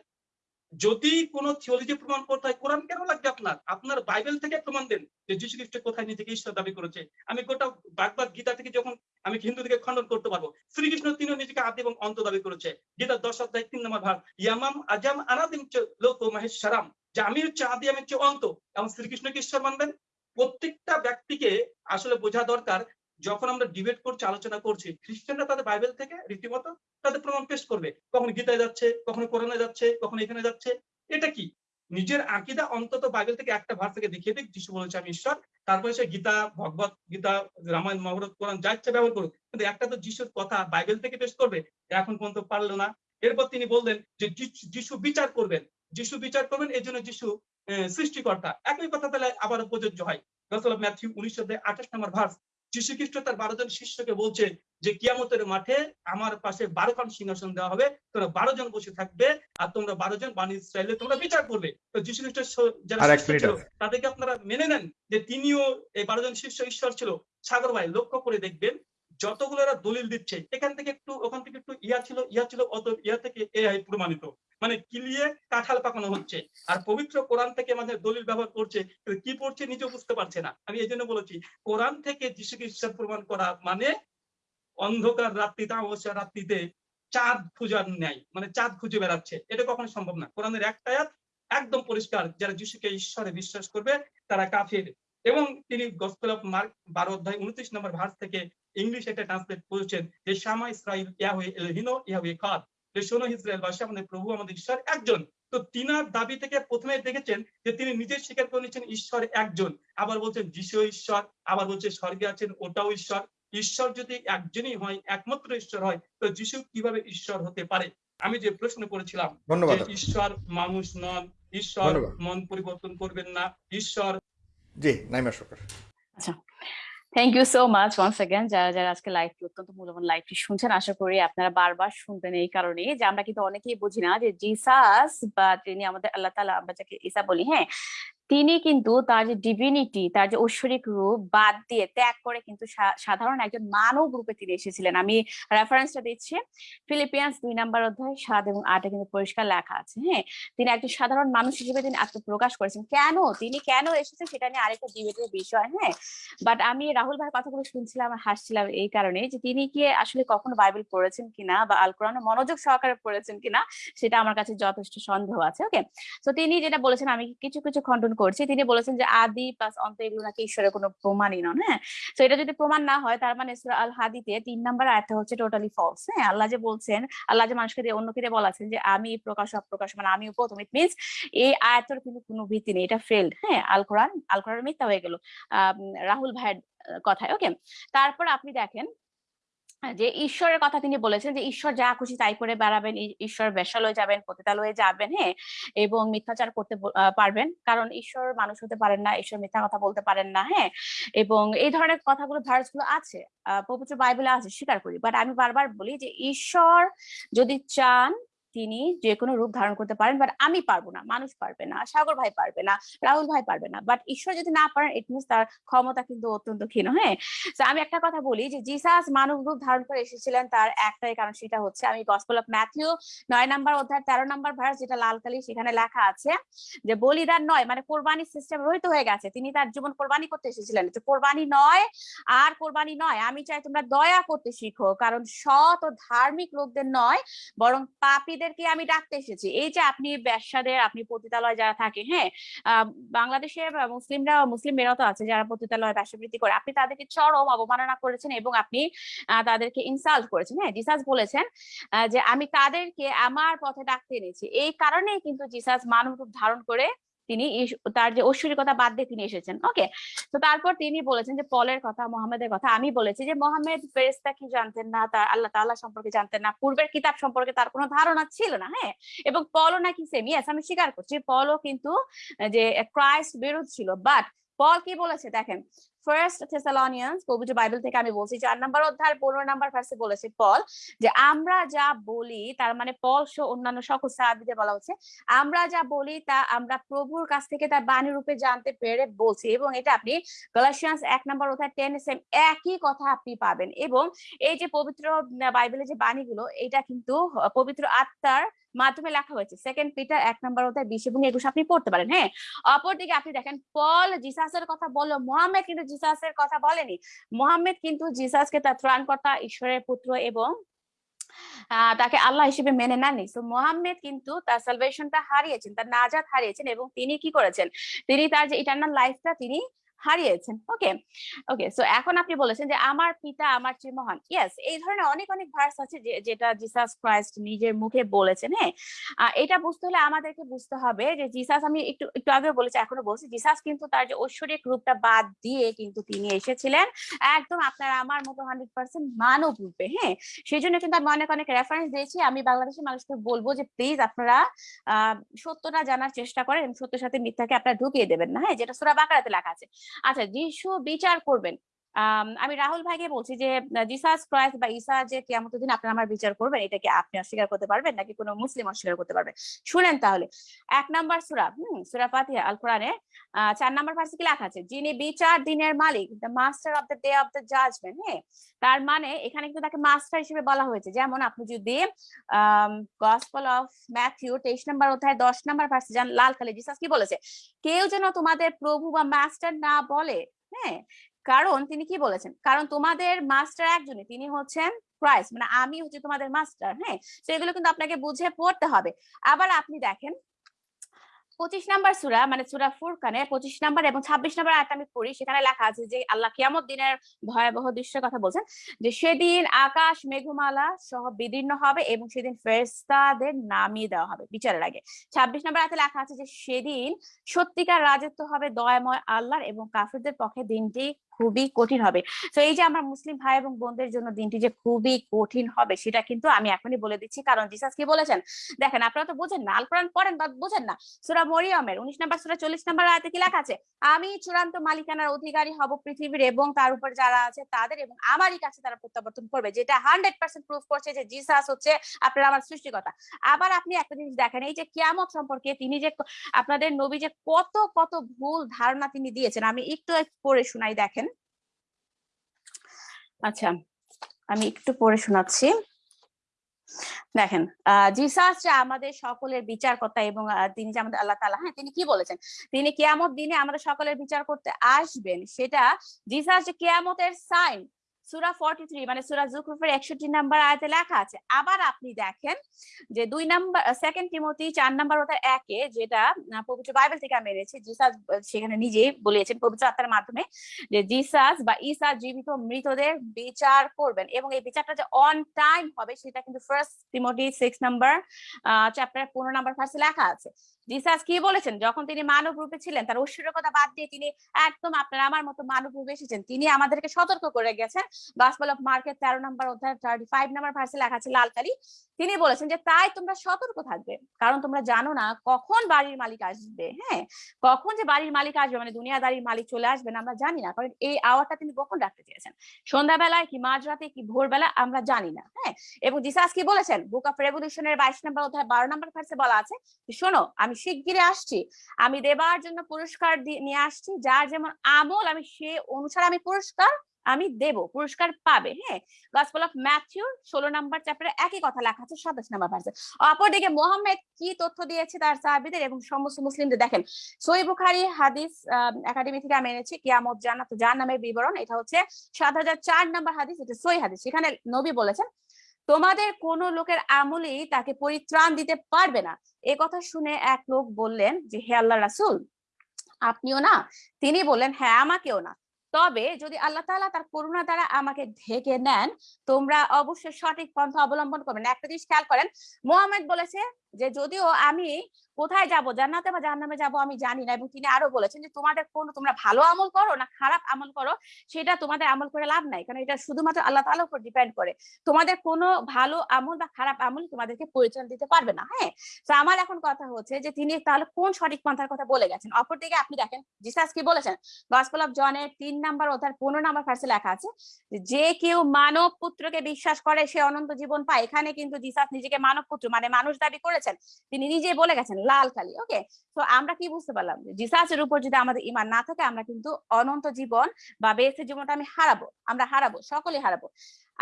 যদি কোনো থিওলজি প্রমাণ করতে হয়, কোরআন কেন লাগবে আপনার? আপনার বাইবেল থেকে প্রমাণ দেন যে যীশু খ্রিস্ট কোথায় নিজেকে ঈশ্বর দাবি করেছে। আমি গোটা বাগবাদ গীতা থেকে যখন আমি হিন্দু থেকে খণ্ডন করতে পারব, শ্রীকৃষ্ণ তিনিও নিজেকে আদি এবং অন্ত দাবি করেছে। গীতা দশ অধ্যায় তিন নম্বর ভাগ, ইয়ামাম আজাম আনাদিম লোক মহেশ্বরাম যে আমি হচ্ছে আদি আমি হচ্ছে অন্ত, এবং শ্রীকৃষ্ণকে ঈশ্বর মানবেন? প্রত্যেকটা ব্যক্তিকে আসলে বোঝা দরকার, যখন আমরা ডিবেট করছি, আলোচনা করছি, খ্রিস্টানরা তাদের বাইবেল থেকে রীতিমতো তাদের প্রমাণ পেশ করবে। কখন গীতায় যাচ্ছে, কখনো কোরআনে যাচ্ছে, কখনো এখানে যাচ্ছে। এটা কি? নিজের আকিদা অন্তত বাইবেল থেকে একটা ভার থেকে দেখিয়ে দিক, যিশু বলেছে, আমি ঈশ্বর। তারপরে সে গীতা, ভগবত গীতা, রামায়ণ, মহাভারত, কোরআন, যা ইচ্ছা ব্যবহার করুক। কিন্তু একটা তো যিশুর কথা বাইবেল থেকে পেশ করবে, এখন পর্যন্ত পারল না। এরপর তিনি বললেন যে, যিশু- বিচার করবেন। যিশু বিচার করবেন এই জন্য যিশু সৃষ্টিকর্তা। একই কথা তাহলে আবার প্রযোজ্য হয়। গসল ম্যাথিউ উনিশ অধ্যায় আঠাশ নম্বর ভার্স যীশু খ্রিস্ট তার বারো জন শিষ্যকে বলছে যে কিয়ামতের মাঠে আমার পাশে বারো খান সিংহাসন দেওয়া হবে তোমরা বারো জন বসে থাকবে আর তোমরা বারো জন বাণী ইসরায়েলে তোমরা বিচার করবে। তো যীশু খ্রিস্টের যারা ছিল তাদেরকে আপনারা মেনে নেন যে তিনিও এই বারো জন শিষ্য ঈশ্বর ছিল। সাগর ভাই লক্ষ্য করে দেখবেন যতগুলো এরা দলিল দিচ্ছে, এখান থেকে একটু, ওখান থেকে একটু ইয়া ছিল ইয়া ছিল অত, ইয়া থেকে এ আই প্রমাণিত। মানে কিলিয়ে কাঁঠাল পাকানো হচ্ছে? আর পবিত্র কোরআন থেকে আমাদের দলিল ব্যবহার করছে কি পড়ছে নিজেও বুঝতে পারছে না। আমি এই জন্য বলেছি, কোরআন থেকে যিশুকে ঈশ্বর প্রমাণ করা মানে অন্ধকার রাত্রিতে অমাবস্যা রাত্রিতে চাঁদ খুঁজার ন্যায় মানে চাঁদ খুঁজে বেড়াচ্ছে। এটা কখনো সম্ভব না। কোরআনের একটা আয়াত একদম পরিষ্কার, যারা যিশুকে ঈশ্বরে বিশ্বাস করবে, তারা কাফির। এবং তিনি গসপেল অফ মার্ক বারো অধ্যায় উনত্রিশ নম্বর ভার্স থেকে ইংলিশ একটা ট্রান্সলেট করেছেন যে শামা ইসরাইল ইয়াহুয়ে এলহিনো ইয়াহুয়ে খাদ যে শোনো ইসরায়েল বাসী আমাদের প্রভু আমাদের ঈশ্বর একজন। তো তিনার দাবি থেকে প্রথমে দেখেছেন যে তিনি নিজে স্বীকার করে নিচ্ছেন ঈশ্বর একজন। আবার বলছেন যিশু ঈশ্বর। আবার বলছে স্বর্গে আছেন ওটাও ঈশ্বর। ঈশ্বর যদি একজনই হয় একমাত্র ঈশ্বর হয় তো যিশু কীভাবে ঈশ্বর হতে পারে? আমি যে প্রশ্ন করেছিলাম ঈশ্বর মানুষ নন ঈশ্বর মন পরিবর্তন করবেন না ঈশ্বর জি Naima Sarkar thank you so much once again যারা যারা আজকে লাইভটি অত্যন্ত মূল্যবান লাইভটি শুনছেন, আশা করি আপনারা বারবার শুনবেন এই কারণে যে আমরা কিন্তু অনেকেই বুঝি না যে জিসাস বা তিনি আমাদের আল্লাহ তালা আমরা যাকে ইসা বলি হ্যাঁ তিনি কিন্তু তার যে ডিভিনিটি তার যে ঐশ্বরিক রূপ বাদ দিয়ে ত্যাগ করে কিন্তু সাধারণ একজন মানব রূপে তিনি এসেছিলেন। আমি রেফারেন্সটা দিচ্ছি। ফিলিপিয়ান্স দুই নাম্বার অধ্যায় সাত এবং আটে কিন্তু পরিষ্কার লেখা আছে হ্যাঁ? তিনি একজন সাধারণ মানুষ হিসেবে তিনি আত্মপ্রকাশ করেছেন। কেন? তিনি কেন এসেছেন সেটা নিয়ে আরেকটা ডিবেটের বিষয় হ্যাঁ? বাট আমি রাহুল ভাইয়ের কথাগুলো শুনছিলাম হাসছিলাম এই কারণে যে তিনি কি আসলে কখনো বাইবেল পড়েছেন কিনা বা আল কোরআনে মনোযোগ সহকারে পড়েছেন কিনা সেটা আমার কাছে যথেষ্ট সন্দেহ আছে ওকে তো তিনি যেটা বলেছেন, আমি কিছু কিছু খণ্ডন করছি। তিনি বলেছেন যে, আদি প্লাস অন্ত এগুলো নাকি ঈশ্বরের কোনো প্রমাণই নন। হ্যাঁ? তো এটা যদি প্রমাণ না হয়, তার মানে সূরা আল হাদিতে তিন নাম্বার আয়াতটা হচ্ছে টোটালি ফলস হ্যাঁ? আল্লাহ যে বলছেন, আল্লাহ যে মানুষকে দিয়ে অন্যকে দিয়ে বলাছেন যে, আমি প্রকাশ, অপ্রকাশ মানে আমি প্রথম ইট মিনস এই আয়াতের কিন্তু কোনো ভিত্তি নেই। এটা ফেল্ড হ্যাঁ? আল কোরআন আল কোরআন মিথ্যা হয়ে গেল। রাহুল ভাইয়ের কথায় ওকে তারপর আপনি দেখেন যে ঈশ্বরের কথা তিনি বলেছেন যে ঈশ্বর যা খুশি তাই করে বেড়াবেন ঈশ্বর ঈশ্বর হয়ে যাবেন পতিতালয়ে যাবেন। হ্যাঁ এবং মিথ্যাচার করতে পারবেন। কারণ ঈশ্বর মানুষ হতে পারেন না ঈশ্বর মিথ্যা কথা বলতে পারেন না হ্যাঁ এবং এই ধরনের কথাগুলো ভার্সগুলো আছে আহ, পবিত্র বাইবেলে আছে স্বীকার করি। বাট আমি বারবার বলি যে ঈশ্বর যদি চান তিনি যে কোনো রূপ ধারণ করতে পারেন বাট আমি পারব না, মানুষ পারবে না, সাগর ভাই পারবে না, রাহুল ভাই পারবে না বাট ঈশ্বর যদি না পারেন ইট মিনস তার ক্ষমতা কিন্তু অত্যন্ত ক্ষীণ হ্যাঁ? তো আমি একটা কথা বলি যে জিসাস মানব রূপ ধারণ করে এসেছিলেন, তার একটাই কারণ সেটা হচ্ছে, আমি গসপল অফ ম্যাথিউ নয় নাম্বার অধ্যায় তেরো নাম্বার ভার্স যেটা লাল কালি সেখানে লেখা আছে যে, বলিদান নয় মানে কোরবানি সিস্টেম রহিত হয়ে গেছে, তিনি তার জীবন কোরবানি করতে এসেছিলেন যে কোরবানি নয় আর কোরবানি নয়, আমি চাই তোমরা দয়া করতে শিখো, কারণ সৎ ও ধার্মিক লোকদের নয়, বরং পাপীদেরকে আমি ডাকতে এসেছি। এই যে আপনি ব্যবসাদের আপনি পতিতালয় যারা থাকে হ্যাঁ? বাংলাদেশে মুসলিমরা মুসলিম মেয়েরাও তো আছে যারা পতিতালয় ব্যবসাবৃত্তি করে। আপনি তাদেরকে চরম অবমাননা করেছেন এবং আপনি তাদেরকে ইনসাল্ট করেছেন হ্যাঁ? জিসাস বলেছেন যে আমি তাদেরকে আমার পথে ডাকতে এনেছি। এই কারণেই কিন্তু জিসাস মানব রূপ ধারণ করে তিনি তার যে ঐশ্বরিকতা বাদ দিয়ে তিনি এসেছেন ওকে তো তারপর তিনি বলেছেন যে পলের কথা, মোহাম্মদের কথা, আমি বলেছি যে মোহাম্মদ ফেরেস্তা কি জানতেন না, তার আল্লাহ তাল্লাহ সম্পর্কে জানতেন না, পূর্বের কিতাব সম্পর্কে তার কোনো ধারণা ছিল না হ্যাঁ? এবং পলও নাকি সেম ইয়েস আমি স্বীকার করছি, পলও কিন্তু যে ক্রাইস্ট বিরোধ ছিল বাট পল কি বলেছে? দেখেন ফার্স্ট থেসালনিয়ান্স পবিত্র বাইবেল থেকে আমি বলছি, চার নাম্বার অধ্যায় পনেরো নাম্বার ভার্সে বলেছে পল যে, আমরা যা বলি, তার মানে পল সহ অন্যান্য সকল সাহাবীদের বলা হচ্ছে, আমরা যা বলি, তা আমরা প্রভুর কাছ থেকে তার বাণী রূপে জানতে পেরে বলছি। এবং এটা আপনি গালাসিয়ান্স এক নাম্বার অধ্যায় টেন সেম একই কথা আপনি পাবেন। এবং এই যে পবিত্র বাইবেলের যে বাণীগুলো, এটা কিন্তু পবিত্র আত্মার মাধ্যমে লেখা হয়েছে। সেকেন্ড পিটার এক নাম্বার অধ্যায় বিশ এবং একুশ, আপনি পড়তে পারেন হ্যাঁ? অপরদিকে আপনি দেখেন পল জিসাসের কথা বলল মোহাম্মদ কিন্তু জিসাসের কথা বলেনি। মোহাম্মদ কিন্তু জিসাসকে তার ত্রাণকর্তা, ঈশ্বরের পুত্র এবং তাকে আল্লাহ হিসেবে মেনে নেননি। তো মোহাম্মদ কিন্তু তার সালভেশনটা হারিয়েছেন, তার নাজাত হারিয়েছেন এবং তিনি কি করেছেন? তিনি তার যে ইটার্নাল লাইফটা তিনি হারিয়েছেন। ওকে ওকে সো এখন আপনি বলেছেন যে আমার পিতা আমার চেয়ে মহান। ইয়েস এই ধরনের অনেক অনেক ভার্স আছে যেটা জিসাস ক্রাইস্ট নিজের মুখে বলেছেন হ্যাঁ? এটা বুঝতে হলে আমাদেরকে বুঝতে হবে যে জিসাস আমি একটু একটু আগে বলেছি, এখনও বলছি জিসাস কিন্তু তার যে ঐশ্বরিক রূপটা বাদ দিয়ে কিন্তু তিনি এসেছিলেন। একদম আপনার আমার মতো হান্ড্রেড পার্সেন্ট মানব রূপে হ্যাঁ? সেই জন্য কিন্তু আমি অনেক অনেক রেফারেন্স দিয়েছি। আমি বাংলাদেশের মানুষকে বলব যে প্লিজ আপনারা সত্যটা জানার চেষ্টা করেন সত্যের সাথে মিথ্যাকে আপনারা ঢুকিয়ে দেবেন না হ্যাঁ? যেটা সুরা বাকারাতে লেখা আছে। আচ্ছা যিশু বিচার করবেন। আম, রাহুল ভাইকে বলছি যে জিসাস ক্রাইস্ট বা ঈসা যে কেমন দিন আপনারা আমার বিচার করবেন এটাকে আপনি অস্বীকার করতে পারবেন নাকি কোনো মুসলিম অস্বীকার করতে পারবেন শুনেন তাহলে। এক নাম্বার সুরা হুম সুরা ফাতিহা আল কোরআনে চার নাম্বার ভার্সে কি লেখা আছে? যিনি বিচার দিনের মালিক the master of the day of the judgment হ্যাঁ? তার মানে এখানে কিন্তু তাকে মাস্টার হিসেবে বলা হয়েছে। যেমন আপনি যদি গসপল অফ ম্যাথিউ তেইশ নাম্বার অধ্যায় দশ নাম্বার ভার্সে যান লাল কালি জিসাস কি বলেছে? কেউ যেন তোমাদের প্রভু বা মাস্টার না বলে হ্যাঁ? কারণ তিনি কি বলেছেন? কারণ তোমাদের মাস্টার একজনই, তিনি হচ্ছেন ক্রাইস্ট মানে আমি হচ্ছে তোমাদের মাস্টার হ্যাঁ? তো এগুলো কিন্তু আপনাকে বুঝে পড়তে হবে। আবার আপনি দেখেন, পঁচিশ নাম্বার সুরা মানে সুরা ফুরকানে পঁচিশ নাম্বার এবং ছাব্বিশ নাম্বার আয়াত আমি পড়ি, সেখানে লেখা আছে যে আল্লাহ কিয়ামত দিনের ভয়াবহ দৃশ্যের কথা বলছেন যে সেদিন আকাশ মেঘমালা সহ বিদীর্ণ হবে এবং সেদিন ফেরেস্তাদের নামিয়ে দেওয়া হবে বিচারের আগে। ছাব্বিশ নাম্বার আয়াতে লেখা আছে যে সেদিন সত্যিকার রাজত্ব হবে দয়াময় আল্লাহর এবং কাফিরদের পক্ষে দিনটি খুবই কঠিন হবে। তো এই যে আমার মুসলিম ভাই এবং বোনদের জন্য দিনটি যে খুবই কঠিন হবে, সেটা কিন্তু আমি এখনই বলে দিচ্ছি। কারণ জিসাস কি বলেছেন? দেখেন, আপনারা তো বোঝেন না আল পড়েন বা বোঝেন না। সুরা মরিয়মের উনিশ নাম্বার, সুরা চল্লিশ নাম্বার আয়াতে কি লেখা আছে? আমি চূড়ান্ত মালিকানার অধিকারী হব পৃথিবীর এবং তার উপর যারা আছে তাদের এবং আমারই কাছে তারা প্রত্যাবর্তন করবে। যেটা হান্ড্রেড পার্সেন্ট প্রুফ করছে যে জিসাস হচ্ছে আপনার আমার সৃষ্টিকতা আবার আপনি একটা জিনিস দেখেন, এই যে কিয়ামত সম্পর্কে তিনি যে আপনাদের নবী যে কত কত ভুল ধারণা তিনি দিয়েছেন, আমি একটু পড়ে শোনাই, দেখেন। আচ্ছা আমি একটু পড়ে শোনাচ্ছি। দেখেন জিসাস আমাদের সকলের বিচার বিচারকর্তা এবং তিনি যে আমাদের আল্লাহ তালা হ্যাঁ তিনি কি বলেছেন? তিনি কেয়ামত দিনে আমাদের সকলের বিচার করতে আসবেন। সেটা জিসাস কেয়ামতের সাইন সুরা ফর্টি থ্রি মানে সুরা জুকরুফের একষট্টি নাম্বার আয়াতে লেখা আছে। আবার আপনি দেখেন যে দুই নাম্বার সেকেন্ড টিমোতি চার নাম্বার ওটার একে যেটা পবিত্র বাইবেল থেকে আমি এনেছি, জিসাস সেখানে নিজেই বলেছেন পবিত্র আত্মার মাধ্যমে যে জিসাস বা ঈসা জীবিত মৃতদের বিচার করবেন এবং এই বিচারটা যে অন টাইম হবে, সেটা কিন্তু first Timothy six number chapter পনেরো নাম্বার ফার্স্টে লেখা আছে। জিসাস কি বলেছেন? যখন তিনি মানব রূপে ছিলেন, তার ঐশ্বর্যকতা বাদ দিয়ে তিনি একদম আপনার আমার মতো মানব রূপে এসেছেন। তিনি আমাদেরকে সতর্ক করে গেছেন। গসপেল অফ মার্কেট তেরো নম্বর অধ্যায় থার্টি ফাইভ নাম্বার ভার্সে লেখা আছে লালকালি তিনি বলেছেন যে, তাই তোমরা সতর্ক থাকবে। কারণ তোমরা জানো না কখন বাড়ির মালিক আসবে হ্যাঁ? কখন যে বাড়ির মালিক আসবে মানে দুনিয়াদারির মালিক চলে আসবেন, আমরা জানি না। কারণ এই আওয়ারটা তিনি কখন রাখতে চেয়েছেন। সন্ধ্যাবেলায় কি মাঝরাতে কি ভোরবেলা, আমরা জানি না হ্যাঁ? এবং জিসাস কি বলেছেন? বুক অফ রেভলিউশনের বাইশ নম্বর অধ্যায় বারো নম্বর ভার্সে বলা আছে শোনো, আমি শিগগিরই আসছি। আমি দেবার জন্য পুরস্কার নিয়ে আসছি, যার যেমন আমল আমি সে অনুসারে আমি পুরস্কার আমি দেব, পুরস্কার পাবে হ্যাঁ? গসপেল অফ ম্যাথিউ ষোলো নাম্বার চ্যাপ্টারে একই কথা লেখা আছে, সাতাশ নাম্বার ভার্সে অপরদিকে মোহাম্মদ কি তথ্য দিয়েছে তার সাহাবিদের এবং সমস্ত মুসলিমদের দেখেন। সই বুখারি হাদিস একাডেমি থেকে আমি এনেছি, কিয়ামত, জান্নাত জাহান্নামের বিবরণ। এটা হচ্ছে সাত হাজার চার নাম্বার হাদিস, এটা সই হাদিস। সেখানে নবী বলেছেন তোমাদের কোন লোকের আমলেই তাকে পরিত্রাণ দিতে পারবে না। এ কথা শুনে এক লোক বললেন যে, হে আল্লাহ রাসুল, আপনিও না, তিনি বললেন হ্যাঁ আমাকেও না। তবে যদি আল্লাহ তালা তার করুণা দ্বারা আমাকে ঢেকে নেন, তোমরা অবশ্যই সঠিক পন্থা অবলম্বন করবেন একটা জিনিস খেয়াল করেন, মোহাম্মদ বলেছে যে যদিও আমি কোথায় যাব জান্নাতে বা জাহান্নামে যাব আমি জানি না এবং তিনি আরও বলেছেন যে তোমাদের কোন তোমরা ভালো আমল করো না খারাপ আমল করো সেটা তোমাদের আমল করে লাভ নাই। কারণ এটা শুধুমাত্র আল্লাহ তাআলার উপর ডিপেন্ড করে। তোমাদের কোনো ভালো আমল বা খারাপ আমল তোমাদেরকে পরিচয় দিতে পারবে না হ্যাঁ? তো আমার এখন কথা হচ্ছে যে তিনি তাহলে কোন সঠিক পন্থার কথা বলে গেছেন? অপরদিকে আপনি দেখেন জিসাস কি বলেছেন? গসপেল অফ জনের তিন নাম্বার অধ্যায় পনেরো নাম্বার ফার্সে লেখা আছে যে, কেউ মানব পুত্রকে বিশ্বাস করে সে অনন্ত জীবন পায়। এখানে কিন্তু জিসাস নিজেকে মানব পুত্র মানে মানুষ দাবি করেছেন তিনি নিজে বলে গেছেন লাল কালি, ওকে? তো আমরা কি বুঝতে পারলাম? জিসাসের উপর যদি আমাদের ইমান না থাকে, আমরা কিন্তু অনন্ত জীবন বা বেসের জীবনটা আমি হারাবো, আমরা হারাবো সকলে হারাবো।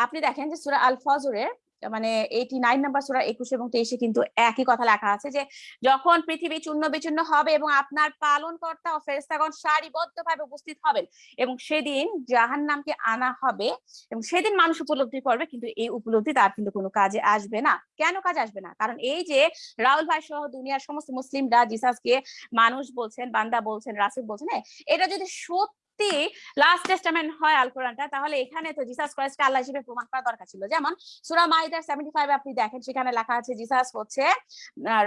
আপনি দেখেন যে সুরা আল ফজরের মানে এইটি নাইন নাম্বার সুরা একুশ এবং তেইশে কিন্তু একই কথা লেখা আছে যে যখন পৃথিবী চূর্ণ বিচূর্ণ হবে এবং আপনার পালন কর্তা ও ফেরেস্তাগণ সারিবদ্ধ ভাবে উপস্থিত হবেন এবং সেদিন জাহান নামকে আনা হবে এবং সেদিন মানুষ উপলব্ধি করবে কিন্তু এই উপলব্ধি তার কিন্তু কোনো কাজে আসবে না। কেন কাজে আসবে না? কারণ এই যে রাহুল ভাই সহ দুনিয়ার সমস্ত মুসলিমরা জিসাসকে মানুষ বলছেন বান্দা বলছেন রাসুল বলছেন হ্যাঁ, এটা যদি সত্য সত্যি লাস্ট টেস্টামেন্ট হয় আল কোরআনটা, তাহলে এখানে তো জিসাস ক্রাইস্টকে আল্লাহ হিসেবে প্রমাণ করা দরকার ছিল। যেমন সূরা মাইদার 75 আপনি দেখেন, সেখানে লেখা আছে জিসাস হচ্ছে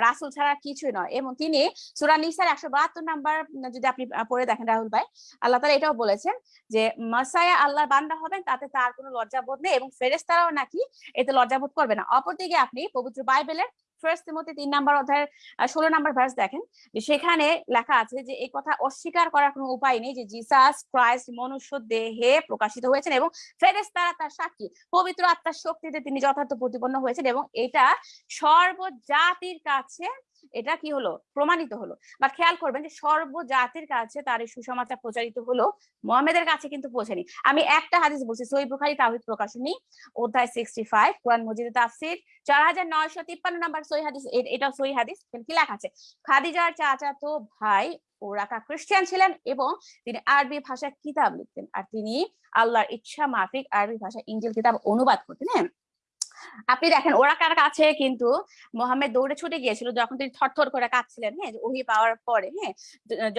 রাসূল ছাড়া কিছুই নয়। এবং তিনি সূরা নিসার 172 নাম্বার, যদি আপনি পড়ে দেখেন রাহুল ভাই, আল্লাহ তাআলা এটাও বলেছেন যে, মাসায়া আল্লাহর বান্দা হবেন, তাতে তার কোনো লজ্জাবোধ নেই এবং ফেরেশতারাও নাকি এতে লজ্জাবোধ করবে না। অপরদিকে আপনি পবিত্র বাইবেলের ফার্স্ট তিমোথী তিন নাম্বার অধ্যায়ের ষোলো নাম্বার ভার্স দেখেন, যে সেখানে লেখা আছে যে এই কথা অস্বীকার করার কোনো উপায় নেই যে জিসাস ক্রাইস্ট মনুষ্য দেহে প্রকাশিত হয়েছেন এবং ফেরেস তারা তার সাক্ষী, পবিত্র আত্মার শক্তিতে তিনি যথার্থ প্রতিপন্ন হয়েছেন এবং এটা সর্বজাতির কাছে এটা কি হলো? প্রমাণিত হলো। বা খেয়াল করবেন যে সর্বজাতির কাছে তার এই সুসমাচার প্রচারিত হলো, মোহাম্মেদের কাছে কিন্তু পৌঁছেনি। আমি একটা হাদিস বলছি সই তাহিদ প্রকাশনী, অধ্যায় সিক্সটি ফাইভ কোরআন মজিদে তাফসির, চার হাজার নয়শো তিপ্পান্ন নাম্বার সই হাদিস এটা সই হাদিস কি লেখা আছে? খাদিজার চাচাতো ভাই ওরাকা খ্রিস্টান ছিলেন এবং তিনি আরবি ভাষায় কিতাব লিখতেন। আর তিনি আল্লাহর ইচ্ছা মাফিক আরবি ভাষা ইঞ্জিল কিতাব অনুবাদ করতেন হ্যাঁ? আপনি দেখেন, ওরা কার কাছে কিন্তু মোহাম্মদ দৌড়ে ছুটে গিয়েছিল, যখন তিনি থরথর করে কাঁদছিলেন হ্যাঁ ওহি পাওয়ার পরে হ্যাঁ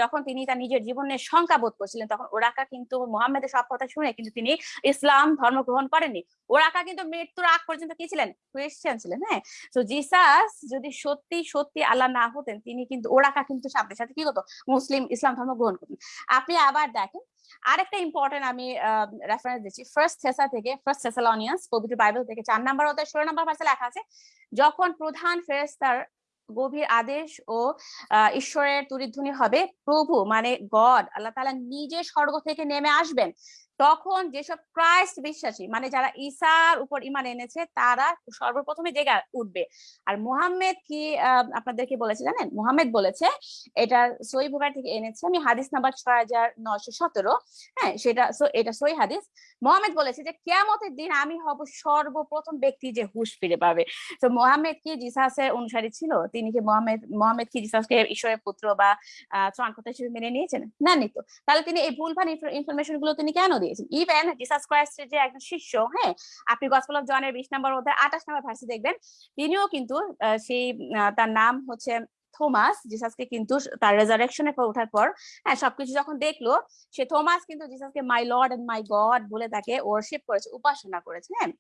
যখন তিনি তার নিজের জীবনের শঙ্কা বোধ করছিলেন, তখন ওরাকা কিন্তু মোহাম্মদের সব কথা শুনে কিন্তু তিনি ইসলাম ধর্ম গ্রহণ করেননি। ওরাকা কিন্তু মৃত্যুর আগ পর্যন্ত কি ছিলেন? খ্রিস্টান ছিলেন হ্যাঁ। তো জিসাস যদি সত্যি সত্যি আল্লাহ না হতেন, তিনি কিন্তু ওরাকা কিন্তু সাথে সাথে কি হতো মুসলিম ইসলাম ধর্ম গ্রহণ করতেন। আপনি আবার দেখেন আরেকটা ইম্পর্টেন্ট আমি রেফারেন্স দিচ্ছি। ফার্স্ট থেসা থেকে ফার্স্ট থেসালনিয়ান্স পবিত্র বাইবেল থেকে চার নাম্বার অধ্যায়, ষোলো নাম্বার ভাষা লেখা আছে, যখন প্রধান ফেরেস্তার গভীর আদেশ ও ঈশ্বরের তুরিধ্বনি হবে, প্রভু মানে গড আল্লাহ তালা নিজে স্বর্গ থেকে নেমে আসবেন। তখন যেসব ক্রাইস্ট বিশ্বাসী মানে যারা ঈসার উপর ইমান এনেছে, তারা সর্বপ্রথমে জেগে উঠবে। আর মুহাম্মদ কি আপনাদেরকে বলেছে জানেন? মুহাম্মদ বলেছে, এটা সই বুখারি থেকে এনেছে, আমি হাদিস নাম্বার ছয় হাজার নয়শো সতেরো হ্যাঁ সেটা এটা সই হাদিস। মোহাম্মদ বলেছে যে কেমতের দিন আমি হব সর্বপ্রথম ব্যক্তি যে হুশ ফিরে পাবে। তো মোহাম্মদ কি জিসাসের অনুসারী ছিল? তিনি কি মোহাম্মদ মোহাম্মদ কি জিসাসকে ঈশ্বরের পুত্র বা ত্রাণকর্তা হিসেবে মেনে নিয়েছেন? না নিত তাহলে তিনি এই ভুলভাল ইনফরমেশনগুলো তিনি কেন দিয়েছেন? ইভেন জিসাস ক্রাইস্টের যে একজন শিষ্য হ্যাঁ আপনি গসপেল অফ জনের বিশ নম্বর মধ্যে আঠাশ নম্বর ভার্সি দেখবেন, তিনিও কিন্তু সেই তার নাম হচ্ছে থমাস জিসাসকে কিন্তু তার রেজারেকশনের পর ওঠার পর হ্যাঁ সবকিছু যখন দেখল, সে থমাস কিন্তু জিসাসকে my lord and my God বলে তাকে ওয়ার্শিপ করেছে, উপাসনা করেছে হ্যাঁ।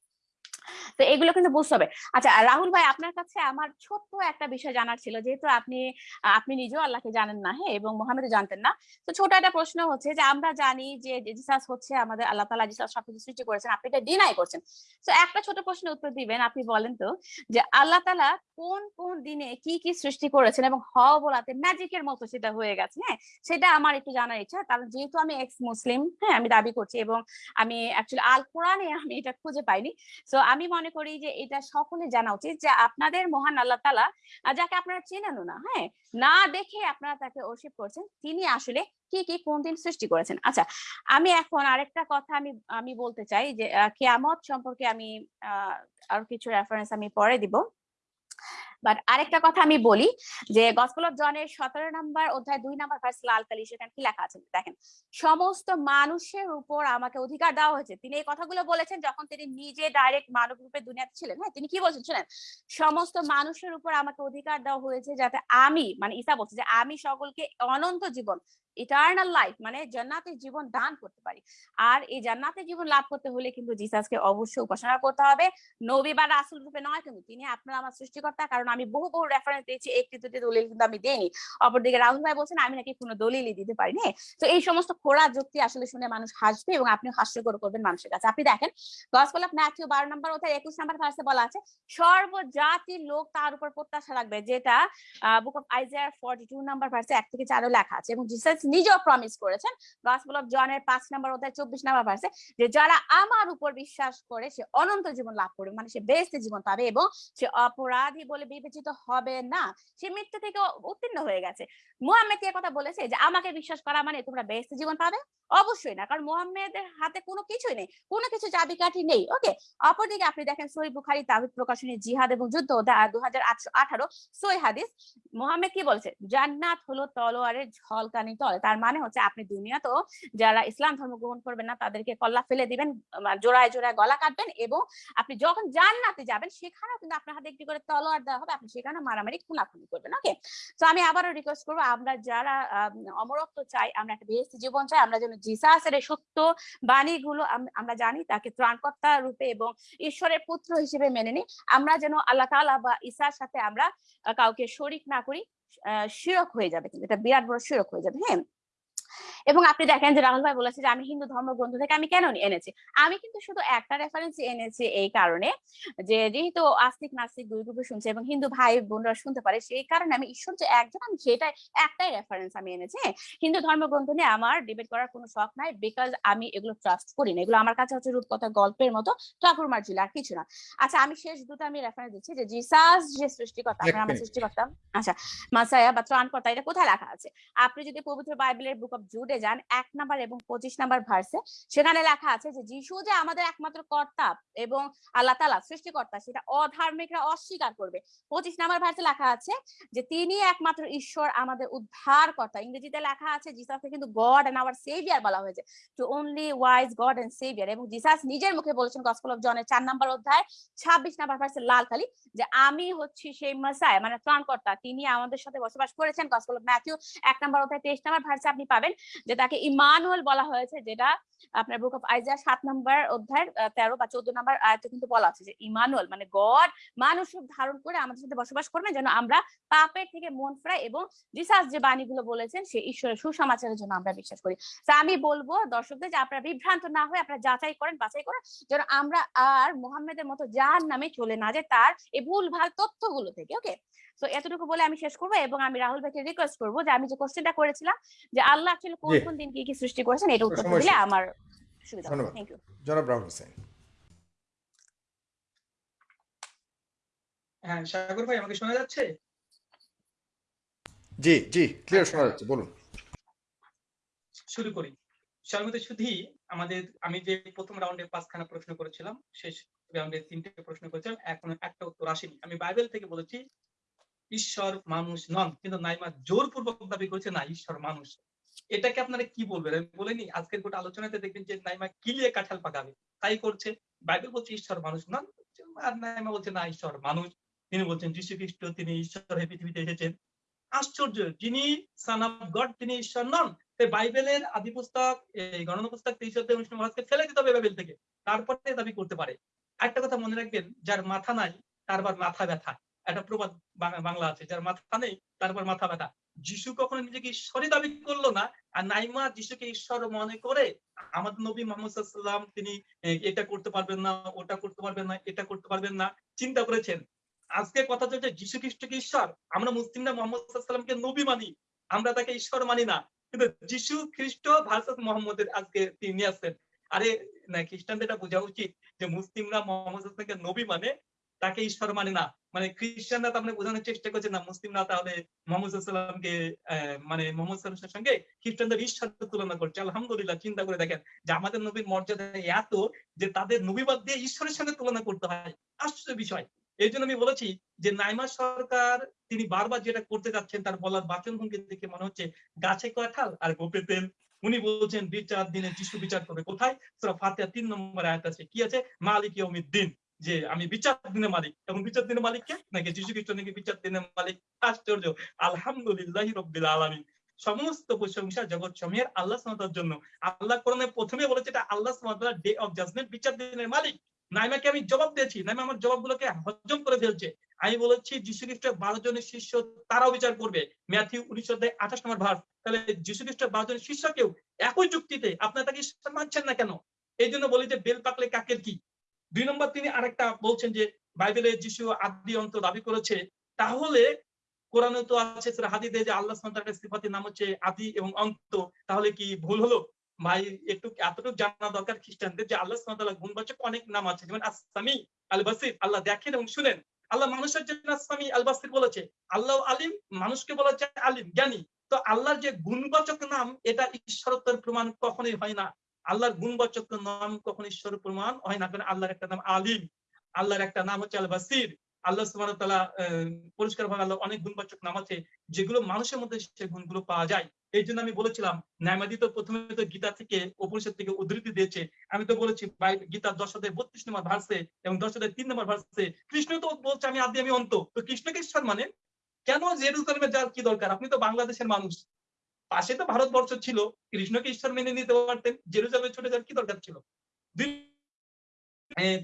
তো এগুলো কিন্তু বুঝতে হবে। আচ্ছা রাহুল ভাই, আপনার কাছে আমার ছোট্ট একটা বিষয় জানার ছিল। যেহেতু আপনি আপনি নিজেও আল্লাহকে জানেন না হ্যাঁ এবং মোহাম্মদও জানতেন না। তো ছোট একটা প্রশ্ন হচ্ছে যে, আমরা জানি যে জিসাস হচ্ছে আমাদের আল্লাহ তালা জিসাস সবকিছু সৃষ্টি করেছেন, আপনি এটা ডিনাই করছেন। তো একটা ছোট প্রশ্নের উত্তর দিবেন, আপনি বলেন তো, যে আল্লাহ তালা কোন কোন দিনে কি কি সৃষ্টি করেছেন এবং হ বলাতে ম্যাজিকের মতো সেটা হয়ে গেছে হ্যাঁ? সেটা আমার একটু জানার ইচ্ছা, কারণ যেহেতু আমি এক্স মুসলিম হ্যাঁ আমি দাবি করছি এবং আমি অ্যাকচুয়ালি আল কোরআনে আমি এটা খুঁজে পাইনি। তো আমি মনে করি যে এটা সকলে জানা উচিত যে আপনাদের মহান আল্লাহ তালা যাকে আপনারা চেনেন না হ্যাঁ? না দেখে আপনারা তাকে অর্শিপ করছেন তিনি আসলে কি কি কোন দিন সৃষ্টি করেছেন? আচ্ছা আমি এখন আরেকটা কথা আমি আমি বলতে চাই যে কেয়ামত সম্পর্কে আমি আহ, আরও কিছু রেফারেন্স আমি পরে দিব। বাট আরেকটা কথা আমি বলি যে গসপল অফ জনের সতেরো নাম্বার অধ্যায় দুই নাম্বার ভার্স লাল কালি সেখানে কি লেখা আছে? দেখেন, সমস্ত মানুষের উপর আমাকে অধিকার দেওয়া হয়েছে। তিনি এই কথাগুলো বলেছেন যখন তিনি নিজে ডাইরেক্ট মানব রূপে দুনিয়াতে ছিলেন। হ্যাঁ তিনি কি বলছেন শুনেন? সমস্ত মানুষের উপর আমাকে অধিকার দেওয়া হয়েছে যাতে আমি মানে ইসা বলছে, যে আমি সকলকে অনন্ত জীবন ইটার্নাল লাইফ মানে জান্নাতের জীবন দান করতে পারি। আর এই জান্নাতের জীবন লাভ করতে হলে কিন্তু জিসাসকে অবশ্যই উপাসনা করতে হবে। নবী বা রাসুল রূপে নয় কিন্তু তিনি আপনার আমার সৃষ্টিকর্তা, কারণ আমি বহু বহু রেফারেন্স দিয়েছি, একটি, দুটি দলিল কিন্তু আমি দেইনি। অপরদিকে রাহুল ভাই বলছেন, আমি নাকি কোনো দলিলই দিতে পারিনি তো এই সমস্ত খোড়া যুক্তি আসলে শুনে মানুষ হাসবে এবং আপনি হাস্যকর করবেন মানুষের কাছে। আপনি দেখেন গসপেল অফ ম্যাথিউ বারো নম্বর অধ্যায় একুশ নম্বর ভার্সে বলা আছে সর্বজাতির লোক তার উপর প্রত্যাশা রাখবে। যেটা book of Isaiah forty two number ভার্সে এক থেকে চারও লেখা আছে এবং জিসাস নিজেও প্রমিস করেছেন। গসপেল অফ জনের পাঁচ নম্বর অধ্যায়, চব্বিশ নম্বর ভার্সে যে যারা আমার উপর বিশ্বাস করে, সে অনন্ত জীবন লাভ করবে। মানে সে বেস্ট জীবন পাবে এবং সে অপরাধী বলে বিবেচিত হবে না। সে মৃত্যু থেকে উত্তীর্ণ হয়ে গেছে। মুহাম্মদ কথা বলেছে? যে আমাকে বিশ্বাস করা মানে তোমরা বেস্ট জীবন পাবে? অবশ্যই না, কারণ মুহাম্মদের হাতে কোনো কিছুই নেই। কোনো কিছু চাবিকাঠি নেই ওকে অপরদিকে আপনি দেখেন সই বুখারি তাবিদ প্রকাশনী, জিহাদ এবং যুদ্ধ দু হাজার আটশো আঠারো সই হাদিস। মোহাম্মদ কি বলছে? জান্নাত হলো তলোয়ারের ঝলকানি তল। বলে তার মানে হচ্ছে আপনি দুনিয়াতেও যারা ইসলাম ধর্ম গ্রহণ করবেন না, তাদেরকে কল্লা ফেলে দিবেন জোড়ায় জোড়ায় গলা কাটবেন এবং আপনি যখন জান্নাতে যাবেন, সেখানেও কিন্তু আপনার হাতে একটি করে তলোয়ার দেওয়া হবে, আপনি সেখানে মারামারি, খুনাখুনি করবেন ওকে তো আমি আবারও রিকোয়েস্ট করব, আমরা যারা অমরত্ব চাই, আমরা একটা বেহেস্তি জীবন চাই, আমরা যেন জিসাসের সত্য বাণীগুলো আম- আমরা জানি, তাকে ত্রাণকর্তা রূপে এবং ঈশ্বরের পুত্র হিসেবে মেনে নিই। আমরা যেন আল্লাহ তাআলা বা ঈসার সাথে আমরা কাউকে শরিক না করি শিরক হয়ে যাবে কিন্তু এটা বিরাট বড় শিরক হয়ে যাবে হ্যাঁ? এবং আপনি দেখেন যে রাহুল ভাই বলেছে যে আমি হিন্দু ধর্মগ্রন্থ থেকে আমি কেন এনেছি? আমি কিন্তু শুধু একটা রেফারেন্স এনেছি এই কারণে যে যেহেতু আস্তিক নাস্তিক দুই গ্রুপে শুনছে এবং হিন্দু ভাই বোনরা শুনতে পারে সেই কারণে আমি ঈশ্বর যে একজন আমি সেটাই একটাই রেফারেন্স আমি এনেছি। হ্যাঁ, হিন্দু ধর্মগ্রন্থ নিয়ে আমার ডিবেট করার কোনো শখ নাই বিকজ আমি এগুলো ট্রাস্ট করি না। এগুলো আমার কাছে হচ্ছে রূপকথা গল্পের মতো ঠাকুর মার্জিল আর কিছু না। আচ্ছা আমি শেষ দুটো আমি রেফারেন্স দিচ্ছি যে জিসাস যে সৃষ্টিকর্তা আমরা আমার। সৃষ্টিকর্তা। আচ্ছা মাসায়া বা ত্রাণকর্তা এটা কোথায় লেখা আছে? আপনি যদি পবিত্র বাইবেলের বুক অফ জুডে যান, এক নাম্বার এবং পঁচিশ নাম্বার ভার্সে সেখানে লেখা আছে যে, যিশু যে আমাদের একমাত্র কর্তা এবং আল্লাহ তালা সৃষ্টিকর্তা, সেটা অধার্মিকরা অস্বীকার করবে। পঁচিশ নাম্বার ভার্সে লেখা আছে যে, তিনি একমাত্র ঈশ্বর, আমাদের উদ্ধার কর্তা ইংরেজিতে লেখা আছে জিসাসকে কিন্তু গড এন্ড আওয়ার সেভিয়ার বলা হয়েছে। To only wise God and saviour এবং জিসাস নিজের মুখে বলেছেন গসপল অফ জনের চার নাম্বার অধ্যায়, ছাব্বিশ নাম্বার ভার্সে লাল খালি যে, আমি হচ্ছি সেই মাসায় মানে ত্রাণকর্তা। তিনি আমাদের সাথে বসবাস করেছেন গসপল অফ ম্যাথিউ এক নাম্বার অধ্যায়, তেইশ নাম্বার ভার্সে আপনি পাবেন। যে তাকে ইমানুয়েল বলা হয়েছে, যেটা আপনার বুক অফ আইজা সাত নাম্বার অধ্যায়ের তেরো বা চোদ্দ নাম্বার আয়তে কিন্তু বলা আছে যে ইমানুয়েল মানে গড মানুষ ধারণ করে আমাদের সাথে বসবাস করবেন যেন আমরা পাপের থেকে মন ফেরাই এবং জিসাস যে বাণীগুলো বলেছেন সেই ঈশ্বরের সুসমাচারের জন্য আমরা বিশ্বাস করি। তা আমি বলব দর্শকদের যে আপনারা বিভ্রান্ত না হয়ে আপনারা যাচাই করেন, বাছাই করেন যেন আমরা আর মোহাম্মদের মতো যার নামে চলে না যায় তার এই ভুল ভালো তথ্যগুলো থেকে ওকে তো এতটুকু বলে আমি শেষ করব এবং আমি রাহুল ভাইকে রিকোয়েস্ট করব যে আমি যে কোশ্চেনটা করেছিলাম যে আল্লাহ আসলে কোন কোন দিন কি কি সৃষ্টি করেছেন এটা উত্তর দিলে আমার সুবিধা হবে। থ্যাংক ইউ জনাব রাহুল হোসেন। হ্যাঁ সাগর ভাই আমাকে শোনা যাচ্ছে? জি জি ক্লিয়ার আচ্ছা। শোনা যাচ্ছে বলুন। শুরু করি। সর্বদা শুধুই আমাদের আমি যে প্রথম রাউন্ডে পাঁচখানা প্রশ্ন করেছিলাম শেষ রাউন্ডে তিনটে প্রশ্ন করেছিলাম এখন একটা উত্তর আসেনি। আমি বাইবেল থেকে বলেছি ঈশ্বর মানুষ নন, কিন্তু নাইমা জোরপূর্বক দাবি করেছে, না, ঈশ্বর মানুষ। এটাকে আপনারা কি বলবেন? আমি বলিনি, আজকের গোটা আলোচনাতে দেখবেন যে নাইমা কিলিয়ে কাঁঠাল পাকাবে। তাই করছে। বাইবেল বলছে ঈশ্বর মানুষ নন, আর নাইমা বলছে, না, ঈশ্বর মানুষ। তিনি বলছেন, যীশু খ্রিস্ট, তিনি ঈশ্বর হয়ে পৃথিবীতে এসেছেন। আশ্চর্য, যিনি সান অফ গড তিনি ঈশ্বর নন। তাই বাইবেলের আদি পুস্তক, এই গণনা পুস্তক তেইশ অধ্যায় উনিশ নম্বর ফেলে দিতে হবে বাইবেল থেকে। তারপরে দাবি করতে পারে। একটা কথা মনে রাখবেন, যার মাথা নাই তারপর মাথা ব্যথা। একটা প্রবাদ বাংলা আছে, যার মাথা নেই, তারপর মাথা ব্যথা। যিশু কখনো নিজেকে ঈশ্বরই দাবি করল না, আর নাইমা যিশুকে ঈশ্বর মনে করে আমাদের নবী মোহাম্মদ তিনি এটা করতে পারবেন না, ওটা করতে পারবেন না, এটা করতে পারবেন না, চিন্তা করেছেন। আজকে কথা চলছে যিশু খ্রিস্টকে ঈশ্বর, আমরা মুসলিমরা মোহাম্মদ নবী মানি, আমরা তাকে ঈশ্বর মানি না। কিন্তু যিশু খ্রিস্ট ভার্সাস মোহাম্মদের আজকে তিনি আসছেন। আরে, না, খ্রিস্টানদের এটা বোঝা উচিত যে মুসলিমরা মোহাম্মদ নবী মানে তাকে ঈশ্বর মানে না মানে খ্রিস্টানরা তার মানে বোঝানোর চেষ্টা করছে না, মুসলিমরা তাহলে মোহাম্মদ সাল্লামকে মানে মোহাম্মদ সাল্লামের সঙ্গে খ্রিস্টানদের ঈশ্বর তুলনা করছে। আলহামদুলিল্লাহ, চিন্তা করে দেখেন যে আমাদের নবীর মর্যাদা এত যে তাদের নবীবাদ দিয়ে ঈশ্বরের সঙ্গে তুলনা করতে হয়। আশ্চর্য বিষয়। এই জন্য আমি বলেছি যে নাইমা সরকার, তিনি বারবার যেটা করতে যাচ্ছেন, তার বলার বাচন ভঙ্গি দেখে মনে হচ্ছে গাছে কাঁঠাল আর গোপে তেল উনি বলছেন, বিচার দিনে যিশু বিচার করবে। কোথায়? ফাতিহা তিন নম্বর আয়াত আছে। কি আছে? মালিক দিন যে আমি বিচার দিনের মালিক। এবং বিচার দিনের মালিক কে নাকি যিশু খ্রিস্ট নাকি বিচার দিনের মালিক? আশ্চর্য। আলহামদুলিল্লাহ রব্বিল আলামিন। সমস্ত প্রশংসা জগৎ সমূহের আল্লাহ সুবহানাহু জন্য। আল্লাহ কোরআনে প্রথমে বলেছে এটা আল্লাহ সুবহানাহু ডে অফ জাজমেন্ট বিচার দিনের মালিক। নাইমাকে আমি জবাব দিয়েছি। নাইমা আমার জবাবগুলোকে হজম করে ফেলছে। আমি বলেছি যীশু খ্রিস্টের বারো জনের শিষ্য তারাও বিচার করবে। ম্যাথিউ উনিশ অধ্যায় আঠাশ নম্বর ভার তাহলে যীশু খ্রিস্টের বারো জনের শিষ্যকেও একই যুক্তিতে? আপনার তাকে মানছেন না কেন? এই জন্য বলি যে বেল পাকলে কাকের কি? দুই নম্বর তিনি আরেকটা বলছেন যে বাইবেলে যিশু আদি অন্ত দাবি করেছে। তাহলে কোরআনে তো আছে হাদিদে যে আল্লাহ সুবহানাহু সিফাতের নাম হচ্ছে আদি এবং অন্ত। তাহলে কি ভুল হলো? ভাই, একটু, এতটুকু জানা দরকার খ্রিস্টানদের যে আল্লাহ সুবহানাহু গুণবাচক অনেক নাম আছে। যেমন আসামি আল বাসির আল্লাহ দেখেন এবং শুনেন। আল্লাহ মানুষের জন্য আসামি আল বাসির বলেছে আল্লাহ আলিম, মানুষকে বলেছে আলিম, জ্ঞানী। তো আল্লাহর যে গুণবাচক নাম, এটা ঈশ্বরত্বের প্রমাণ কখনোই হয় না। আল্লাহর গুণবাচক নাম কখনো ঈশ্বর প্রমাণ হয় না? কারণ আল্লাহর একটা নাম আলিম, আল্লাহর একটা নাম হচ্ছে আল বাসির আল্লাহ ওয়া তাআলা পরিষ্কার ভাবে আল্লাহ অনেক গুণবাচক নাম আছে, যেগুলো মানুষের মধ্যে সেই গুণগুলো পাওয়া যায়। এই জন্য আমি বলেছিলাম ন্যায়মাদি তো প্রথমে তো গীতা থেকে, উপনিষদ থেকে উদ্ধৃতি দিয়েছে। আমি তো বলেছি গীতা দশ অধ্যায় বত্রিশ নম্বর ভার্সে এবং দশ অধ্যায় তিন নম্বর ভার্সে কৃষ্ণ তো বলছে, আমি আদি, আমি অন্ত। তো কৃষ্ণকে ঈশ্বর মানে? কেন জেরুজালেমে যাওয়ার কি দরকার? আপনি তো বাংলাদেশের মানুষ। পাশে তো ভারতবর্ষ ছিল। কৃষ্ণকে ঈশ্বর মেনে নিতে পারতেন, জেরুজালেমে ছুটে যাওয়ার কি দরকার ছিল?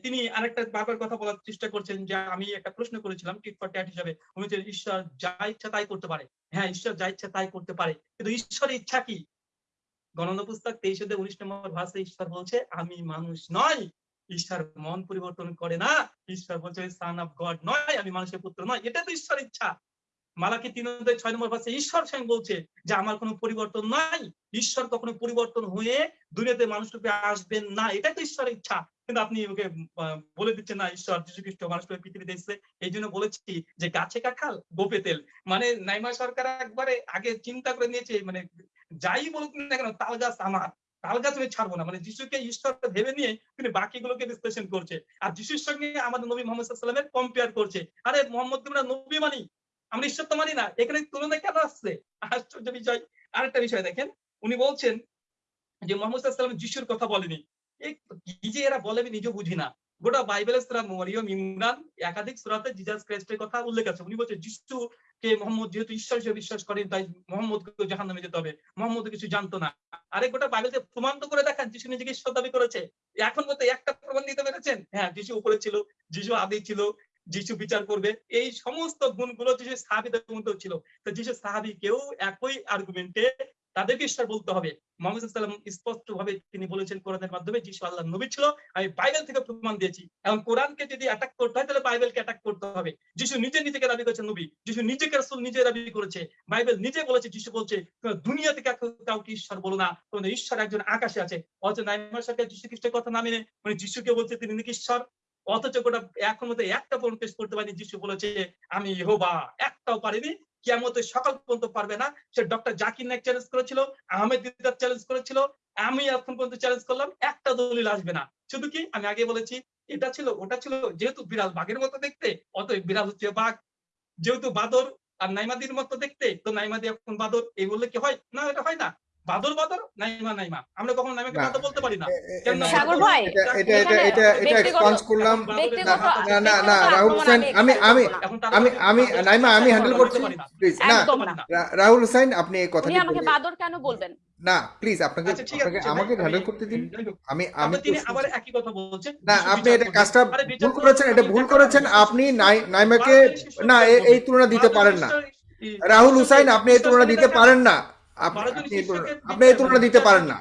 তিনি আরেকটা বারবার কথা বলার চেষ্টা করছেন যে, আমি একটা প্রশ্ন করেছিলাম, টিট হিসাবে। উনি ঈশ্বর যা ইচ্ছা তাই করতে পারে। হ্যাঁ ঈশ্বর যা ইচ্ছা তাই করতে পারে। কিন্তু ঈশ্বরের ইচ্ছা কি? গণনা পুস্তক তেইশ উনিশ নম্বর ভাষে ঈশ্বর বলছে, আমি মানুষ নয় ঈশ্বর মন পরিবর্তন করে না। ঈশ্বর বলছে সান অফ গড নয়, আমি মানুষের পুত্র নয় এটা তো ঈশ্বর ইচ্ছা। মালাকি তিন অধ্যায় ছয় নম্বর ভাষে ঈশ্বর স্বয়ং বলছে যে আমার কোনো পরিবর্তন নাই। ঈশ্বর কখনো পরিবর্তন হয়ে দুনিয়াতে মানুষ রূপে আসবেন না। এটাই তো ঈশ্বরের ইচ্ছা। কিন্তু আপনি ওকে বলে দিচ্ছেন না, ঈশ্বর যীশু খ্রিস্ট মানুষ রূপে পৃথিবীতে এসেছে। এই জন্য বলেছি যে গাছে কাঁঠাল, গোপে তেল। মানে নাইমা সরকার একবারে আগে চিন্তা করে নিয়েছে মানে যাই বলুক না কেন, তাল গাছ আমার। তাল গাছ আমি ছাড়বো না। মানে যিশুকে ঈশ্বর ভেবে নিয়ে তিনি বাকিগুলোকে বিশ্লেষণ করছে। আর যিশুর সঙ্গে আমাদের নবী মোহাম্মদ সাল্লামের কম্পেয়ার করছে। আরে মোহাম্মদ তোমরা নবী মানি? আমরা ঈশ্বর তো মানি না। এখানে তুলনা কেন আসছে? আশ্চর্য বিষয় আরেকটা বিষয় দেখেন, উনি বলছেন যে মোহাম্মদ যিশুর কথা বলেনি। এরা বলে আমি বুঝি না। গোটা ইমরান, একাধিক সুরাতে জিজাস ক্রাইস্টের কথা উল্লেখ আছে। উনি যিশু কে মোহাম্মদ যেহেতু ঈশ্বর হিসেবে বিশ্বাস করেন, তাই মোহাম্মদ জাহান নামে যেতে হবে। মোহাম্মদ কিছু জানতো না। আরে গোটা বাইবেলকে প্রমাণ করে দেখান, যিশু নিজেকে ঈশ্বর দাবি করেছে। এখন মতো একটা প্রমাণ দিতে পেরেছেন? হ্যাঁ যিশু উপরে ছিল, যিশু আদি ছিল যিশু বিচার করবে, এই সমস্ত গুণগুলো যিশু সাহাবিদের মধ্যে ছিল। তো যিশু সাহাবি কেউ একই আর্গুমেন্টে তাদেরকে ঈশ্বর বলতে হবে। মোহাম্মদ সাল্লাম স্পষ্ট ভাবে তিনি বলেছেন কোরআনের মাধ্যমে, যিশু আল্লাহ নবী ছিল, আমি বাইবেল থেকে প্রমাণ দিয়েছি। এবং কোরআনকে যদি অ্যাটাক করতে হয়, তাহলে বাইবেলকে অ্যাটাক করতে হবে। যিশু নিজে নিজেকে দাবি করেছেন নবী, যিশু নিজেকে রাসূল নিজে দাবি করেছে। বাইবেল নিজে বলেছে, যিশু বলছে, তোমরা দুনিয়া থেকে কাউকে ঈশ্বর বলো না তোমাদের ঈশ্বর একজন আকাশে আছে। অথচ নাইমার সরকার যিশু খ্রিস্টের কথা না মেনে মানে যিশুকে বলছে তিনি নাকি ঈশ্বর অথচ গোটা এখন মধ্যে একটা প্রমাণ পেশ করতে পারেনি, যিশু বলেছে, আমি ইহোবা, একটাও পারিনি। কিয়ামতের সকাল পর্যন্ত পারবে না। সে ডক্টর জাকির নাইক চ্যালেঞ্জ করেছিল, আহমেদ দিদার চ্যালেঞ্জ করেছিল, আমি এখন পর্যন্ত চ্যালেঞ্জ করলাম, একটা দলিল আসবে না। শুধু কি? আমি আগে বলেছি, এটা ছিল, ওটা ছিল যেহেতু বিড়াল বাঘের মতো দেখতে অত বিড়াল হচ্ছে বাঘ। যেহেতু বাদর আর নাইমাদির মতো দেখতে, তো নাইমাদি এখন বাদর, এই বললে কি হয়? না, এটা হয় না। বাদর বাদর? নাইমা নাইমা। আমরা কখনো নাইমাকে না। বাদর বলতে পারি না। সাগর ভাই, এটা এটা এটা এটা এটা এক্সপান্স করলাম। না, না, না, রাহুল হোসেন, আমি- আমি- আমি আমি নাইমা আমি হ্যান্ডেল করতে পারি না। প্লিজ না রাহুল হোসেন আপনি এই কথাটি আমাকে বাদর কেন বলবেন? না প্লিজ আপনাকে আচ্ছা আপনাকে আমাকে হ্যান্ডেল করতে দিন। আমি আমি তিনি আবার একই কথা বলছেন। না আপনি এটা। কাজটা ভুল করেছেন এটা ভুল করেছেন আপনি নাই- নাইমাকে না এই তুলনা দিতে পারেন না। রাহুল হুসাইন আপনি এই তুলনা দিতে পারেন না। আপনি এই তুলনা- দিতে পারেন না।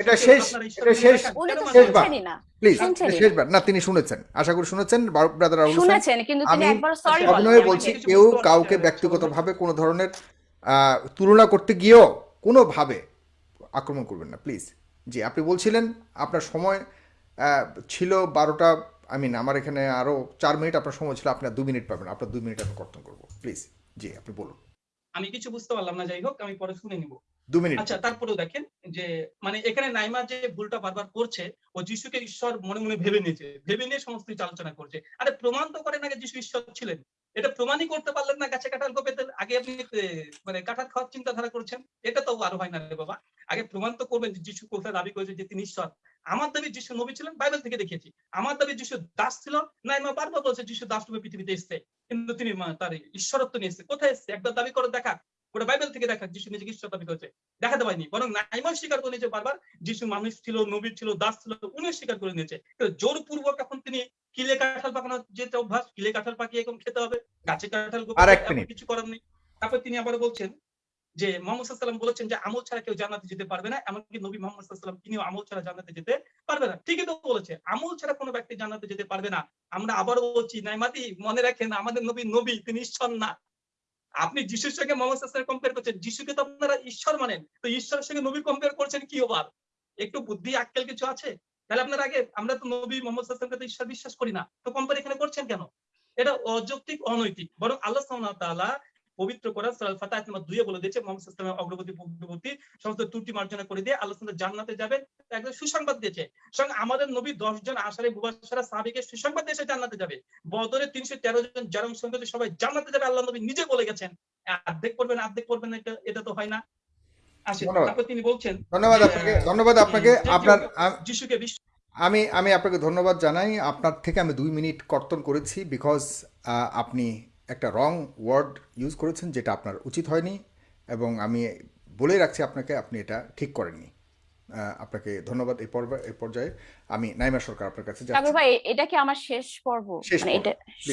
এটা শেষ, এটা শেষ। শেষবার। না। প্লিজ শেষবার। না তিনি শুনেছেন। আশা করি শুনেছেন। ব্রাদার রাহুল শুনেছেন কিন্তু তিনি আমি একবার সরি অভিনয় বলছি কেউ কাউকে ব্যক্তিগতভাবে কোনো ধরনের তুলনা করতে গিয়েও কোনোভাবে আক্রমণ করবেন না। প্লিজ। জি আপনি বলছিলেন আপনার সময় আহ, ছিল বারোটা আই মিন আমার এখানে আরও চার মিনিট আপনার সময় ছিল আপনার দু মিনিট পাবেন আপনার দু মিনিট আমি কর্তন করব। প্লিজ। জি আপনি বলুন। আমি কিছু বুঝতে পারলাম না যাই হোক আমি পরে শুনে নিব। দু মিনিট। আচ্ছা তারপরেও দেখেন যে মানে এখানে নাইমা যে ভুলটা বারবার করছে ও যিশুকে ঈশ্বর মনে মনে ভেবে নিয়েছে ভেবে নিয়ে সমস্ত কিছু আলোচনা করছে। আরে প্রমাণ তো করেন আগে যিশু ঈশ্বর ছিলেন। এটা প্রমাণই করতে পারলেন না গাছে কাঁঠাল কোপেতে আগে আপনি মানে কাঁঠাল খাওয়ার চিন্তাধারা করছেন, এটা তো আরও হয় না রে বাবা। আগে প্রমাণ তো করবেন যিশু কোথায় দাবি করেছে যে তিনি ঈশ্বর। আমার দাবি যিশু নবী ছিলেন, বাইবেল থেকে দেখেছি আমার দাবি যিশু দাস ছিল, না আমার বারবার বলছে যিশু দাস রূপে পৃথিবীতে এসছে, কিন্তু তিনি তার ঈশ্বরত্ব নিয়ে এসছে। কোথায় এসছে? একবার দাবি করে দেখা। ওটা বাইবেল থেকে দেখা যিশু নিজেকে ঈশ্বর দাবি করেছে দেখাতে পারিনি বরং নাইমা স্বীকার করে নিয়েছে বারবার যিশু মানুষ ছিল নবী ছিল দাস ছিল উনিও স্বীকার করে নিয়েছে। তো জোরপূর্বক এখন তিনি কিলে কাঁঠাল পাকানোর যেটা অভ্যাস কিলে কাঁঠাল পাকিয়ে এখন খেতে হবে গাছে কাঁঠাল। কিছু করার নেই। তারপর তিনি আবার বলছেন যে মোহাম্মদ সাল্লাম বলেছেন যে আমল ছাড়া কেউ জানাতে যেতে পারবে না এমনকি নবী মোহাম্মদ সাল্লাম তিনিও আমল ছাড়া জানাতে যেতে পারবে না। ঠিকই তো বলেছে আমল ছাড়া কোনো ব্যক্তি জানাতে যেতে পারবে না। আমরা আবারও বলছি নাইমাতি মনে রাখেন আমাদের নবী নবী তিনি ঈশ্বর না। আপনি যিশুর সঙ্গে মোহাম্মদ কম্পেয়ার করছেন, যিশুকে তো আপনারা ঈশ্বর মানেন, তো ঈশ্বরের সঙ্গে নবী কম্পেয়ার করছেন কি ওবার একটু বুদ্ধি, আক্কেল কিছু আছে? তাহলে আপনার আগে, আমরা তো নবী মোহাম্মদ সাল্লামকে তো ঈশ্বর বিশ্বাস করি না, তো কম্পেয়ার এখানে করছেন কেন? এটা অযৌক্তিক, অনৈতিক, বরং আল্লাহ তাআলা পবিত্র কোরআন সূরা আল ফাতাহ নম্বর 2 এ বলে দিয়েছে মুহাম্মদ আলাইহি অগ্রগতি পূর্ববর্তী সমস্ত ত্রুটি মার্জনা করে দিয়ে আল্লাহ জান্নাতে যাবেন। একদম সুসংবাদ দিয়েছে। সঙ্গে আমাদের নবী 10 জন আশারে মুবাশশারা সাহাবীকে সুসংবাদ দিয়েছে জান্নাতে যাবে। বদরে 313 জন যারা অংশগ্রহণ সবাই জান্নাতে যাবে আল্লাহ নবী নিজে বলে গেছেন। অর্ধেক করবেন আর্ধেক করবেন এটা এটা তো হয় না। ধন্যবাদ। তারপর তিনি বলছেন ধন্যবাদ আপনাকে ধন্যবাদ আপনাকে। আপনার আ- যিশুকে বিশ্ব আমি আমি আপনাকে ধন্যবাদ জানাই। আপনার থেকে আমি দুই মিনিট কর্তন করেছি বিকজ আপনি একটা রং ওয়ার্ড ইউজ করেছেন যেটা আপনার উচিত হয়নি এবং আমি বলে রাখছি আপনাকে আপনি এটা ঠিক করেননি। আপনাকে ধন্যবাদ এই পর্ব এই পর্যায়ে। আমি নাইমা সরকার আপনার কাছে যাচ্ছি। ভাই এটা কি আমার শেষ পর্ব? মানে এটা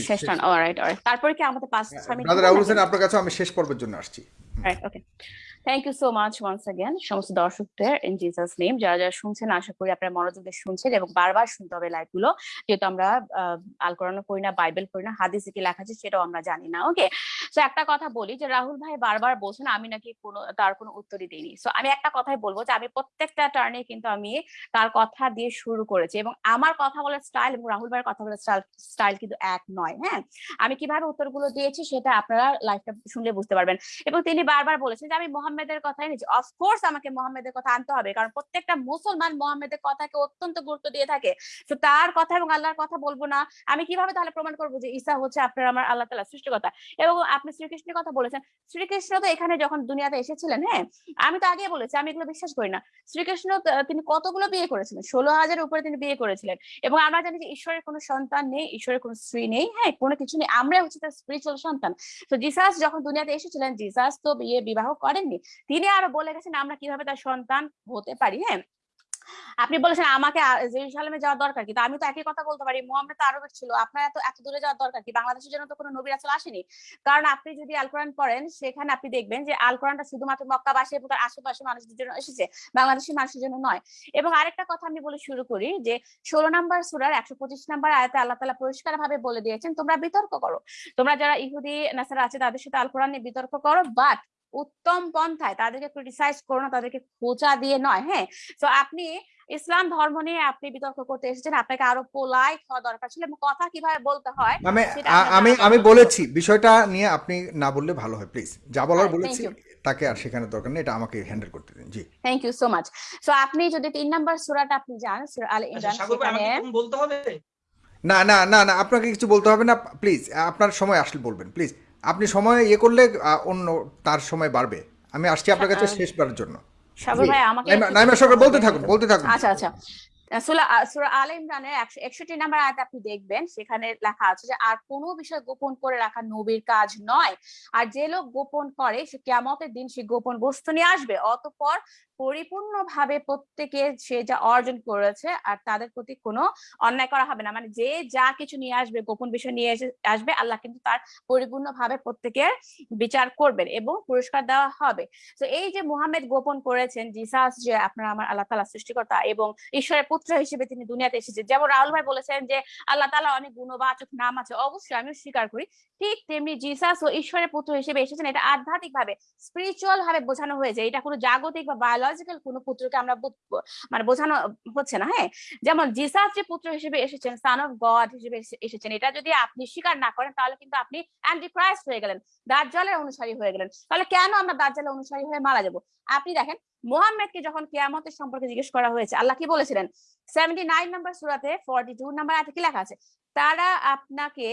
শেষ অলরাইট অলরাইট তারপরে কি আমাদের পাঁচ ব্রাদার রাহুল হোসেন আপনার কাছে আমি শেষ পর্বের জন্য আসছি। Right okay. Thank you so much once again, সমস্ত দর্শকদের ইন জিসাস নেম যারা যারা শুনছেন, আশা করি আপনারা মনোযোগ দিয়ে শুনছেন এবং বারবার শুনতে হবে লাইভগুলো, যেহেতু আমরা আল কোরআন পড়ি না, বাইবেল পড়ি না, হাদিসে কি লেখা আছে সেটাও আমরা জানি না ওকে সো একটা কথা বলি যে, রাহুল ভাই বারবার বলছেন, আমি নাকি কোনো, তার কোনো উত্তরই দিইনি। সো আমি একটা কথাই বলব যে, আমি প্রত্যেকটা টার্নে কিন্তু আমি তার কথা দিয়ে শুরু করেছি এবং আমার কথা বলার স্টাইল এবং রাহুল ভাইয়ের কথা বলার স্টাইল কিন্তু এক নয় হ্যাঁ? আমি কীভাবে উত্তরগুলো দিয়েছি সেটা আপনারা লাইভটা শুনলে বুঝতে পারবেন। এবং তিনি বারবার বলেছেন যে, আমি মোহাম্মদের কথাই নিচ্ছি অফকোর্স আমাকে মোহাম্মদের কথা আনতে হবে কারণ প্রত্যেকটা মুসলমান মোহাম্মদের কথাকে অত্যন্ত গুরুত্ব দিয়ে থাকে। তো তার কথা এবং আল্লাহর কথা বলব না। আমি কীভাবে তাহলে প্রমাণ করব যে, ঈসা হচ্ছে আপনার, আমার আল্লাহ তালা সৃষ্টিকর্তা? এবং আপনি শ্রীকৃষ্ণের কথা বলেছেন। শ্রীকৃষ্ণ তো এখানে যখন দুনিয়াতে এসেছিলেন হ্যাঁ আমি তো আগে বলেছি, আমি এগুলো বিশ্বাস করি না। শ্রীকৃষ্ণ তিনি কতগুলো বিয়ে করেছিলেন? ষোলো হাজারের উপরে তিনি বিয়ে করেছিলেন। এবং আমরা জানি যে ঈশ্বরের কোনো সন্তান নেই, ঈশ্বরের কোনো স্ত্রী নেই হ্যাঁ কোনো কিছু নেই। আমরা হচ্ছে তার স্পিরিচুয়াল সন্তান। তো জিসাস যখন দুনিয়াতে এসেছিলেন, জিসাস তো বিয়ে বিবাহ করেননি। তিনি আরও বলে গেছেন, আমরা কীভাবে তার সন্তান হতে পারি হ্যাঁ। আপনি বলেছেন আমাকে জেরুসালেমে যাওয়ার দরকার কি তো আমি তো একই কথা বলতে পারি। মোহাম্মদ তো আরবের ছিল। আপনার এত এত দূরে যাওয়ার দরকার কি? বাংলাদেশের জন্য তো কোনো নবী রাসূল আসেনি। কারণ আপনি যদি আল কোরআন পড়েন, সেখানে আপনি দেখবেন যে আল কোরআনটা শুধুমাত্র মক্কাবাসী এবং তার আশেপাশে মানুষদের জন্য এসেছে। বাংলাদেশের মানুষের জন্য নয়। এবং আরেকটা কথা আমি বলে শুরু করি যে, ষোলো নম্বর সুরার একশো পঁচিশ নম্বর আয়াতে আল্লাহ তালা পরিষ্কার ভাবে বলে দিয়েছেন, তোমরা বিতর্ক করো। তোমরা যারা ইহুদি, নাসারা আছে, তাদের সাথে আল কোরআন নিয়ে বিতর্ক করো বাট উত্তম পন্থায় তাদেরকে ক্রিটিসাইজ করো না তাদেরকে খোঁচা দিয়ে নয় হ্যাঁ? তো আপনি ইসলাম ধর্ম নিয়ে আপনি বিতর্ক করতে এসেছেন আপনাকে আরও পোলাইট হওয়া দরকার ছিল এবং কথা কীভাবে বলতে হয় আপনার আমি আমি বলেছি বিষয়টা নিয়ে আপনি না বললে ভালো হয় প্লিজ যা বলার বলেছি তাকে আর শেখানো দরকার নেই এটা আমাকে হ্যান্ডেল করতে দিন জি। Thank you so much so আপনি যদি তিন নাম্বার সুরাটা আপনি জান সুরা আল আচ্ছা ইমরান সেখানে বলতে হবে? না না না না আপনাকে কিছু বলতে হবে না প্লিজ আপনার সময় আসলে বলবেন প্লিজ আপনি সময় ইয়ে করলে অন্য তার সময় বাড়বে। আমি আসছি আপনার কাছে শেষবারের জন্য। সাগর ভাই আমাকে নাইমা- সরকার বলতে থাকুন বলতে থাকুন। আচ্ছা আচ্ছা। সুরা আল ইমরানের একশো একষট্টি নাম্বার আয়াত আপনি দেখবেন সেখানে লেখা আছে যে আর কোনো বিষয় গোপন করে রাখা নবীর কাজ নয়। আর যে লোক গোপন করে সে কেমতের দিন সে গোপন বস্তু নিয়ে আসবে। অতঃপর পরিপূর্ণভাবে প্রত্যেকে সে যা অর্জন করেছে আর তাদের প্রতি কোনো অন্যায় করা হবে না। মানে যে যা কিছু নিয়ে আসবে, গোপন বিষয় নিয়ে আসবে, আল্লাহ কিন্তু তার পরিপূর্ণভাবে প্রত্যেকের বিচার করবেন এবং পুরস্কার দেওয়া হবে। তো এই যে মুহাম্মদ গোপন করেছেন, জিসাস যে আপনার আমার আল্লাহ তালা সৃষ্টিকর্তা এবং ঈশ্বরের পুত্র হিসেবে তিনি দুনিয়াতে এসেছেন। যেমন রাহুল ভাই বলেছেন যে আল্লাহ তালা অনেক গুণবাচক নাম আছে অবশ্যই আমিও স্বীকার করি। ঠিক তেমনি জিসাস ও ঈশ্বরের পুত্র হিসেবে এসেছেন। এটা আধ্যাত্মিক ভাবে স্পিরিচুয়াল ভাবে বোঝানো হয়েছে। এটা কোনো জাগতিক বা বায়োলজিক্যাল কোনো পুত্রকে আমরা মানে বোঝানো হচ্ছে না হ্যাঁ? যেমন জিসাস যে পুত্র হিসেবে এসেছেন সান অফ গড হিসেবে এসেছেন, এটা যদি আপনি স্বীকার না করেন, তাহলে কিন্তু আপনি অ্যান্টি ক্রাইস্ট হয়ে গেলেন, দাজ্জালের অনুসারী হয়ে গেলেন। তাহলে কেন আমরা দাজ্জালের অনুসারী হয়ে মারা যাব? আপনি দেখেন, মোহাম্মদকে যখন কেয়ামতের সম্পর্কে জিজ্ঞেস করা হয়েছে, আল্লাহ কি বলেছিলেন? সেভেন্টি নাইন নাম্বার সুরাতে ফর্টি টু নাম্বার আছে কি লেখা আছে? তারা আপনাকে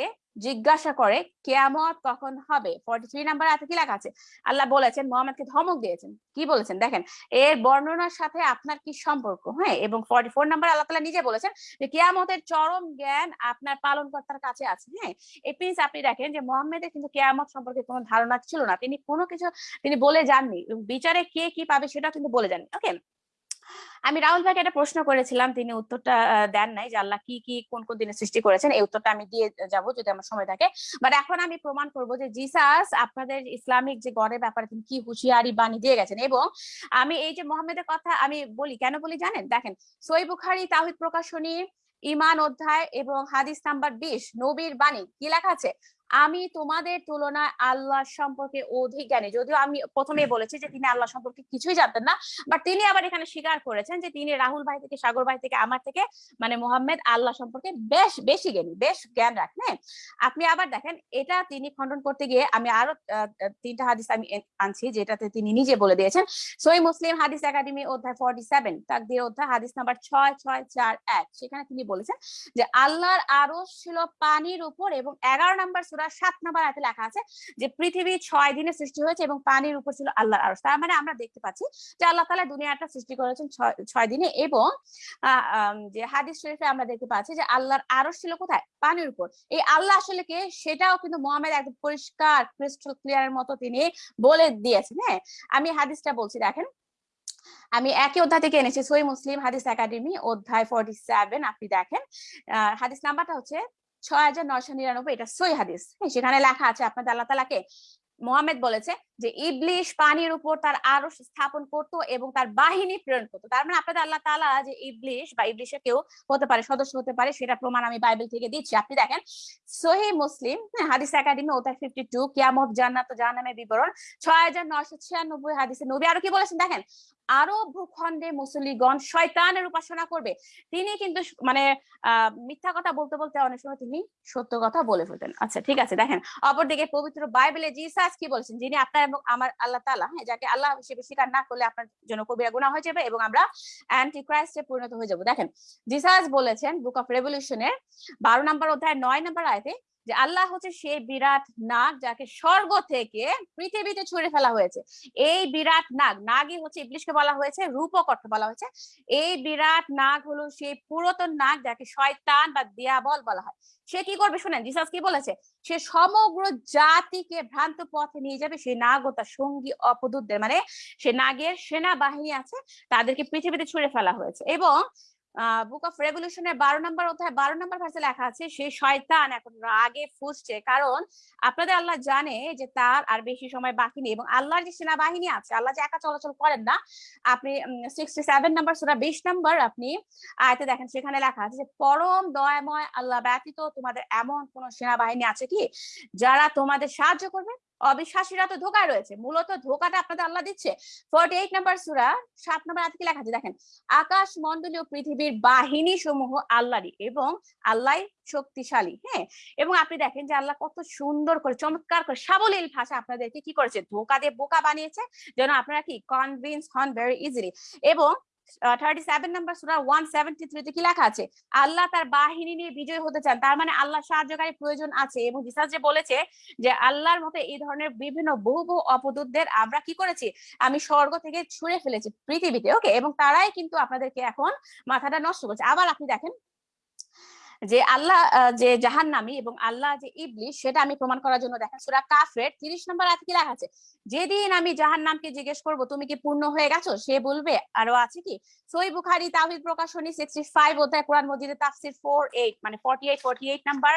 জিজ্ঞাসা করে, কেয়ামত কখন হবে? ফর্টি থ্রি নাম্বার আছে কি লেখা আছে? আল্লাহ বলেছেন, মোহাম্মদকে ধমক দিয়েছেন। কি বলেছেন? দেখেন, এর বর্ণনার সাথে আপনার কি সম্পর্ক? হ্যাঁ এবং ফর্টি ফোর নাম্বার আল্লাহ তালা নিজে বলেছেন যে, কেয়ামতের চরম জ্ঞান আপনার পালনকর্তার কাছে আছে। হ্যাঁ এই প্লিজ আপনি দেখেন যে, মোহাম্মদের কিন্তু কেয়ামত সম্পর্কে কোনো ধারণা ছিল না। তিনি কোনো কিছু তিনি বলে যাননি। বিচারে কে কি পাবে সেটা কিন্তু বলে যাননি। ওকে আমি রাহুল ভাইকে একটা প্রশ্ন করেছিলাম, তিনি উত্তরটা দেন নাই যে আল্লাহ কি কি, কোন কোন দিনে সৃষ্টি করেছেন, এই উত্তরটা আমি দিয়ে যাব যদি আমার সময় থাকে। বাট এখন আমি প্রমাণ করব যে জিসাস, আপনাদের ইসলামিক যে গড়ের ব্যাপারে তিনি কি হুঁশিয়ারি বাণী দিয়ে গেছেন। এবং আমি এই যে মোহাম্মদের কথা আমি বলি, কেন বলি জানেন? দেখেন, সই বুখারি তাহিদ প্রকাশনী ইমান অধ্যায় এবং হাদিস নাম্বার বিশ, নবীর বাণী, কি লেখা আছে? আমি তোমাদের তুলনায় আল্লাহ সম্পর্কে অধিক জ্ঞানী যদিও আমি প্রথমেই বলেছি যে তিনি আল্লাহ সম্পর্কে কিছুই জানতেন না বাট তিনি আবার এখানে স্বীকার করেছেন যে তিনি রাহুল ভাই থেকে, সাগর ভাই থেকে, আমার থেকে মানে মোহাম্মদ আল্লাহ সম্পর্কে বেশ, বেশি জ্ঞানী, বেশ জ্ঞান রাখেন হ্যাঁ? আপনি আবার দেখেন, এটা তিনি খণ্ডন করতে গিয়ে আমি আরও তিনটা হাদিস আমি আনছি, যেটাতে তিনি নিজে বলে দিয়েছেন সই মুসলিম হাদিস একাডেমি অধ্যায় ফর্টি সেভেন তার দিয়ে অধ্যায়, হাদিস নাম্বার ছয় ছয়, চার, এক, সেখানে তিনি বলেছেন যে, আল্লাহর আরশ ছিল পানির উপর এবং এগারো নম্বর সূরা সাত নম্বর আয়াতে লেখা আছে যে পৃথিবী ছয় দিনে সৃষ্টি হয়েছে এবং পানির উপর ছিল আল্লাহর আরশ। তার মানে আমরা দেখতে পাচ্ছি যে, আল্লাহ তাআলা দুনিয়াটা সৃষ্টি করেছেন ছয়- দিনে এবং যে হাদিস শরীফে আমরা দেখতে পাচ্ছি যে, আল্লাহর আরশ ছিল কোথায়? পানির উপর। এই আল্লাহ আসলে কে? সেটাও কিন্তু মোহাম্মদ একদম পরিষ্কার ক্রিস্টাল ক্লিয়ারের মতো তিনি বলে দিয়েছেন হ্যাঁ? আমি হাদিসটা বলছি, দেখেন। আমি একই অধ্যায় থেকে এনেছি সই মুসলিম হাদিস একাডেমি, অধ্যায় ফর্টি সেভেন আপনি দেখেন। হাদিস নাম্বারটা হচ্ছে ছয় হাজার নয়শো নিরানব্বই এটা হাদিস। হ্যাঁ, সেখানে লেখা আছে আপনাদের আল্লাহ বলেছে যে ইবলিশ পানির উপর তার স্থাপন করত এবং তার বাহিনী প্রেরণ তার মানে আপনাদের আল্লাহ তাআলা যে ইবলিশ বা ইবলিশের কেউ হতে পারে সদস্য হতে পারে সেটা প্রমাণ আমি বাইবেল থেকে দিচ্ছি। আপনি দেখেন সহি মুসলিম হ্যাঁ, হাদিস একাডেমি ওতার ফিফটি টু কিয়ামত জান্নাত জাহান্নামের বিবরণ ছয় হাজার নয়শো ছিয়ানব্বই হাদিসে নবী আরও কি বলেছেন দেখেন? আরও ভূখণ্ডে মুসলিগণ শয়তানের উপাসনা করবে। তিনি কিন্তু মানে মিথ্যা কথা বলতে বলতে অনেক সময় তিনি সত্য কথা বলে ফেলতেন। আচ্ছা ঠিক আছে, দেখেন, অপরদিকে পবিত্র বাইবেলে জিসাস কি বলেছেন? যিনি আপনার এবং আমার আল্লাহ তাআলা হ্যাঁ যাকে আল্লাহ হিসেবে স্বীকার না করলে আপনার জন্য কবিরা গুনাহ হয়ে যাবে এবং আমরা অ্যান্টি ক্রাইস্টে পরিণত হয়ে যাব। দেখেন, জিসাস বলেছেন বুক অফ রেভলিউশনের বারো নম্বর অধ্যায় নয় নম্বর আয়তে যে আল্লাহ হচ্ছে সেই বিরাট নাগ যাকে স্বর্গ থেকে পৃথিবীতে ছুড়ে ফেলা হয়েছে। এই বিরাট নাগ, নাগই হচ্ছে ইবলিশকে বলা হয়েছে, রূপক অর্থ বলা হয়েছে। এই বিরাট নাগ হলো সেই পুরাতন নাগ যাকে শয়তান বা দিয়াবল বলা হয়। সে কি করবে শুনেন, জিসাস কি বলেছে? সে সমগ্র জাতিকে ভ্রান্ত পথে নিয়ে যাবে, সেই নাগ ও তার সঙ্গী অপদূতদের মানে সে নাগের সেনাবাহিনী আছে, তাদেরকে পৃথিবীতে ছুড়ে ফেলা হয়েছে। এবং বুক অফ রেভলিউশনের বারো নম্বর অধ্যায়, বারো নম্বর ভার্সে লেখা আছে সেই শয়তান এখন রাগে ফুসছে। কারণ আপনাদের আল্লাহ জানে যে তার আর বেশি সময় বাকি নেই এবং আল্লাহর যে সেনাবাহিনী আছে, আল্লাহ যে একা চলাচল করেন না, আপনি সিক্সটি সেভেন নাম্বার সুরা বিশ নাম্বার আপনি আয়তে দেখেন, সেখানে লেখা আছে যে, পরম দয়াময় আল্লাহ ব্যতীত তোমাদের এমন কোন সেনাবাহিনী আছে কি, যারা তোমাদের সাহায্য করবে? অবিশ্বাসীরা তো ধোকায় রয়েছে। মূলত ধোকাটা আপনাদের আল্লাহ দিচ্ছে। ফর্টি এইট নাম্বার সুরা সাত নাম্বার আজকে লেখা আছে? দেখেন, আকাশ মন্ডলীয় পৃথিবীর বাহিনী সমূহ আল্লাহরই এবং আল্লাহ শক্তিশালী হ্যাঁ? এবং আপনি দেখেন যে আল্লাহ কত সুন্দর করে, চমৎকার করে, সাবলীল ভাষা আপনাদেরকে কি করেছে? ধোকা দিয়ে বোকা বানিয়েছে। যেন আপনারা কি কনভিন্স হন ভেরি ইজিলি এবং থার্টি সেভেন নাম্বার সুরা ওয়ান কি লেখা আছে? আল্লাহ তার বাহিনী নিয়ে বিজয় হতে চান। তার মানে আল্লাহ সাহায্যকারী প্রয়োজন আছে এবং জিসাস যে বলেছে যে আল্লাহর মতে এই ধরনের বিভিন্ন বহু বহু অপদূতদের আমরা কি করেছি? আমি স্বর্গ থেকে ছুঁড়ে ফেলেছি পৃথিবীতে ওকে এবং তারাই কিন্তু আপনাদেরকে এখন মাথাটা নষ্ট করছে। আবার আপনি দেখেন যে আল্লাহ যে জাহান্নামী এবং আল্লাহ যে ইবলিশ, সেটা আমি প্রমাণ করার জন্য দেখেন সুরা কাফের তিরিশ নম্বর আয়াতে কি লেখা আছে? যেদিন আমি জাহান্নামকে জিজ্ঞেস করব, তুমি কি পূর্ণ হয়ে গেছো? সে বলবে, আরও আছে কি? সই বুখারি তাহিদ প্রকাশনী সিক্সটি ফাইভ অধ্যায় কোরআন মজিদে, তাফসির ফোর এইট মানে forty eight forty eight number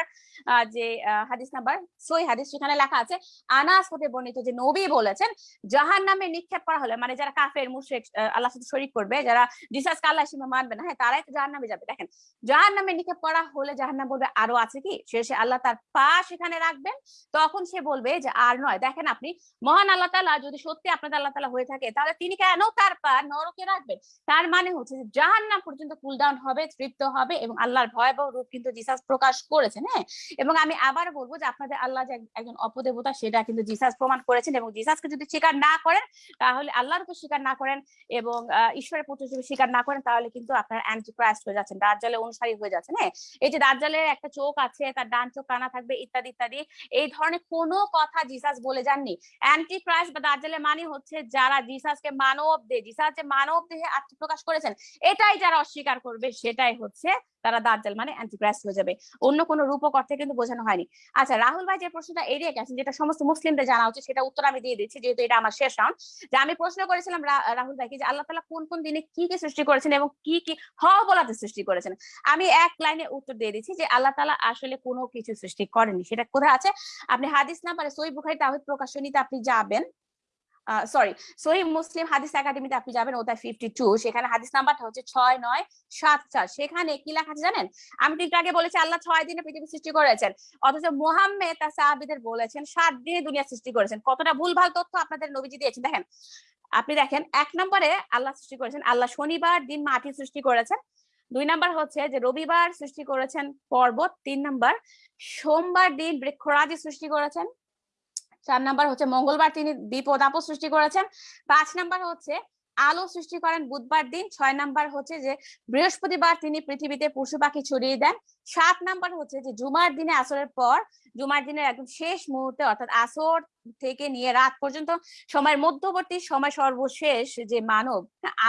যে হাদিস নাম্বার, সই হাদিস সেখানে লেখা আছে, আনাস হতে বর্ণিত যে নবী বলেছেন জাহান নামে নিক্ষেপ করা হলে মানে যারা কাফের, মুশরিক আল্লাহ সাথে শরীক করবে, যারা জিসাস আল্লাহ মানবে না হ্যাঁ তারাই তো জাহান নামে যাবে। দেখেন জাহান নামে নিক্ষেপ করা হলে জাহান্নাম বলবে, আরও আছে কি? শেষে আল্লাহ তার পা সেখানে রাখবেন। তখন সে বলবে যে, আর নয়, দেখেন আপনি, মহান আল্লাহ তাআলা যদি সত্যি আপনাদের আল্লাহ তাআলা হয়ে থাকে, তাহলে তিনি কেন তার পা নরকে রাখবেন? তার মানে হচ্ছে যে, জাহান্নাম পর্যন্ত কুল ডাউন হবে, তৃপ্ত হবে এবং আল্লাহর ভয়াবহ রূপ কিন্তু জিসাস প্রকাশ করেছেন হ্যাঁ? এবং আমি আবার বলব যে, আপনাদের আল্লাহ যে একজন অপদেবতা, সেটা কিন্তু জিসাস প্রমাণ করেছেন এবং জিসাসকে যদি স্বীকার না করেন, তাহলে আল্লাহর উপর স্বীকার না করেন এবং ঈশ্বরের পুত্র হিসেবে স্বীকার না করেন, তাহলে কিন্তু আপনার অ্যান্টি ক্রাইস্ট হয়ে যাচ্ছেন দার্জালে অনুসারী হয়ে যাচ্ছেন হ্যাঁ? এই যে দার্জালের একটা চোখ আছে, তার ডান চোখ, কানা থাকবে, ইত্যাদি ইত্যাদি, এই ধরনের কোনো কথা জিসাস বলে যাননি। অ্যান্টি ক্রাইস্ট বা দার্জালের মানে হচ্ছে যারা জিসাসকে মানব দেহ জিসাস যে মানব দেহে আত্মপ্রকাশ করেছেন, এটাই যারা অস্বীকার করবে, সেটাই হচ্ছে তারা দার্জাল মানে অ্যান্টি ক্রাইস্ট হয়ে যাবে। অন্য কোনো রূপক অর্থে কিন্তু বোঝানো হয়নি। আচ্ছা রাহুল ভাই যে প্রশ্নটা এড়িয়ে গেছেন, যেটা সমস্ত মুসলিমদের জানা উচিত, সেটা উত্তর আমি দিয়ে দিচ্ছি, যেহেতু এটা আমার শেষ রাউন্ড, যে আমি প্রশ্ন করেছিলাম রাহুল ভাইকে যে আল্লাহ তালা কোন কোন দিনে কি কি সৃষ্টি করেছেন এবং কি কি হ বলাতে সৃষ্টি করেছেন। আমি এক লাইনে উত্তর দিয়ে দিচ্ছি যে আল্লাহ তালা আসলে কোনো কিছু সৃষ্টি করেনি। সেটা কোথায় আছে? আপনি হাদিস না পারে সই বুখারি তাহিদ প্রকাশনীতে আপনি যাবেন। সরি সহি মুসলিম হাদিস একাডেমিতে আপনি যাবেন অধ্যায় ফিফটি টু সেখানে হাদিস নাম্বারটা হচ্ছে ছয় নয় সাত চার। সেখানে কি লেখা আছে জানেন? আমি তো আগে বলেছি, আল্লাহ ছয় দিনে পৃথিবী সৃষ্টি করেছেন। অথচ মোহাম্মদ সাহাবিদের বলেছেন, সাত দিনে দুনিয়া সৃষ্টি করেছেন। কতটা ভুলভাল তথ্য আপনাদের নবীজি দিয়েছেন। দেখেন, আপনি দেখেন, এক নম্বরে আল্লাহ সৃষ্টি করেছেন, আল্লাহ শনিবার দিন মাটি সৃষ্টি করেছেন। দুই নাম্বার হচ্ছে যে রবিবার সৃষ্টি করেছেন পর্বত, তিন নাম্বার সোমবার দিন বৃক্ষরাজি সৃষ্টি করেছেন, চার নাম্বার হচ্ছে মঙ্গলবার তিনি বিপদ আপদ সৃষ্টি করেছেন, পাঁচ নাম্বার হচ্ছে আলো সৃষ্টি করেন বুধবার দিন, ছয় নাম্বার হচ্ছে যে বৃহস্পতিবার তিনি পৃথিবীতে পশু পাখি ছড়িয়ে দেন সাত নাম্বার হচ্ছে যে জুমার দিনে আসরের পর, জুমার দিনের একদম শেষ মুহূর্তে অর্থাৎ আসর থেকে নিয়ে রাত পর্যন্ত সময়ের মধ্যবর্তী সময় সর্বশেষ যে মানব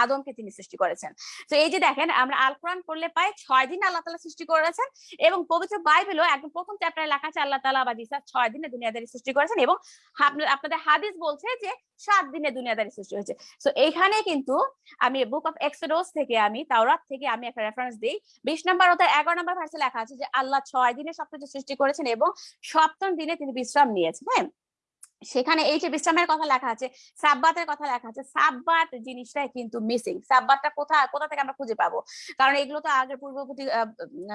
আদমকে তিনি সৃষ্টি করেছেন। তো এই যে দেখেন, আমরা আল কোরআন পড়লে পাই ছয় দিন আল্লাহ তালা সৃষ্টি করেছেন এবং পবিত্র বাইবেলও একদম প্রথম চ্যাপ্টারে লেখা আছে, আল্লাহ তালা বা জিসা ছয় দিনে দুনিয়াদারি সৃষ্টি করেছেন এবং আপনাদের হাদিস বলছে যে সাত দিনে দুনিয়াদারি সৃষ্টি হয়েছে। তো এইখানে কিন্তু আমি বুক অফ এক্সোডোস থেকে আমি তাওরাত থেকে আমি একটা রেফারেন্স দিই। বিশ নম্বর অর্থাৎ এগারো নম্বর ভার্সে লেখা আছে যে আল্লাহ ছয় দিনে সবকিছু সৃষ্টি করেছেন এবং সপ্তম দিনে তিনি বিশ্রাম নিয়েছেন হ্যাঁ? সেখানে এই যে বিশ্রামের কথা লেখা আছে, সাব্বাতের কথা লেখা আছে, সাব্বাত জিনিসটাই কিন্তু মিসিং সাব্বাতটা কোথায় কোথা থেকে আমরা খুঁজে পাবো? কারণ এগুলো তো আগের পূর্ববর্তী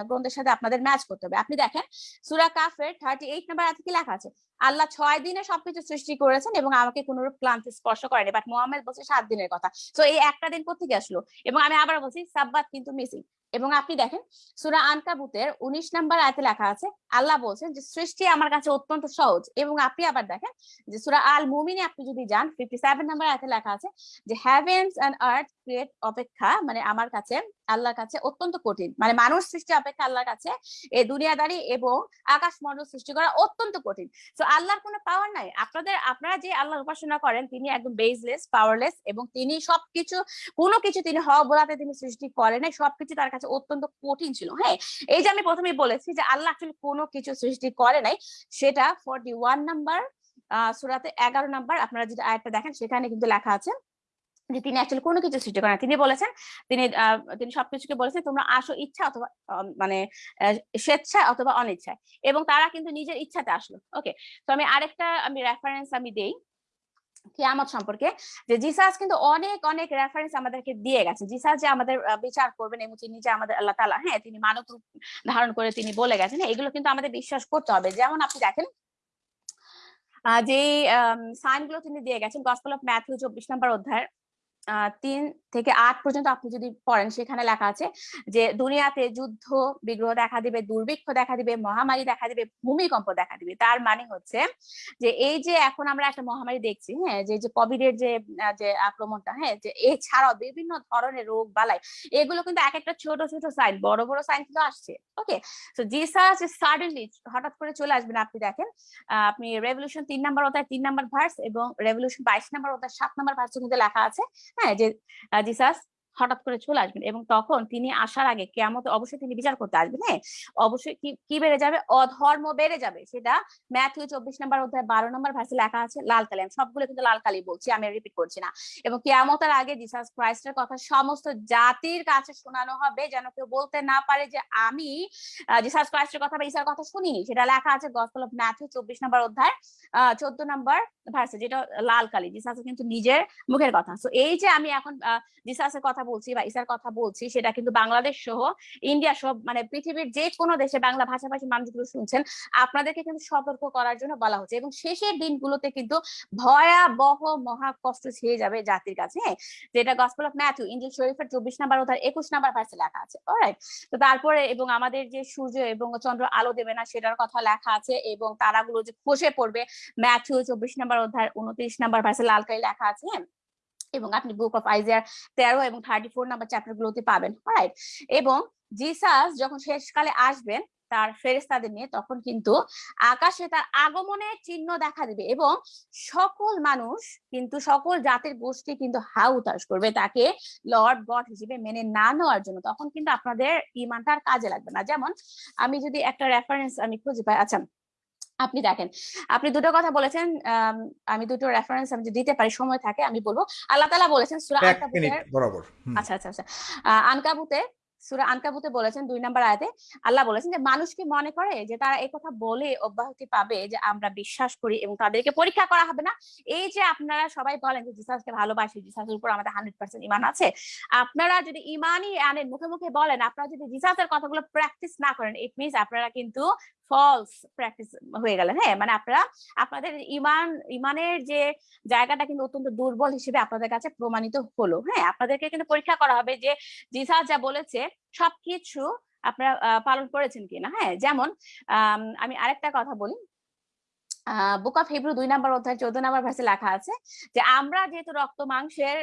গ্রন্থের সাথে আপনাদের ম্যাচ করতে হবে। আপনি দেখেন, সুরা কাফের থার্টি এইট নাম্বার আছে কি লেখা আছে? আল্লাহ ছয় দিনে সবকিছু সৃষ্টি করেছেন এবং আমাকে কোনরূপ ক্লান্তি স্পর্শ করেনি বাট মোহাম্মদ বলছে সাত দিনের কথা। তো এই একটা দিন কোথেকে আসলো? এবং আমি আবার বলছি, সাব্বাত কিন্তু মিসিং এবং আপনি দেখেন, সুরা আনকাবুতের উনিশ নাম্বার আয়তে লেখা আছে, আল্লাহ বলছেন যে, সৃষ্টি আমার কাছে অত্যন্ত সহজ। এবং আপনি আবার দেখেন যে, সুরা আল মুমিনে আপনি যদি যান ফিফটি সেভেন নাম্বার আয়তে লেখা আছে যে হ্যাভেন্স অ্যান্ড আর্থ ক্রিয়েট অপেক্ষা মানে আমার কাছে আল্লাহর কাছে অত্যন্ত কঠিন। মানে মানুষ সৃষ্টি অপেক্ষা আল্লাহর কাছে এই দুনিয়াদারি এবং আকাশ মন্ডল সৃষ্টি করা অত্যন্ত কঠিন। তো আল্লাহর কোনো পাওয়ার নাই। আপনাদের, আপনারা যে আল্লাহর উপাসনা করেন, তিনি একদম বেসলেস পাওয়ারলেস এবং তিনি সবকিছু, কোনো কিছু তিনি হওয়া বলাতে তিনি সৃষ্টি করেন নাই, সবকিছু তার কাছে অত্যন্ত কঠিন ছিল। হ্যাঁ এই যে আমি প্রথমেই বলেছি যে আল্লাহ আসলে কোনো কিছু সৃষ্টি করে নাই, সেটা ফর্টি ওয়ান নাম্বার আহ, সুরাতে এগারো নাম্বার আপনারা যদি আয়াতটা দেখেন, সেখানে কিন্তু লেখা আছে যে তিনি অ্যাকচুয়ালি কোনো কিছু সৃষ্টি করেন। তিনি বলেছেন তিনি তিনি সবকিছুকে বলেছেন তোমরা আসো ইচ্ছা অথবা মানে স্বেচ্ছায় অথবা অনিচ্ছায়। এবং তারা কিন্তু নিজের ইচ্ছাতে আসলো। ওকে তো আমি আরেকটা আমি রেফারেন্স আমি দেই কিয়ামত সম্পর্কে যে জিসাস কিন্তু অনেক অনেক রেফারেন্স আমাদেরকে দিয়ে গেছে। জিসাস যে আমাদের বিচার করবেন এবং তিনি যে আমাদের আল্লাহ তালা হ্যাঁ তিনি মানব রূপ ধারণ করে তিনি বলে গেছেন এগুলো কিন্তু আমাদের বিশ্বাস করতে হবে। যেমন আপনি দেখেন যে সাইনগুলো তিনি দিয়ে গেছেন গসপল অফ ম্যাথিউ চব্বিশ নম্বর অধ্যায়ের আহ, তিন থেকে আট পর্যন্ত আপনি যদি পড়েন, সেখানে লেখা আছে যে, দুনিয়াতে যুদ্ধ, বিগ্রহ দেখা দিবে, দুর্ভিক্ষ দেখা দিবে, মহামারী দেখা দিবে, ভূমিকম্প দেখা দিবে। তার মানে হচ্ছে যে, এই যে এখন আমরা একটা মহামারী দেখছি হ্যাঁ যে যে কোভিড এর যে আক্রমণটা হ্যাঁ যে এছাড়াও বিভিন্ন ধরনের রোগ, বালাই, এগুলো কিন্তু এক একটা ছোট ছোট সাইন বড় বড় সাইন কিন্তু আসছে ওকে তো জিসাস সাডেনলি হঠাৎ করে চলে আসবেন আপনি দেখেন আপনি রেভলিউশন তিন নাম্বার অধ্যায় তিন নাম্বার ভার্স এবং রেভলিউশন বাইশ নাম্বার অধ্যায় সাত নাম্বার ভার্সে কিন্তু লেখা আছে হ্যাঁ যে আহ, জিসাস হঠাৎ করে চলে আসবেন এবং তখন তিনি আসার আগে কেমন অবশ্যই তিনি বিচার করতে আসবেন হ্যাঁ? অবশ্যই কি বেড়ে যাবে? অধর্ম বেড়ে যাবে। সেটা ম্যাথিউ চব্বিশ নম্বর অধ্যায় বারো নম্বর ভার্সে লেখা আছে, লাল কালি। সবগুলো কিন্তু লাল কালি বলছি, আমি রিপিট করছি না। এবং কেয়ামতের আগে জিসাস ক্রাইস্টের কথা সমস্ত জাতির কাছে শোনানো হবে, যেন কেউ বলতে না পারে যে আমি জিসাস ক্রাইস্টের কথা বা ইসার কথা শুনিনি। সেটা লেখা আছে গসপল অফ ম্যাথিউ চব্বিশ নম্বর অধ্যায় চোদ্দ নম্বর ভার্সে যেটা লাল কালি। জিসাস কিন্তু নিজের মুখের কথা। তো এই যে আমি এখন জিসাসের কথা বলছি বা ইসার কথা বলছি, সেটা কিন্তু বাংলাদেশ সহ ইন্ডিয়া সহ মানে পৃথিবীর যে কোনো দেশে বাংলা ভাষাভাষী মানুষগুলো শুনছেন, আপনাদেরকে কিন্তু সতর্ক করার জন্য বলা হচ্ছে। এবং শেষের দিনগুলোতে কিন্তু ভয়াবহ মহা কষ্ট ছেয়ে যাবে জাতির কাছে হ্যাঁ? যেটা গসপল অফ ম্যাথিউ ইঞ্জিল শরীফের চব্বিশ নাম্বার অধ্যায়, একুশ নাম্বার ভার্সে লেখা আছে। অলরাইট তো তারপরে এবং আমাদের যে সূর্য এবং চন্দ্র আলো দেবে না, সেটার কথা লেখা আছে এবং তারাগুলো যে খসে পড়বে ম্যাথু চব্বিশ নাম্বার অধ্যায় উনত্রিশ নাম্বার ভার্সে লাল কালি লেখা আছে হ্যাঁ? এবং আপনি বুক অফ আইজিয়ার তেরো এবং থার্টি ফোর নাম্বার চ্যাপ্টার গুলোতে পাবেন। রাইট এবং জিসাস যখন শেষকালে আসবেন, তার ফেরেস্তাদের নিয়ে, তখন কিন্তু আকাশে তার আগমনের চিহ্ন দেখা দিবে এবং সকল মানুষ কিন্তু, সকল জাতির গোষ্ঠী কিন্তু হা উতাস করবে। তাকে লর্ড গড হিসেবে মেনে না নেওয়ার জন্য। তখন কিন্তু আপনাদের ইমানটা কাজে লাগবে না। যেমন আমি যদি একটা রেফারেন্স আমি খুঁজে পাই আচ্ছা আপনি দেখেন। আপনি দুটো কথা বলেছেন আম, দুটো রেফারেন্স আমি দিতে পারি সময় থাকে আমি বলব। আল্লাহ তালা বলেছেন সুরা বরাবর। আচ্ছা আচ্ছা আচ্ছা। আনকাবুতে সূরা আনকাবুতে বলেছেন দুই নম্বর আয়াতে আল্লাহ বলেছেন যে মানুষ কি মনে করে যে তারা এই কথা বলে অব্যাহতি পাবে যে আমরা বিশ্বাস করি এবং তাদেরকে পরীক্ষা করা হবে না। এই যে আপনারা সবাই বলেন যে জিসাসকে ভালোবাসি জিসাসের উপর আমাদের হান্ড্রেড পার্সেন্ট ইমান আছে। আপনারা যদি ইমানই আনেন মুখে মুখে বলেন আপনারা যদি জিসাসের কথাগুলো প্র্যাকটিস না করেন ইট মিনস আপনারা কিন্তু ফলস প্র্যাকটিস হয়ে গেলেন হ্যাঁ? মানে আপনারা আপনাদের ইমান, ইমানের যে জায়গাটা কিন্তু অত্যন্ত দুর্বল হিসেবে আপনাদের কাছে প্রমাণিত হলো হ্যাঁ? আপনাদেরকে কিন্তু পরীক্ষা করা হবে যে জিসাস যা বলেছে, সবকিছু আপনারা পালন করেছেন কিনা হ্যাঁ? যেমন আমি আরেকটা কথা বলি বুক অফ হিব্রু দুই নম্বর অধ্যায় চোদ্দ নম্বর ভার্সে লেখা আছে যে আমরা যেহেতু রক্ত মাংসের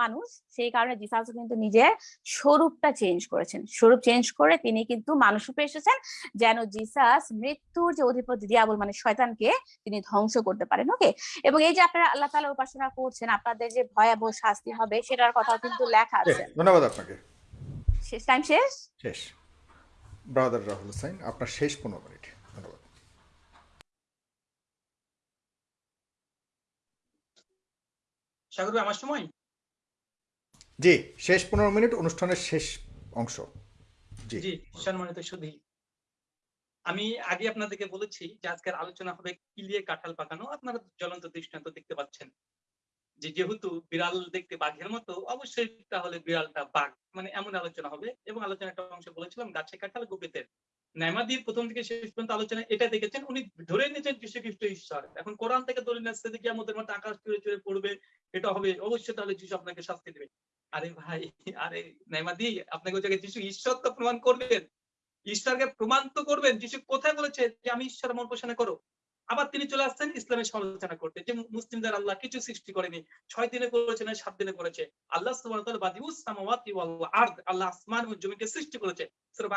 মানুষ সেই কারণে জিসাস কিন্তু নিজের স্বরূপটা চেঞ্জ করেছেন। স্বরূপ চেঞ্জ করে তিনি কিন্তু মানুষ রূপে এসেছেন যেন জিসাস মৃত্যুর যে অধিপতি দিয়াবল মানে শয়তানকে তিনি ধ্বংস করতে পারেন। ওকে এবং এই যে আপনারা আল্লাহ তালা উপাসনা করছেন আপনাদের যে ভয়াবহ শাস্তি হবে সেটার কথা কিন্তু লেখা আছে। ধন্যবাদ আপনাকে। শেষ টাইম শেষ? শেষ। ব্রাদার রাহুল হোসাইন আপনার শেষ পনেরো মিনিট ধন্যবাদ সাগর ভাই, আমার সময়? জি শেষ পনেরো মিনিট অনুষ্ঠানের শেষ অংশ। জি। জি সম্মানিত সুধী আমি আগে আপনাদেরকে বলেছি যে আজকের আলোচনা হবে কিলিয়ে কাঁঠাল পাকানো আপনারা জ্বলন্ত দৃষ্টান্ত দেখতে পাচ্ছেন যে যেহেতু বিড়াল দেখতে বাঘের মতো অবশ্যই তাহলে বিড়ালটা বাঘ। মানে এমন আলোচনা হবে। এবং আলোচনা একটা অংশ বলেছিলাম গাছে কাঁঠাল গোপীতের নাইমাদির প্রথম থেকে শেষ পর্যন্ত আলোচনা এটা দেখেছেন। উনি ধরে নিয়েছেন যীশু খ্রিস্ট ঈশ্বর। এখন কোরআন থেকে ধরে নিচ্ছে যে আমাদের মধ্যে আকাশ চুড়ে চুড়ে পড়বে, এটা হবে অবশ্যই তাহলে যীশু আপনাকে শাস্তি দেবে। আরে ভাই, আরে নাইমাদি আপনাকে ওই জায়গায় যীশু ঈশ্বর তো প্রমাণ করবেন ঈশ্বরকে প্রমাণ তো করবেন। যীশু কোথায় বলেছে যে আমি ঈশ্বর মন পোষণে করো? আবার তিনি চলে আসছেন ইসলামের সমালোচনা করতে যে মুসলিমদের আল্লাহ কিছু সৃষ্টি করেনি। ছয় দিনে করেছে না সাত দিনে করেছে? আল্লাহ আল্লাহ আসমান ও জমিকে সৃষ্টি করেছে। সূরা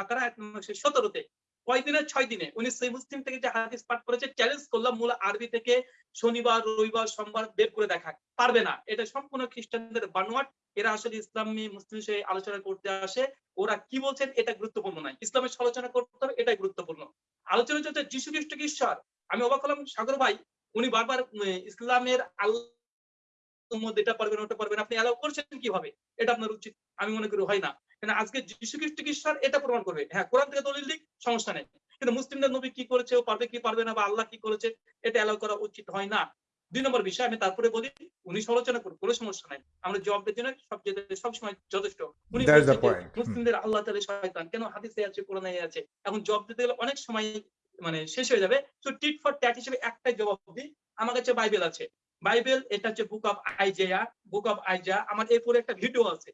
বাকারা আয়াত নম্বর 17 তে কয় দিনে ছয় দিনে। উনি সেই মুসলিম থেকে যে হাদিস পাঠ করেছে চ্যালেঞ্জ করলাম মূল আরবি থেকে শনিবার, রবিবার, সোমবার বের করে দেখা পারবে না। এটা সম্পূর্ণ খ্রিস্টানদের বানোয়াট। এরা আসলে ইসলামী মুসলিম বিষয়ে আলোচনা করতে আসে। ওরা কি বলছেন এটা গুরুত্বপূর্ণ নয়। ইসলামের সমালোচনা করতে হবে, এটাই গুরুত্বপূর্ণ। আলোচনা চলছে যিশু খ্রিস্ট ঈশ্বর। আমি অবাক হলাম, সাগর ভাই, উনি বারবার ইসলামের আল্লাহ এটা পারবেন ওটা পারবেন আপনি অ্যালাউ করছেন কীভাবে? এটা আপনার উচিত। আমি মনে করি হয় না। কারণ আজকে যিশু খ্রিস্ট ঈশ্বর এটা প্রমাণ করবে। হ্যাঁ কোরআন থেকে দলিল দিক সমস্যা নেই। কিন্তু মুসলিমদের নবী কি করেছে ও পারবে কি পারবে না বা আল্লাহ কি করেছে এটা অ্যালাউ করা উচিত হয় না। দুই নম্বর বিষয় আমি তারপরে বলি উনি সমালোচনা করুন কোনো সমস্যা নাই। আমরা জবাবের জন্য সবচেয়ে সবসময় যথেষ্ট। উনি। মুসলিমদের আল্লাহ তাআলা শয়তান। কেন হাদিসে আছে কোরআনে আছে? এখন জবাব দিতে গেলে অনেক সময় মানে শেষ হয়ে যাবে। তো টিট ফর ট্যাট হিসেবে একটাই জবাব দিই। আমার কাছে বাইবেল আছে। বাইবেল এটা হচ্ছে book of আইজেয়া book of Isaiah আমার এরপরে একটা ভিডিও আছে।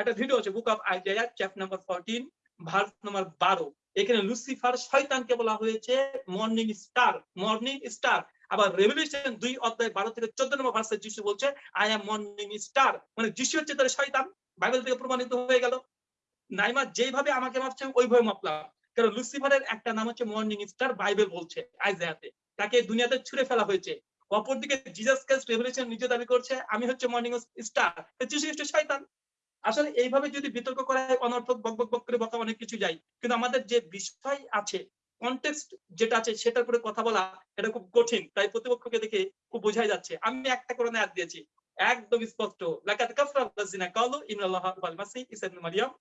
একটা ভিডিও আছে book of Isaiah chapter number fourteen verse number বারো এখানে লুসিফার শয়তানকে বলা হয়েছে মর্নিং স্টার মর্নিং স্টার আবার রেভলিউশন দুই অধ্যায় বারো থেকে চোদ্দ নম্বর ভার্সে যিশু বলছে আই এম মর্নিং স্টার মানে যিশু হচ্ছে তার শয়তান। বাইবেল থেকে প্রমাণিত হয়ে গেল। নাইমা যেভাবে আমাকে মাপছে ওইভাবে মাপলাম। কারণ লুসিফারের একটা নাম হচ্ছে মর্নিং স্টার বাইবেল বলছে আইজায়াতে তাকে দুনিয়াতে ছুড়ে ফেলা হয়েছে। অপরদিকে জিজাস ক্রাইস্ট রেভলিউশন নিজে দাবি করছে, আমি হচ্ছে মর্নিং স্টার যিশু খ্রিস্ট শয়তান। আসলে এইভাবে যদি বিতর্ক করা হয়, অনর্থক বক বক বক করে বকা অনেক কিছু যায়। কিন্তু আমাদের যে বিষয় আছে কনটেক্সট যেটা আছে, সেটার উপরে কথা বলা, এটা খুব কঠিন। তাই প্রতিপক্ষকে দেখে খুব বোঝাই যাচ্ছে। আমি একটা করে অ্যাড দিয়েছি। একদম স্পষ্ট। লাকাত কাফরা আল্লাযিনা কালু ইন্নাল্লাহা ওয়াল মাসিহ ঈসা ইবনে মারইয়াম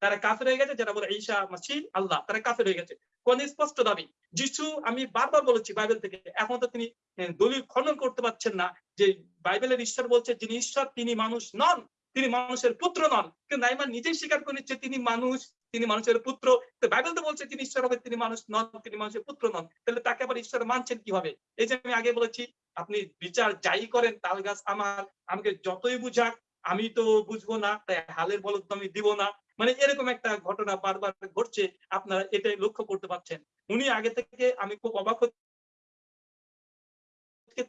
তারা কাফের হয়ে গেছে, যারা বলে ঈসা মাসিহ আল্লাহ। তারা কাফের হয়ে গেছে। কোন স্পষ্ট দাবি? যিশু, আমি বারবার বলেছি বাইবেল থেকে, এখন তো তিনি দলিল খনন করতে পারছেন না যে বাইবেলের ঈশ্বর বলছে, যিনি ঈশ্বর, তিনি মানুষ নন। তিনি মানুষের পুত্র নন। কিন্তু নাইমান নিজেই স্বীকার করে নিচ্ছে, তিনি মানুষ, তিনি মানুষের পুত্র। বাইবেল তো বলছে, তিনি ঈশ্বর হবে, তিনি মানুষ নন, তিনি মানুষের পুত্র নন। তাহলে তাকে আবার ঈশ্বর মানছেন কীভাবে? এই যে আমি আগে বলেছি, আপনি বিচার যাই করেন, তাল গাছ আমার, আমাকে যতই বুঝাক, আমি তো বুঝব না, তাই হালের বলদ আমি দিব না। মানে এরকম একটা ঘটনা বারবার ঘটছে, আপনারা এটাই লক্ষ্য করতে পারছেন। উনি আগে থেকে, আমি খুব অবাক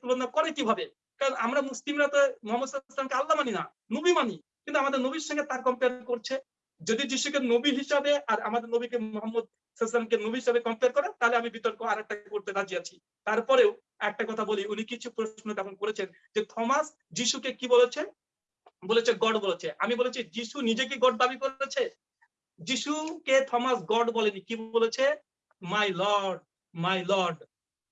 তুলনা করে কীভাবে? কারণ আমরা মুসলিমরা তো মোহাম্মদ সাল্লামকে আল্লাহ মানি না, নবী মানি। কিন্তু আমাদের নবীর সঙ্গে তার কম্পেয়ার করছে। যদি যিশুকে নবী হিসাবে আর আমাদের নবীকে মোহাম্মদ সাল্লামকে নবী হিসাবে কম্পেয়ার করে তাহলে আমি বিতর্ক আর একটা করতে রাজি আছি। তারপরেও একটা কথা বলি, উনি কিছু প্রশ্ন তখন করেছেন যে থমাস যিশুকে কি বলেছে? বলেছে গড বলেছে। আমি বলেছি, যিশু নিজেকে গড দাবি করেছে? যিশুকে থমাস গড বলেনি, কি বলেছে? My lord my lord.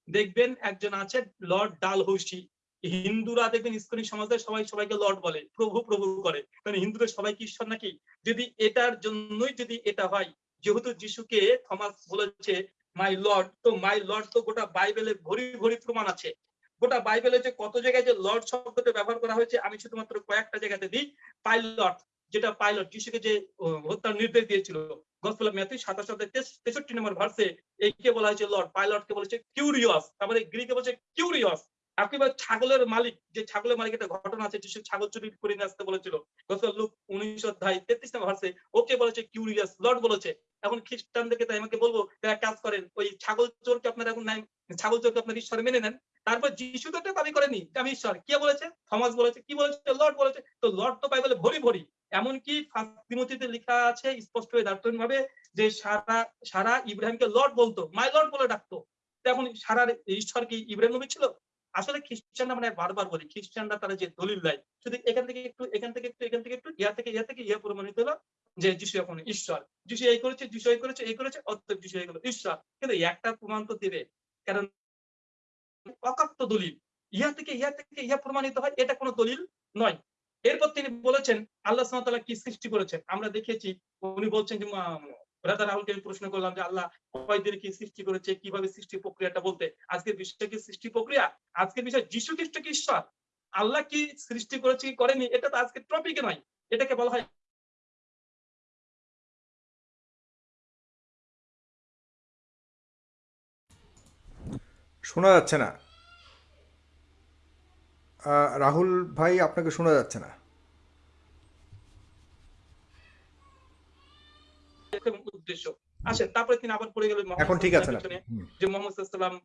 দেখবেন একজন আছে লর্ড ডাল ডালহৌসি। হিন্দুরা দেখবেন ইস্কনি সমাজে সবাই সবাইকে লর্ড বলে, প্রভু প্রভু করে। মানে হিন্দুদের সবাই কি ঈশ্বর নাকি? যদি এটার জন্যই যদি এটা হয়, যেহেতু যিশুকে থমাস বলেছে মাই লর্ড তো মাই লর্ড তো গোটা বাইবেলে ভরি ভরি প্রমাণ আছে। গোটা বাইবেলে যে কত জায়গায় যে লর্ড শব্দটা ব্যবহার করা হয়েছে, আমি শুধুমাত্র কয়েকটা জায়গাতে দিই। পাইলট, যেটা পাইলট, যিশুকে যে হত্যার নির্দেশ দিয়েছিল। গসপেল অফ ম্যাথিউ, সাতাশ তেষট্টি নম্বর ভার্সে এইকে বলা হয়েছে লর্ড, পাইলটকে বলেছে কিউরিয়াস তারপরে গ্রিকে বলছে কিউরিয়াস একেবারে ছাগলের মালিক, যে ছাগলের মালিক একটা ঘটনা আছে যিশু ছাগল চুরি করে নিয়ে আসতে বলেছিল। গসপেল লুক উনিশ অধ্যায় তেত্রিশ নম্বর ভার্সে ওকে বলেছে, কিউরিয়াস লর্ড বলেছে। এখন খ্রিস্টানদেরকে তাই আমাকে বলব তারা কাজ করেন, ওই ছাগল চোরকে আপনারা এখন নাই, ছাগল চোরকে আপনার ঈশ্বর মেনে নেন। তারপর যিশু তো এটা দাবি করেনি আমি ঈশ্বর। কে বলেছে? থমাস বলেছে। কি বলেছে? লর্ড বলেছে। তো লর্ড তো বাইবেলে ভরি ভরি। এমনকি ফার্স্ট তিমোথীতে লেখা আছে স্পষ্ট হয়ে দার্থহীন ভাবে যে সারা সারা ইব্রাহিমকে লর্ড বলতো। মাই লর্ড বলে ডাকতো। এখন সারা ঈশ্বর কি ইব্রাহিম নবী ছিল? আসলে খ্রিস্টানরা মানে বারবার বলি, খ্রিস্টানরা তারা যে দলিল দেয় শুধু এখান থেকে একটু, এখান থেকে একটু, এখান থেকে একটু ইয়া থেকে ইয়া থেকে ইয়া প্রমাণিত হলো যে যিশু এখন ঈশ্বর। যিশু এই করেছে, যিশু এই করেছে এই করেছে, অতএব যিশু এই গেল ঈশ্বর। কিন্তু একটা প্রমাণ তো দেবে, কারণ অকাত্য দলিল, ইহা থেকে ইহা থেকে ইহা প্রমাণিত হয়, এটা কোনো দলিল নয়। এরপর তিনি বলেছেন, আল্লাহ তাআলা কি সৃষ্টি করেছেন? আমরা দেখেছি, উনি বলছেন যে ব্রাদার রাহুলকে আমি প্রশ্ন করলাম যে, আল্লাহ কয়দিন কি সৃষ্টি করেছে? কীভাবে সৃষ্টি প্রক্রিয়াটা বলতে? আজকের বিষয়টা কি সৃষ্টি প্রক্রিয়া? আজকের বিষয় যিশু খ্রিস্ট কি ঈশ্বর? আল্লাহ কি সৃষ্টি করেছে কি করেনি? এটা তো আজকে টপিকে নয়। এটাকে বলা হয় শোনা যাচ্ছে না। রাহুল ভাই আপনাকে শোনা যাচ্ছে না এবং উদ্দেশ্য। আসেন তারপরে তিনি আবার পড়ে গেলেন এখন ঠিক আছে। যে মোহাম্মদ সাল্লাম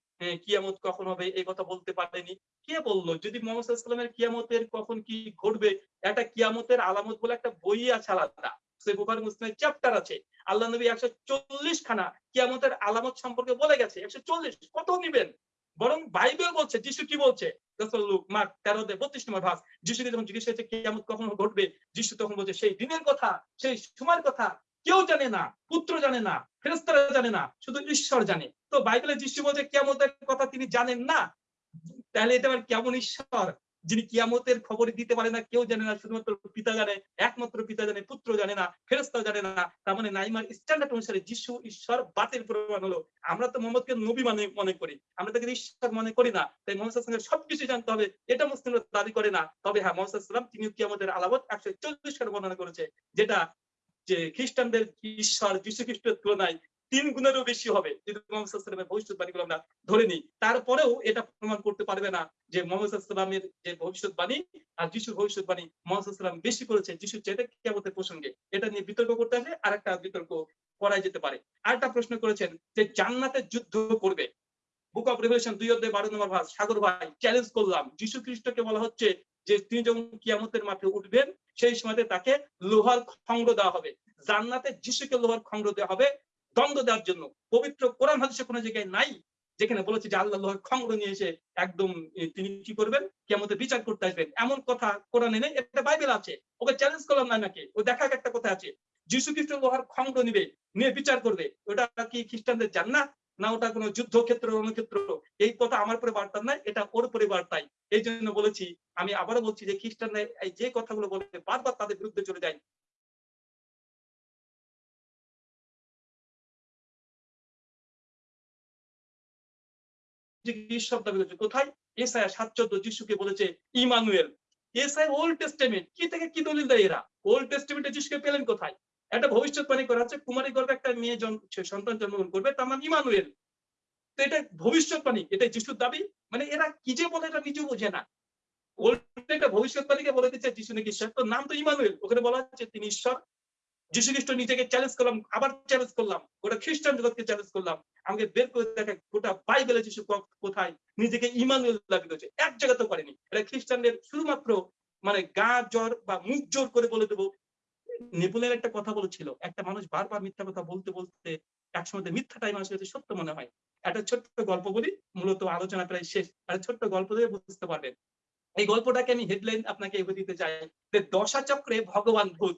কিয়ামত কখন হবে এই কথা বলতে পারেনি। কে বলল যদি মোহাম্মদ সাল্লামের কিয়ামতের কখন কি ঘটবে একটা কিয়ামতের আলামত বলে একটা বই আছে আলাদা। বুখারি মুসলিমের চ্যাপ্টার আছে। আল্লাহ নবী একশো চল্লিশ খানা কিয়ামতের আলামত সম্পর্কে বলে গেছে। একশো চল্লিশ কত নিবেন? বরং বাইবেল বলছে যিশু কি বলছে? মার্ক তেরো দে বত্রিশ নম্বর ভাস যিশুকে যখন জিজ্ঞেস হয়েছে কিয়ামত কখন ঘটবে যিশু তখন বলছে সেই দিনের কথা সেই সময়ের কথা কেউ জানে না, পুত্র জানে না ফেরেস্তারা জানে না, শুধু ঈশ্বর জানে। তো বাইবেলে যিশু বলছে, কিয়ামতের কথা তিনি জানেন না? তাহলে এটা আবার কেমন ঈশ্বর? যিনি কিয়ামতের খবর দিতে পারে না, কেউ জানে না, শুধুমাত্র পিতা জানে, একমাত্র পিতা জানে, পুত্র জানে না ফেরেস্তাও জানে না। তার মানে নাইমার স্ট্যান্ডার্ড অনুসারে যিশু ঈশ্বর বাতিল প্রমাণ হলো। আমরা তো মোহাম্মদকে নবী মানে মনে করি। আমরা তাকে ঈশ্বর মনে করি না। তাই মোহাম্মদ সঙ্গে সবকিছু জানতে হবে। এটা মুসলিমরা দাবি করে না। তবে হ্যাঁ মোহাম্মদ তিনি কিয়ামতের আলামত একশো চল্লিশ খানে বর্ণনা করেছে। যেটা যে খ্রিস্টানদের ঈশ্বর যীশু খ্রিস্টের তুলনায় তিন গুণেরও বেশি হবে। যদি মোহাম্মদ সাল্লামের ভবিষ্যৎবাণীগুলো আমরা ধরে নিই, তারপরেও এটা প্রমাণ করতে পারবে না যে মোহাম্মদ সাল্লামের যে ভবিষ্যৎবাণী আর যিশুর ভবিষ্যৎবাণী মোহাম্মদ বেশি করেছে যিশু চেয়ে কেমতের প্রসঙ্গে। এটা নিয়ে বিতর্ক করতে আসলে আর একটা বিতর্ক করা যেতে পারে। আরেকটা প্রশ্ন করেছেন যে জান্নাতে যুদ্ধ করবে। বুক অফ রেভলিউশন দুই অধ্যায় বারো নম্বর ভাস সাগর ভাই চ্যালেঞ্জ করলাম। যিশু খ্রিস্টকে বলা হচ্ছে যে তিনি যখন কিয়ামতের মাঠে উঠবেন, সেই সময়তে তাকে লোহার খণ্ড দেওয়া হবে। জান্নাতে যিশুকে লোহার খণ্ড দেওয়া হবে, দ্বন্দ্ব দেওয়ার জন্য। পবিত্র কোরআন হাদিসে কোনো জায়গায় নাই, যেখানে বলেছে যে আল্লাহ লোহার খণ্ড নিয়ে এসে একদম তিনি কি করবেন? কেমতে বিচার করতে আসবেন। এমন কথা কোরআনে নেই, এটা বাইবেল আছে। ওকে চ্যালেঞ্জ করলাম না নাকি? ও দেখা একটা কথা আছে। যিশু খ্রিস্ট লোহার খণ্ড নিবে, নিয়ে বিচার করবে। ওটা কি খ্রিস্টানদের জান্নাত? না ওটা কোনো যুদ্ধক্ষেত্র, রণক্ষেত্র, এই কথা আমার পরে বার্তা নাই, এটা ওর পরে বার্তাই এই জন্য বলেছি, আমি আবারও বলছি যে খ্রিস্টানরা এই যে কথাগুলো বলে বারবার তাদের বিরুদ্ধে চলে যায়। কোথায়? এসায়া সাত চোদ্দ যিশুকে বলেছে, ইমানুয়েল। এসাই ওল্ড টেস্টামেন্ট কি থেকে কি দলিল দেয় এরা? ওল্ড টেস্টামেন্টে যিশুকে পেলেন কোথায়? একটা ভবিষ্যৎবাণী করা হচ্ছে কুমারী একটা মেয়ে সন্তান জন্মগ্রহণ করবে তার নাম ইমানুয়েল। তো এটা ভবিষ্যৎবাণী এটা যিশুর দাবি। মানে এরা কি যে বলে এটা নিজেও বোঝে না। একটা ভবিষ্যৎবাণীকে বলে দিচ্ছে যিশু নাকি ঈশ্বর। তো নাম তো ইমানুয়েল, ওখানে বলা হচ্ছে তিনি ঈশ্বর। যিশু খ্রিস্ট নিজেকে চ্যালেঞ্জ করলাম, আবার চ্যালেঞ্জ করলাম খ্রিস্টান জগৎকে চ্যালেঞ্জ করলাম। আমাকে বের করে দেখা গোটা বাইবেলে যিশু কোথায়, নিজেকে ইমানুয়েল দাবি করেছে। এক জায়গা তো করেনি এটা খ্রিস্টানদের শুধুমাত্র মানে গা জ্বর বা মুখ জোর করে বলে দেবো নেপোলিয়ন একটা কথা বলেছিল, একটা মানুষ বারবার মিথ্যা কথা বলতে বলতে একসময় মিথ্যাটাই মানুষের কাছে সত্য মনে হয়। একটা ছোট্ট গল্প বলি, মূলত আলোচনা প্রায় শেষ। একটা ছোট্ট গল্প দিয়ে বুঝতে পারবেন। এই গল্পটাকে আমি হেডলাইন আপনাকে এগিয়ে দিতে চাই যে দশা চক্রে ভগবান ভূত।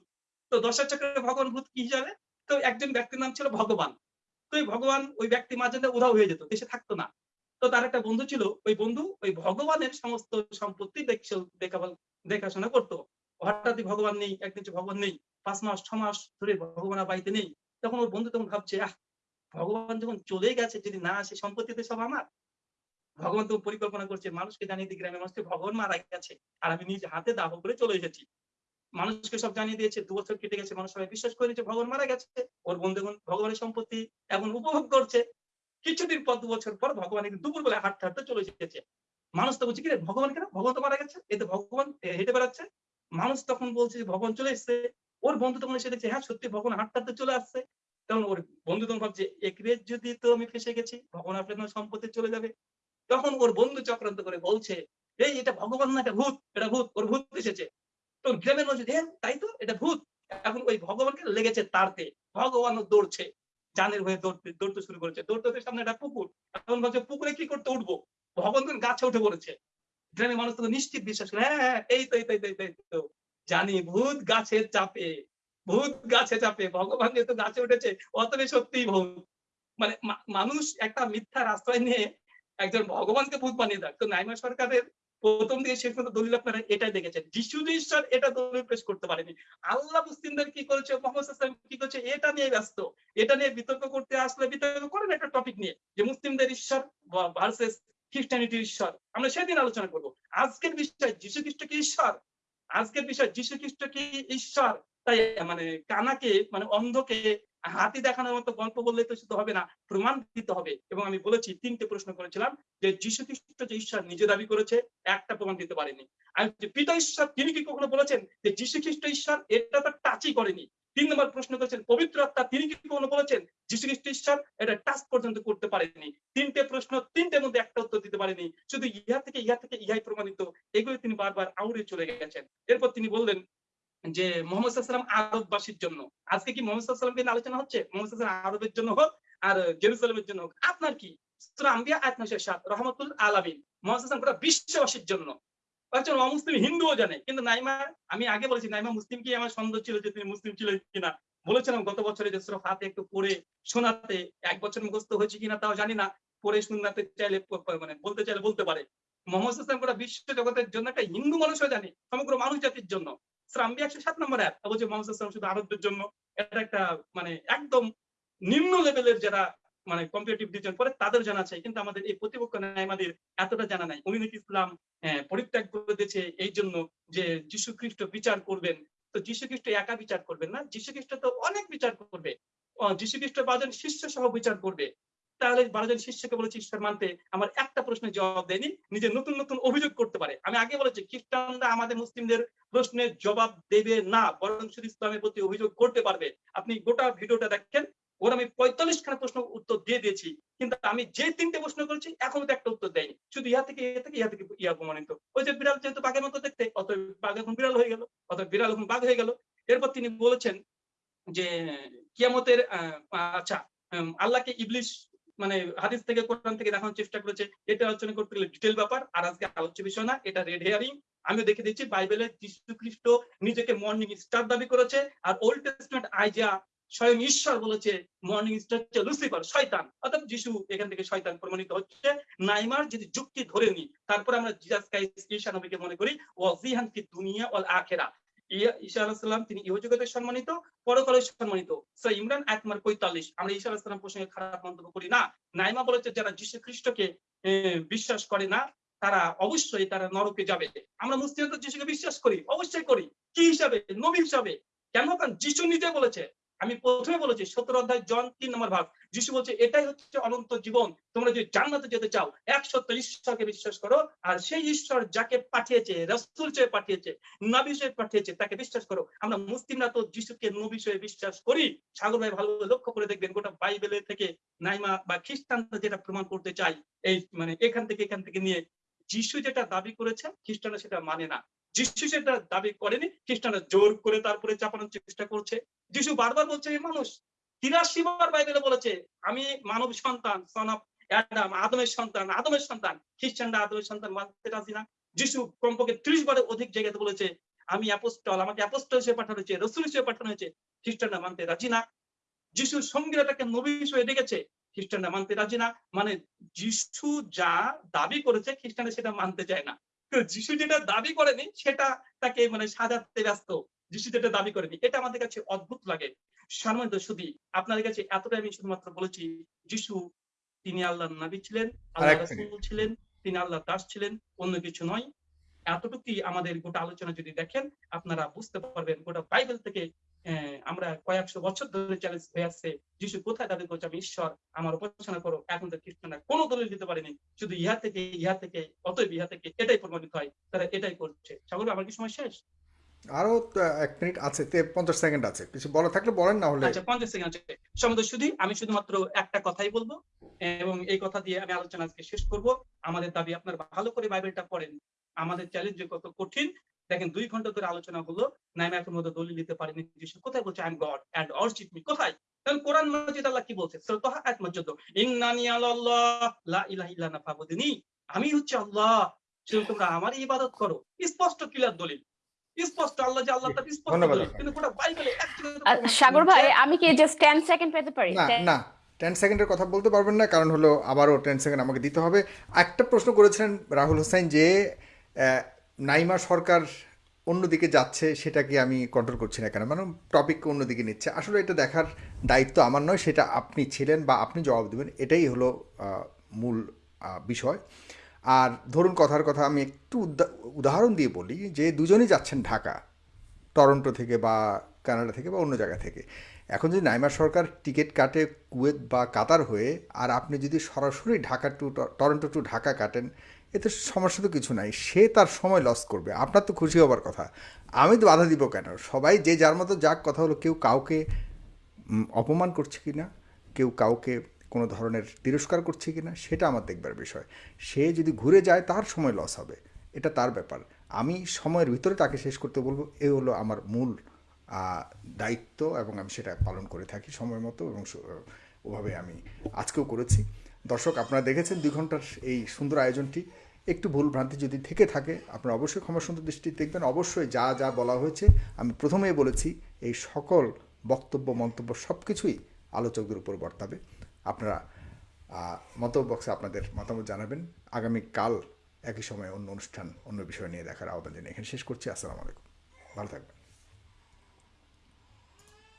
তো দশা চক্রে ভগবান ভূত কি জানে? তো একজন ব্যক্তির নাম ছিল ভগবান। তো এই ভগবান ওই ব্যক্তি মাঝে উধাও হয়ে যেত, দেশে থাকতো না। তো তার একটা বন্ধু ছিল, ওই বন্ধু ওই ভগবানের সমস্ত সম্পত্তি দেখছে- দেখা দেখাশোনা করতো। হঠাৎই ভগবান নেই, একদিন ভগবান নেই। পাঁচ মাস, ছ মাস ধরে ভগবান বাড়িতে নেই। তখন ওর বন্ধু তখন ভাবছে, আহ, ভগবান যখন চলে গেছে, যদি না আসে সম্পত্তিতে সব আমার। ভগবান তো পরিকল্পনা করছে, মানুষকে জানিয়ে দিই গ্রামের মানুষকে ভগবান মারা গেছে, আর আমি নিজ হাতে দাহ করে চলে এসেছি। মানুষকে সব জানিয়ে দিয়েছে, দু বছর কেটে গেছে, মানুষ সবাই বিশ্বাস করে নিয়েছে ভগবান মারা গেছে। ওর বন্ধু এখন ভগবানের সম্পত্তি এখন উপভোগ করছে। কিছুদিন পর, দু বছর পর ভগবান একদিন দুপুর বেলা হাঁটতে হাঁটতে চলে এসেছে। মানুষ তো বলছে, কি ভগবান কেন? ভগবান তো মারা গেছে? এতে ভগবান হেঁটে বেড়াচ্ছে? মানুষ তখন বলছে যে, ভগবান চলে এসছে। ওর বন্ধু তখন এসে দেখছে হ্যাঁ সত্যি ভগবান হাঁটতে চলে আসছে। তখন ওর বন্ধু তখন ভাবছে একরে যদি তো আমি ফেসে গেছি ভগবান আপনার সম্পত্তি চলে যাবে। তখন ওর বন্ধু চক্রান্ত করে বলছে এই এটা ভগবান না এটা ভূত এটা ভূত ওর ভূত এসেছে। তো গ্রামের মানুষ হ্যাঁ তাই তো এটা ভূত। এখন ওই ভগবানকে লেগেছে তাড়তে ভগবানও দৌড়ছে জানের হয়ে দৌড়তে দৌড়তে শুরু করেছে। দৌড়তে সামনে একটা পুকুর এখন ভাবছে পুকুরে কি করতে উঠবো? ভগবান গাছে উঠে পড়েছে। গ্রামের মানুষ তো নিশ্চিত বিশ্বাস করে হ্যাঁ হ্যাঁ এই এই তো, এই তো, এই তো। জানি ভূত গাছের চাপে, ভূত গাছে চাপে, ভগবান যেহেতু গাছে উঠেছে অতবে সত্যিই ভূত। মানে মানুষ একটা মিথ্যার আশ্রয় নিয়ে একজন ভগবানকে ভূত বানিয়ে দেয়। তো নাইমা সরকারের প্রথম দিকে শেষ পর্যন্ত দলিল আপনারা এটাই দেখেছেন। যিশু ঈশ্বর এটা দলিল পেশ করতে পারেনি। আল্লাহ মুসলিমদের কি করেছে? মোহাম্মদ কি করেছে? এটা নিয়ে ব্যস্ত। এটা নিয়ে বিতর্ক করতে আসলে বিতর্ক করেন একটা টপিক নিয়ে, যে মুসলিমদের ঈশ্বর ভার্সেস খ্রিস্টানিটির ঈশ্বর। আমরা সেদিন আলোচনা করব। আজকের বিষয় যিশু খ্রিস্ট কি ঈশ্বর? আজকের বিষয় যিশু খ্রিস্ট কি ঈশ্বর? তাই মানে কানাকে মানে অন্ধকে হাতি দেখানোর মতো গল্প বললে তো শুধু হবে না, প্রমাণ দিতে হবে। এবং আমি বলেছি, তিনটে প্রশ্ন করেছিলাম যে যীশু খ্রিস্ট যে ঈশ্বর নিজে দাবি করেছে, একটা প্রমাণ দিতে পারেনি। আর পিতা ঈশ্বর, তিনি কি কখনো বলেছেন যে যীশু খ্রিস্ট ঈশ্বর? এটা তো টাচই করেনি। তিন নম্বর প্রশ্ন করেছেন, পবিত্র আত্মা তিনি কি কখনো বলেছেন? যিশু খ্রিস্ট ঈশ্বর এটা টাচ পর্যন্ত করতে পারেনি তিনটে প্রশ্ন, তিনটের মধ্যে একটা উত্তর দিতে পারেনি শুধু ইহা থেকে ইহা থেকে ইহাই প্রমাণিত। এগুলো তিনি বারবার আউড়ে চলে গেছেন। এরপর তিনি বললেন যে, মোহাম্মদ সাল্লাম আরববাসীর জন্য। আজকে কি মোহাম্মদ সাল্লামকে নিয়ে আলোচনা হচ্ছে? মোহাম্মদ সাল্লাম আরবের জন্য হোক আর জেরুসালামের জন্য হোক। আপনার কি? সূরা আম্বিয়া, আয়াত নয় সাত, রহমতুল আলামিন। মোহাম্মদ গোটা বিশ্ববাসীর জন্য। একজন অমুসলিম হিন্দুও জানে। কিন্তু নাইমা, আমি আগে বলেছি, নাইমা মুসলিম কি আমার সন্দেহ ছিল যে তিনি মুসলিম ছিল কিনা। বলেছিলাম গত বছরে যে সুরা ফাতে একটু পড়ে শোনাতে, এক বছর মুখস্থ হয়েছে কিনা তাও জানি না। পড়ে শোনাতে চাইলে মানে বলতে চাইলে বলতে পারে। মোহাম্মদ সাল্লাম গোটা বিশ্ব জগতের জন্য একটা হিন্দু মানুষও জানে, সমগ্র মানুষ জাতির জন্য। শ্রাম্বি একশো সাত নম্বর অ্যাপ বলছে মোহাম্মদ সাল্লাম শুধু আরবদের জন্য। এটা একটা মানে একদম নিম্ন লেভেলের যারা মানে কম্পিটিটিভ ডিভিশন পরে তাদের জানা আছে কিন্তু আমাদের এই প্রতিপক্ষ আমাদের এতটা জানা নাই। উনি ইসলাম হ্যাঁ, পরিত্যাগ করে দিয়েছে এই জন্য যে যীশু খ্রিস্ট বিচার করবেন। তো যীশু খ্রিস্ট একা বিচার করবেন না। যীশু খ্রিস্ট তো অনেক বিচার করবে। যীশু খ্রিস্ট বারোজন শিষ্য সহ বিচার করবে। তাহলে বারোজন শিষ্যকে বলেছে ঈশ্বর মানতে আমার একটা প্রশ্নের জবাব দেয়নি। নিজে নতুন নতুন অভিযোগ করতে পারে। আমি আগে বলেছি খ্রিস্টানরা আমাদের মুসলিমদের প্রশ্নের জবাব দেবে না বরং শুধু ইসলামের প্রতি অভিযোগ করতে পারবে। আপনি গোটা ভিডিওটা দেখেন। ওর আমি পঁয়তাল্লিশ খানা প্রশ্ন উত্তর দিয়ে দিয়েছি, কিন্তু আমি যে তিনটে প্রশ্ন করেছি, এখনও তো একটা উত্তর দেয়নি। শুধু ইহা থেকে ইহা থেকে ইহা থেকে ইয়া প্রমাণিত। ওই যে বিড়াল যেহেতু বাঘের মতো দেখতে অত বাঘ এখন বিড়াল হয়ে গেল অত বিড়াল এখন বাঘ হয়ে গেল। এরপর তিনি বলেছেন যে, কিয়ামতের আচ্ছা আল্লাহকে ইবলিশ মানে হাদিস থেকে, কোরআন থেকে দেখানোর চেষ্টা করেছে। এটা আলোচনা করতে গেলে ডিটেল ব্যাপার, আর আজকে আলোচ্য বিষয় না, এটা রেড হেয়ারিং আমিও দেখে দিচ্ছি, বাইবেলে যীশু খ্রিস্ট নিজেকে মর্নিং স্টার দাবি করেছে, আর ওল্ড টেস্টমেন্ট আইজা স্বয়ং ঈশ্বর বলেছে মর্নিং স্টার হচ্ছে লুসিফার শয়তান। অর্থাৎ যিশু এখান থেকে শয়তান প্রমাণিত হচ্ছে। নাইমার যদি যুক্তি ধরে নি তারপরে আমরা জিজাস ঈশা নবীকে মনে করি, ওয়াজিহান ফি দুনিয়া ওয়াল আখিরা। ঈসা আলাইহিস তিনি ইহজগতে সম্মানিত পরকালে সম্মানিত। ইমরান নম্বর 45 আমরা ঈসা আলাইহিস সালাম প্রসঙ্গে খারাপ মন্তব্য করি না। নাইমা বলেছে, যারা যীশু খ্রিস্টকে বিশ্বাস করে না, তারা অবশ্যই তারা নরকে যাবে। আমরা মুসলিম যিশুকে বিশ্বাস করি, অবশ্যই করি। কি হিসাবে? নবী হিসাবে। কেন? কারণ যিশু নিজে বলেছে আমি প্রথমে বলেছি, সতেরো অধ্যায়, জন তিন নম্বর ভাগ। যিশু বলছে, এটাই হচ্ছে অনন্ত জীবন। তোমরা যদি জান্নাতে যেতে চাও এক সত্য ঈশ্বরকে বিশ্বাস করো, আর সেই ঈশ্বর যাকে পাঠিয়েছে, রসুল চেয়ে পাঠিয়েছে, নবী হিসেবে পাঠিয়েছে, তাকে বিশ্বাস করো। আমরা মুসলিমরা তো যিশুকে নবী হিসেবে বিশ্বাস করি। সাগর ভাই ভালো লক্ষ্য করে দেখবেন, গোটা বাইবেলের থেকে নাইমা বা খ্রিস্টানরা যেটা প্রমাণ করতে চাই এই মানে এখান থেকে এখান থেকে নিয়ে, যিশু যেটা দাবি করেছে খ্রিস্টানরা সেটা মানে না। যিশু সেটা দাবি করেনি, খ্রিস্টানরা জোর করে তারপরে চাপানোর চেষ্টা করছে। যিশু বারবার বলছে এই মানুষ তিরাশি বার বাইবেলে বলেছে, আমি মানব সন্তান সন অফ অ্যাডাম আদমের সন্তান আদমের সন্তান। খ্রিস্টানরা আদমের সন্তান মানতে রাজি না। যিশু কমপক্ষে ত্রিশ বারের অধিক জায়গাতে বলেছে, আমি অ্যাপোস্টল আমাকে অ্যাপোস্টল হিসেবে পাঠানো হয়েছে, রসুল হিসেবে পাঠানো হয়েছে, খ্রিস্টানরা মানতে রাজি না। যিশু সঙ্গীরা তাকে নবী হিসেবে ডেকেছে, খ্রিস্টানরা মানতে রাজি না। মানে যিশু যা দাবি করেছে, খ্রিস্টানরা সেটা মানতে চায় না। যিশু যেটা দাবি করেনি সেটা তাকে মানে সাজাতে ব্যস্ত। যিশু যেটা দাবি করেনি এটা আমাদের কাছে অদ্ভুত লাগে। সম্মানিত শুধু আপনাদের কাছে এতটাই আমি শুধুমাত্র বলেছি যিশু তিনি আল্লাহর নবী ছিলেন আল্লাহ। রাসূল ছিলেন তিনি আল্লাহর দাস ছিলেন অন্য কিছু নয়। এতটুকুই আমাদের গোটা আলোচনা যদি দেখেন আপনারা বুঝতে পারবেন গোটা বাইবেল থেকে আমরা কয়েকশো বছর ধরে চ্যালেঞ্জ হয়ে আসছে যিশু কোথায় দাবি করছে আমি ঈশ্বর আমার উপাসনা করো। এখন তো খ্রিস্টানরা কোনো দলিল দিতে পারেনি শুধু ইহা থেকে ইহা থেকে অতএব ইহা থেকে এটাই প্রমাণিত হয় তারা এটাই করছে। সাগর আমার কি সময় শেষ? আরও এক মিনিট আছে পঞ্চাশ সেকেন্ড আছে কিছু বলা থাকলে বলেন না হলে। আচ্ছা পঞ্চাশ সেকেন্ড আছে। সমুদ্র শুধু আমি শুধুমাত্র একটা কথাই বলব এবং এই কথা দিয়ে আমি আলোচনা আজকে শেষ করব। আমাদের দাবি আপনার ভালো করে বাইবেলটা পড়েন। আমাদের চ্যালেঞ্জ যে কত কঠিন দেখেন দুই ঘণ্টা ধরে আলোচনা হলো নাইমাকের মধ্যে দলিল দিতে পারেনি যিশু কোথায় বলছে I am God and worship me কোথায়? কারণ কোরআন মসজিদ আল্লাহ কি বলছে? সুরতহ আয়াত মসজিদ ইন্নানি আল্লাহ লা ইলাহা ইল্লা আনা ফাবুদনি। আমি হচ্ছে আল্লাহ শুধু তোমরা আমার ইবাদত করো। স্পষ্ট ক্লিয়ার দলিল। স্পষ্ট আল্লাহ যে আল্লাহ তার স্পষ্ট দলিল। কিন্তু গোটা বাইবেলে সাগর ভাই আমি কি জাস্ট টেন সেকেন্ড পেতে পারি? না 10 না টেন সেকেন্ডের কথা বলতে পারবেন না কারণ হলো আবারও টেন সেকেন্ড আমাকে দিতে হবে। একটা প্রশ্ন করেছিলেন রাহুল হোসেন যে আহ, নাইমা সরকার অন্যদিকে যাচ্ছে, সেটাকে আমি কন্ট্রোল করছি না কেন? মানে টপিককে অন্যদিকে নিচ্ছে। আসলে এটা দেখার দায়িত্ব আমার নয়, সেটা আপনি ছিলেন বা আপনি জবাব দেবেন, এটাই হলো মূল বিষয়। আর ধরুন কথার কথা আমি একটু উদাহরণ দিয়ে বলি, যে দুজনই যাচ্ছেন ঢাকা, টরন্টো থেকে বা কানাডা থেকে বা অন্য জায়গা থেকে। এখন যদি নাইমা সরকার টিকিট কাটে কুয়েত বা কাতার হয়ে, আর আপনি যদি সরাসরি ঢাকা টু ট- টরন্টো টু ঢাকা কাটেন এতে সমস্যা তো কিছু নাই। সে তার সময় লস করবে। আপনার তো খুশি হবার কথা। আমি তো বাধা দিব কেন? সবাই যে যার মতো যাক, কথা হলো কেউ কাউকে অপমান করছে কি না কেউ কাউকে কোনো ধরনের তিরস্কার করছে কি না সেটা আমার দেখবার বিষয়। সে যদি ঘুরে যায়, তার সময় লস হবে। এটা তার ব্যাপার। আমি সময়ের ভিতরে তাকে শেষ করতে বলব। এ হলো আমার মূল দায়িত্ব এবং আমি সেটা পালন করে থাকি সময় মতো এবং ওভাবে আমি আজকেও করেছি। দর্শক, আপনারা দেখেছেন দুই ঘণ্টার এই সুন্দর আয়োজনটি। একটু ভুল ভ্রান্তি যদি থেকে থাকে, আপনারা অবশ্যই ক্ষমা সুন্দর দৃষ্টি দেখবেন। অবশ্যই যা যা বলা হয়েছে, আমি প্রথমেই বলেছি, এই সকল বক্তব্য, মন্তব্য সব কিছুই আলোচকদের উপর বর্তাবে। আপনারা মন্তব্য বক্সে আপনাদের মতামত জানাবেন। আগামীকাল একই সময় অন্য অনুষ্ঠান, অন্য বিষয় নিয়ে দেখার আহ্বান জানিয়ে এখানে শেষ করছি। আসসালামু আলাইকুম। ভালো থাকবেন।